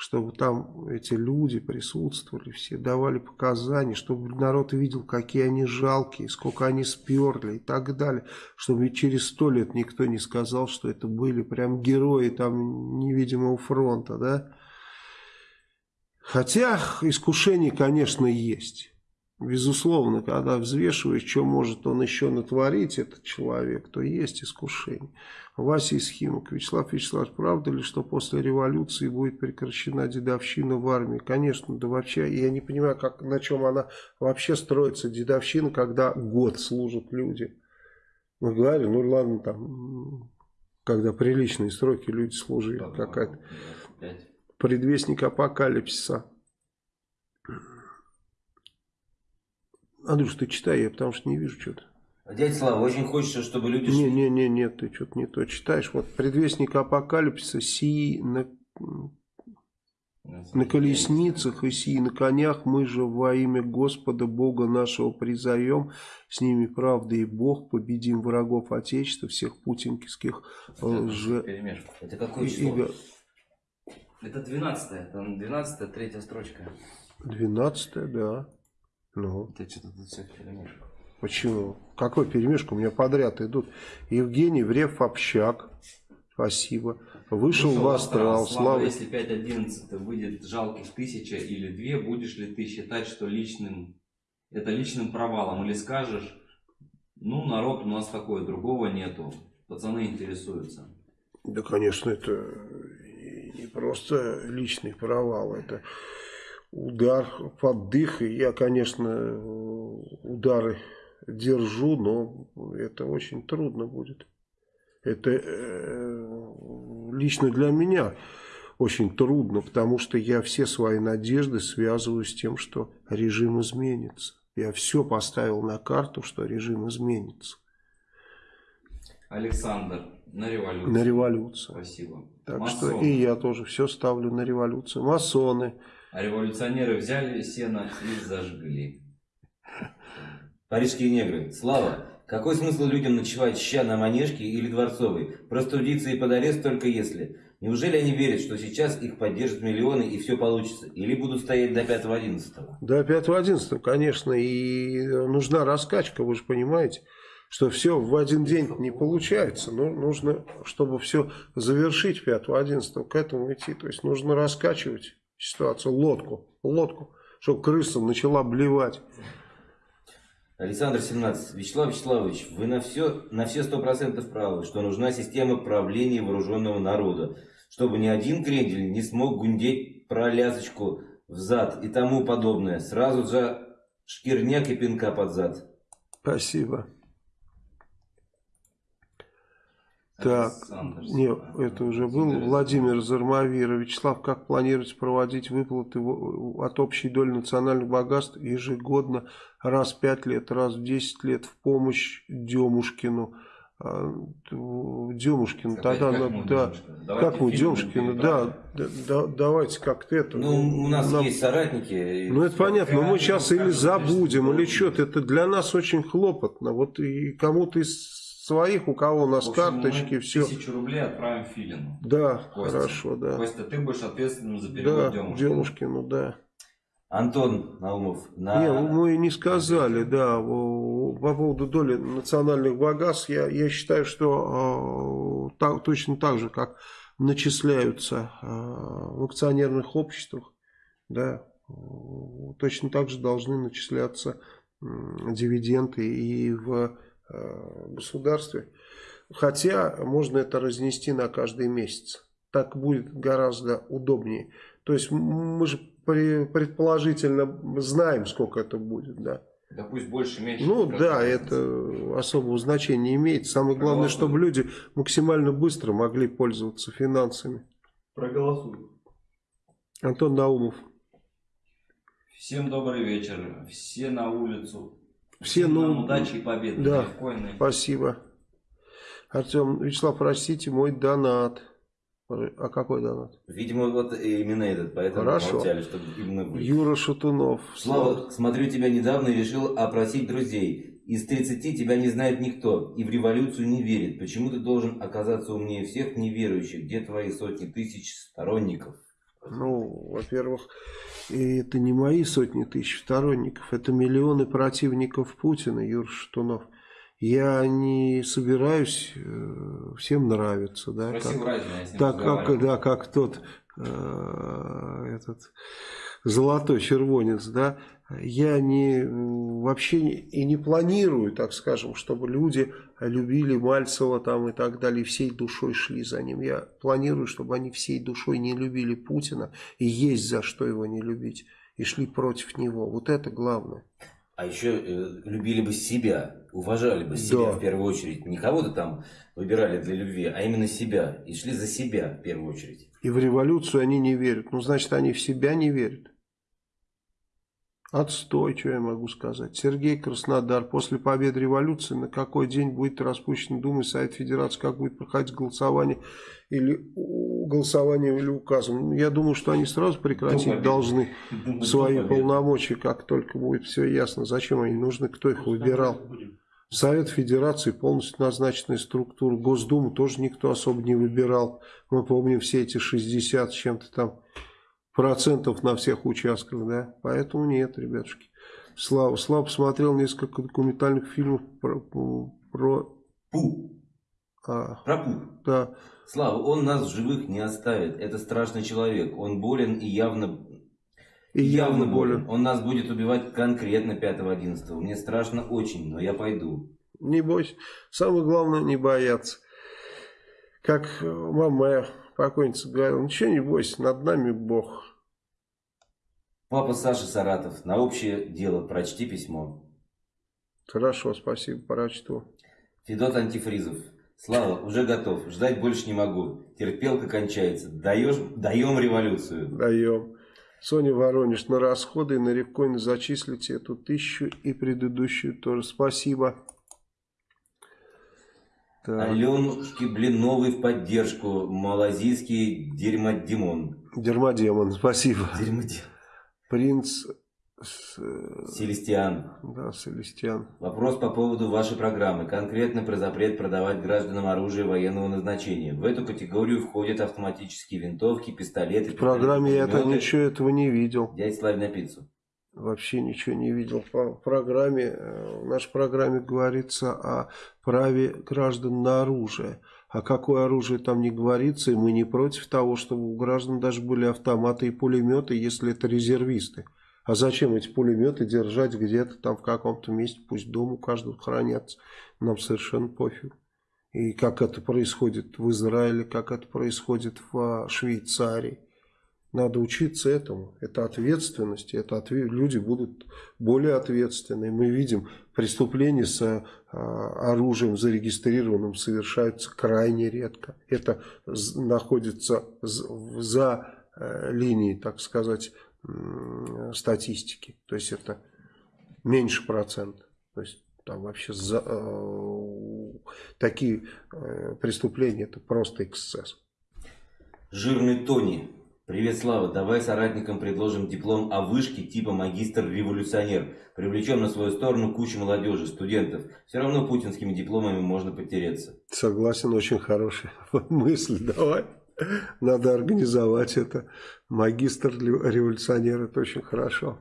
чтобы там эти люди присутствовали, все давали показания, чтобы народ видел, какие они жалкие, сколько они сперли и так далее. Чтобы через сто лет никто не сказал, что это были прям герои там невидимого фронта, да. Хотя искушение, конечно, есть. Безусловно, когда взвешиваешь, что может он еще натворить, этот человек, то есть искушение. Вася из Химок. Вячеслав Вячеславович, правда ли, что после революции будет прекращена дедовщина в армии? Конечно, да вообще, я не понимаю, как, на чем она вообще строится, дедовщина, когда год служат люди. Мы говорим, ну ладно, там, когда приличные сроки люди служили, какая-то предвестник апокалипсиса. Андрюш, ты читай, я потому что не вижу что-то. Дядя Слава, очень хочется, чтобы люди... Не, не, не, нет, ты что-то не то читаешь. Вот предвестник апокалипсиса, сии на, на колесницах и сии на конях, мы же во имя Господа Бога нашего призовем, с ними правда и Бог, победим врагов Отечества, всех путинских лже... Это какое число? Это 12 это 12 третья строчка. 12 да. Ну, Это что-то тут все перемешку. почему? Какой перемешку? У меня подряд идут. Евгений Врев Общак. Спасибо. Вышел, в астрал. Слава. если 5.11 выйдет жалких тысяча или две, будешь ли ты считать, что личным это личным провалом? Или скажешь, ну, народ у нас такой, другого нету. Пацаны интересуются. Да, конечно, это не просто личный провал, это удар под дых. Я, конечно, удары держу, но это очень трудно будет. Это э, лично для меня очень трудно, потому что я все свои надежды связываю с тем, что режим изменится. Я все поставил на карту, что режим изменится. Александр, на революцию. На революцию. Спасибо. Так Масоны. что и я тоже все ставлю на революцию. Масоны. А революционеры взяли сено и зажгли. Парижские негры. Слава, какой смысл людям ночевать ща на Манежке или Дворцовой? Простудиться и под арест только если. Неужели они верят, что сейчас их поддержат миллионы и все получится? Или будут стоять до 5-11? До 5-11, конечно, и нужна раскачка, вы же понимаете, что все в один день не получается. Ну, нужно, чтобы все завершить 5-11, к этому идти. То есть нужно раскачивать ситуацию, лодку, лодку, чтобы крыса начала блевать. Александр 17. Вячеслав Вячеславович, вы на все на все сто процентов правы, что нужна система правления вооруженного народа, чтобы ни один крендель не смог гундеть про лясочку в зад и тому подобное. Сразу же Шкирняк и пинка под зад. Спасибо. Так, нет, Степанов. это уже был. Владимир Зармавира. Вячеслав, как планируете проводить выплаты от общей доли национальных богатств ежегодно раз в 5 лет, раз в 10 лет в помощь Демушкину? А, Опять тогда, как мы да, как мы Демушкину, да, да, да, давайте как-то это. Ну, у нас нам- есть соратники. Ну, это понятно, но мы сейчас или забудем, или что что-то. Это для нас очень хлопотно. Вот и кому-то из своих, у кого у нас общем, карточки, все. Тысячу рублей отправим Филину. Да, Костя. хорошо, да. Костя, ты будешь ответственным за перевод Да, Демушкина. Демушкину, да. Антон Наумов. На... Не, мы не сказали, да, по поводу доли национальных богатств, я, я считаю, что э, так- точно так же, как начисляются э, в акционерных обществах, да, э, точно так же должны начисляться м, дивиденды и в э, государстве. Хотя можно это разнести на каждый месяц. Так будет гораздо удобнее. То есть мы же при- предположительно знаем, сколько это будет, да. Да пусть больше, меньше. Ну да, это особого значения не имеет. Самое главное, чтобы люди максимально быстро могли пользоваться финансами. Проголосуй. Антон Наумов. Всем добрый вечер. Все на улицу. Все, Всем ну, удачи и победы. да. Спасибо. Артем, Вячеслав, простите, мой донат. А какой донат? Видимо, вот именно этот, поэтому Хорошо. молчали, чтобы именно вы. Юра Шатунов. Слава, смотрю тебя недавно и решил опросить друзей. Из 30 тебя не знает никто и в революцию не верит. Почему ты должен оказаться умнее всех неверующих? Где твои сотни тысяч сторонников? Ну, во-первых, это не мои сотни тысяч сторонников, это миллионы противников Путина, Юр Шатунов. Я не собираюсь э, всем нравиться, да, Спроси как- ним так как, да, как тот э, этот золотой червонец, да, я не вообще и не планирую, так скажем, чтобы люди любили Мальцева там и так далее, и всей душой шли за ним. Я планирую, чтобы они всей душой не любили Путина, и есть за что его не любить, и шли против него. Вот это главное. А еще э, любили бы себя, уважали бы себя Да. в первую очередь. Не кого-то там выбирали для любви, а именно себя. И шли за себя в первую очередь. И в революцию они не верят. Ну, значит, они в себя не верят. Отстой, что я могу сказать. Сергей Краснодар. После победы революции на какой день будет распущен Дума и Совет Федерации? Как будет проходить голосование или голосование или указом? Я думаю, что они сразу прекратить победы. должны Думаю, свои победы. полномочия, как только будет все ясно. Зачем они нужны, кто их выбирал? Совет Федерации полностью назначенная структура. Госдуму тоже никто особо не выбирал. Мы помним все эти 60 с чем-то там процентов на всех участках, да. Поэтому нет, ребятушки. Слава, Слава посмотрел несколько документальных фильмов про... про Пу, а, про Пу. да, Слава, он нас в живых не оставит. Это страшный человек. Он болен и явно, и явно болен. Он нас будет убивать конкретно 5-11. Мне страшно очень, но я пойду. Не бойся. Самое главное не бояться. Как мама моя покойница говорила, ничего не бойся, над нами Бог. Папа Саша Саратов, на общее дело прочти письмо. Хорошо, спасибо, прочту. Федот Антифризов. Слава, уже готов. Ждать больше не могу. Терпелка кончается. Даешь, даем революцию. Даем. Соня Воронеж, на расходы и на ревкоин зачислите эту тысячу и предыдущую тоже. Спасибо. Так. Аленушки Блиновой в поддержку. Малазийский дерьмодемон. Дермодемон, спасибо. Дерьмодемон. Принц Селестиан. да, Селестиан. Вопрос по поводу вашей программы. Конкретно про запрет продавать гражданам оружие военного назначения. В эту категорию входят автоматические винтовки, пистолеты. В программе я это пистолеты, ничего этого не видел. Дядь Славь на пиццу. Вообще ничего не видел по программе. э, В нашей программе говорится о праве граждан на оружие. А какое оружие там не говорится, и мы не против того, чтобы у граждан даже были автоматы и пулеметы, если это резервисты. А зачем эти пулеметы держать где-то там в каком-то месте, пусть дома у каждого хранятся. Нам совершенно пофиг. И как это происходит в Израиле, как это происходит в а, Швейцарии. Надо учиться этому. Это ответственность. Это отве- люди будут более ответственны. Мы видим, преступления с э, оружием зарегистрированным совершаются крайне редко. Это находится за э, линией, так сказать, статистики. То есть это меньше процента. То есть там вообще за- э, такие э, преступления это просто эксцесс. Жирный Тони. Привет, Слава. Давай соратникам предложим диплом о вышке типа магистр-революционер. Привлечем на свою сторону кучу молодежи, студентов. Все равно путинскими дипломами можно потереться. Согласен, очень хорошая мысль. Давай. Надо организовать это. Магистр революционер, это очень хорошо.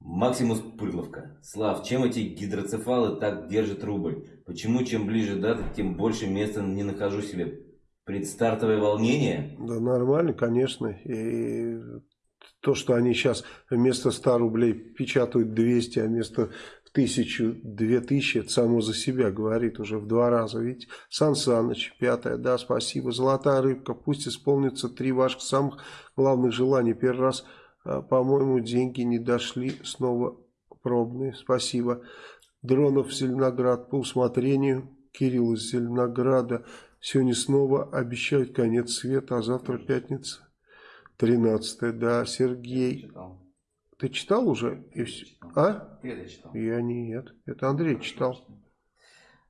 Максимус Пырловка. Слав, чем эти гидроцефалы так держат рубль? Почему чем ближе дата, тем больше места не нахожу себе? Предстартовое волнение? Да нормально, конечно. И то, что они сейчас вместо 100 рублей печатают 200, а вместо 1000, 2000, это само за себя говорит уже в два раза. Видите? Сан Саныч, пятое, да, спасибо. Золотая рыбка, пусть исполнится три ваших самых главных желаний. Первый раз, а, по-моему, деньги не дошли, снова пробные, спасибо. Дронов Зеленоград по усмотрению. Кирилл из Зеленограда. Сегодня снова обещают конец света, а завтра пятница. 13 да, Сергей. Читал. Ты читал уже? Всё? Читал. А? Я читал. Я нет. Это Андрей читал.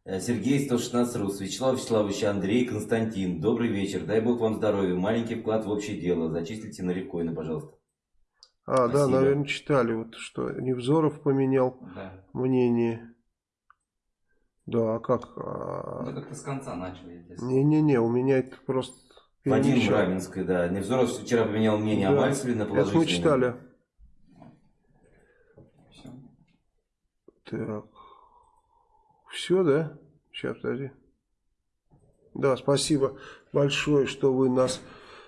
Э, Сергей 116 Рус, Вячеслав Вячеславович, Андрей, Константин. Добрый вечер. Дай бог вам здоровья. Маленький вклад в общее дело. Зачислите на рифкоины, пожалуйста. А, да, Спасибо. наверное, читали. Вот что, Невзоров поменял Да. мнение. Да, а как? Ну, А, как-то с конца начали. если- Не-не-не, у меня это просто... Вадим перемещал. Равенский, да. Невзоров вчера поменял мнение о Да, Мальцеве на Это положительное. мы читали. Всё. Так. Все, да? Сейчас, подожди. Да, спасибо большое, что вы нас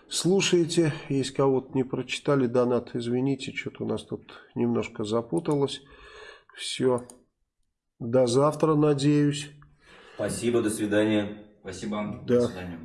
слушаете. Если кого-то не прочитали донат, извините, что-то у нас тут немножко запуталось. Все. До завтра, надеюсь. Спасибо, до свидания. Спасибо. Да. До свидания.